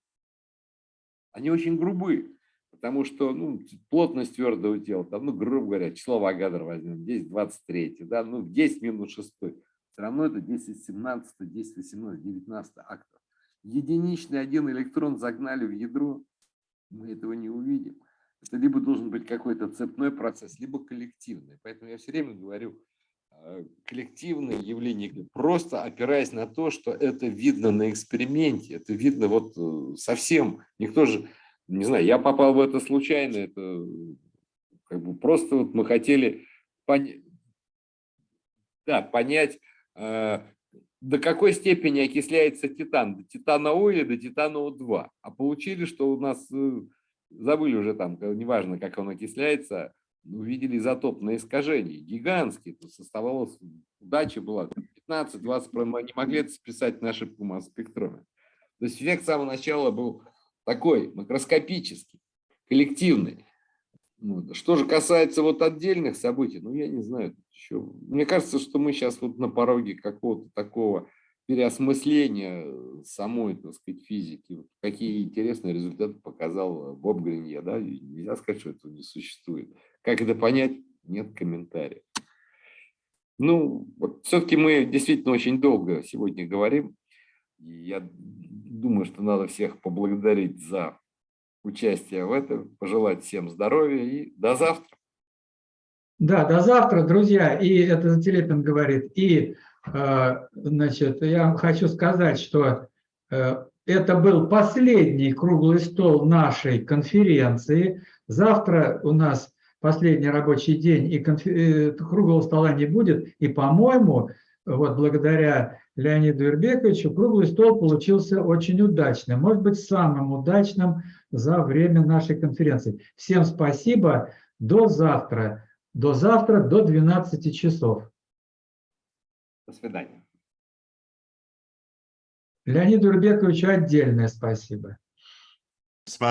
Они очень грубые, потому что ну, плотность твердого тела, там, ну, грубо говоря, число Вагадра возьмем, 10 23, да, ну, 10 минус 6. Все равно это 10 17, 10 18, 19 актов. Единичный один электрон загнали в ядро, мы этого не увидим. Это либо должен быть какой-то цепной процесс, либо коллективный. Поэтому я все время говорю, э, коллективное явление, просто опираясь на то, что это видно на эксперименте, это видно вот э, совсем, никто же, не знаю, я попал в это случайно, это как бы просто вот мы хотели понять, да, понять, э, до какой степени окисляется титан, до титана-О или до титана-О2. А получили, что у нас, забыли уже там, неважно, как он окисляется, увидели изотопное искажение, гигантские, то составалось, удача была 15-20, мы не могли это списать на ошибку масс-спектрометра. То есть эффект с самого начала был такой, макроскопический, коллективный. Ну, что же касается вот отдельных событий, ну, я не знаю, еще, мне кажется, что мы сейчас вот на пороге какого-то такого переосмысления самой, так сказать, физики. Какие интересные результаты показал Боб Гринье, да, нельзя сказать, что этого не существует. Как это понять, нет комментариев. Ну, вот все-таки мы действительно очень долго сегодня говорим, я думаю, что надо всех поблагодарить за участие в этом, пожелать всем здоровья и до завтра. Да, до завтра, друзья. И это Телепин говорит. И, э, значит, я хочу сказать, что э, это был последний круглый стол нашей конференции. Завтра у нас последний рабочий день, и конфер... круглого стола не будет. И, по-моему, вот благодаря Леониду Ирбековичу круглый стол получился очень удачным, может быть, самым удачным за время нашей конференции. Всем спасибо, до завтра. До завтра, до 12 часов. До свидания. Леониду Ирбековичу отдельное спасибо. Спасибо.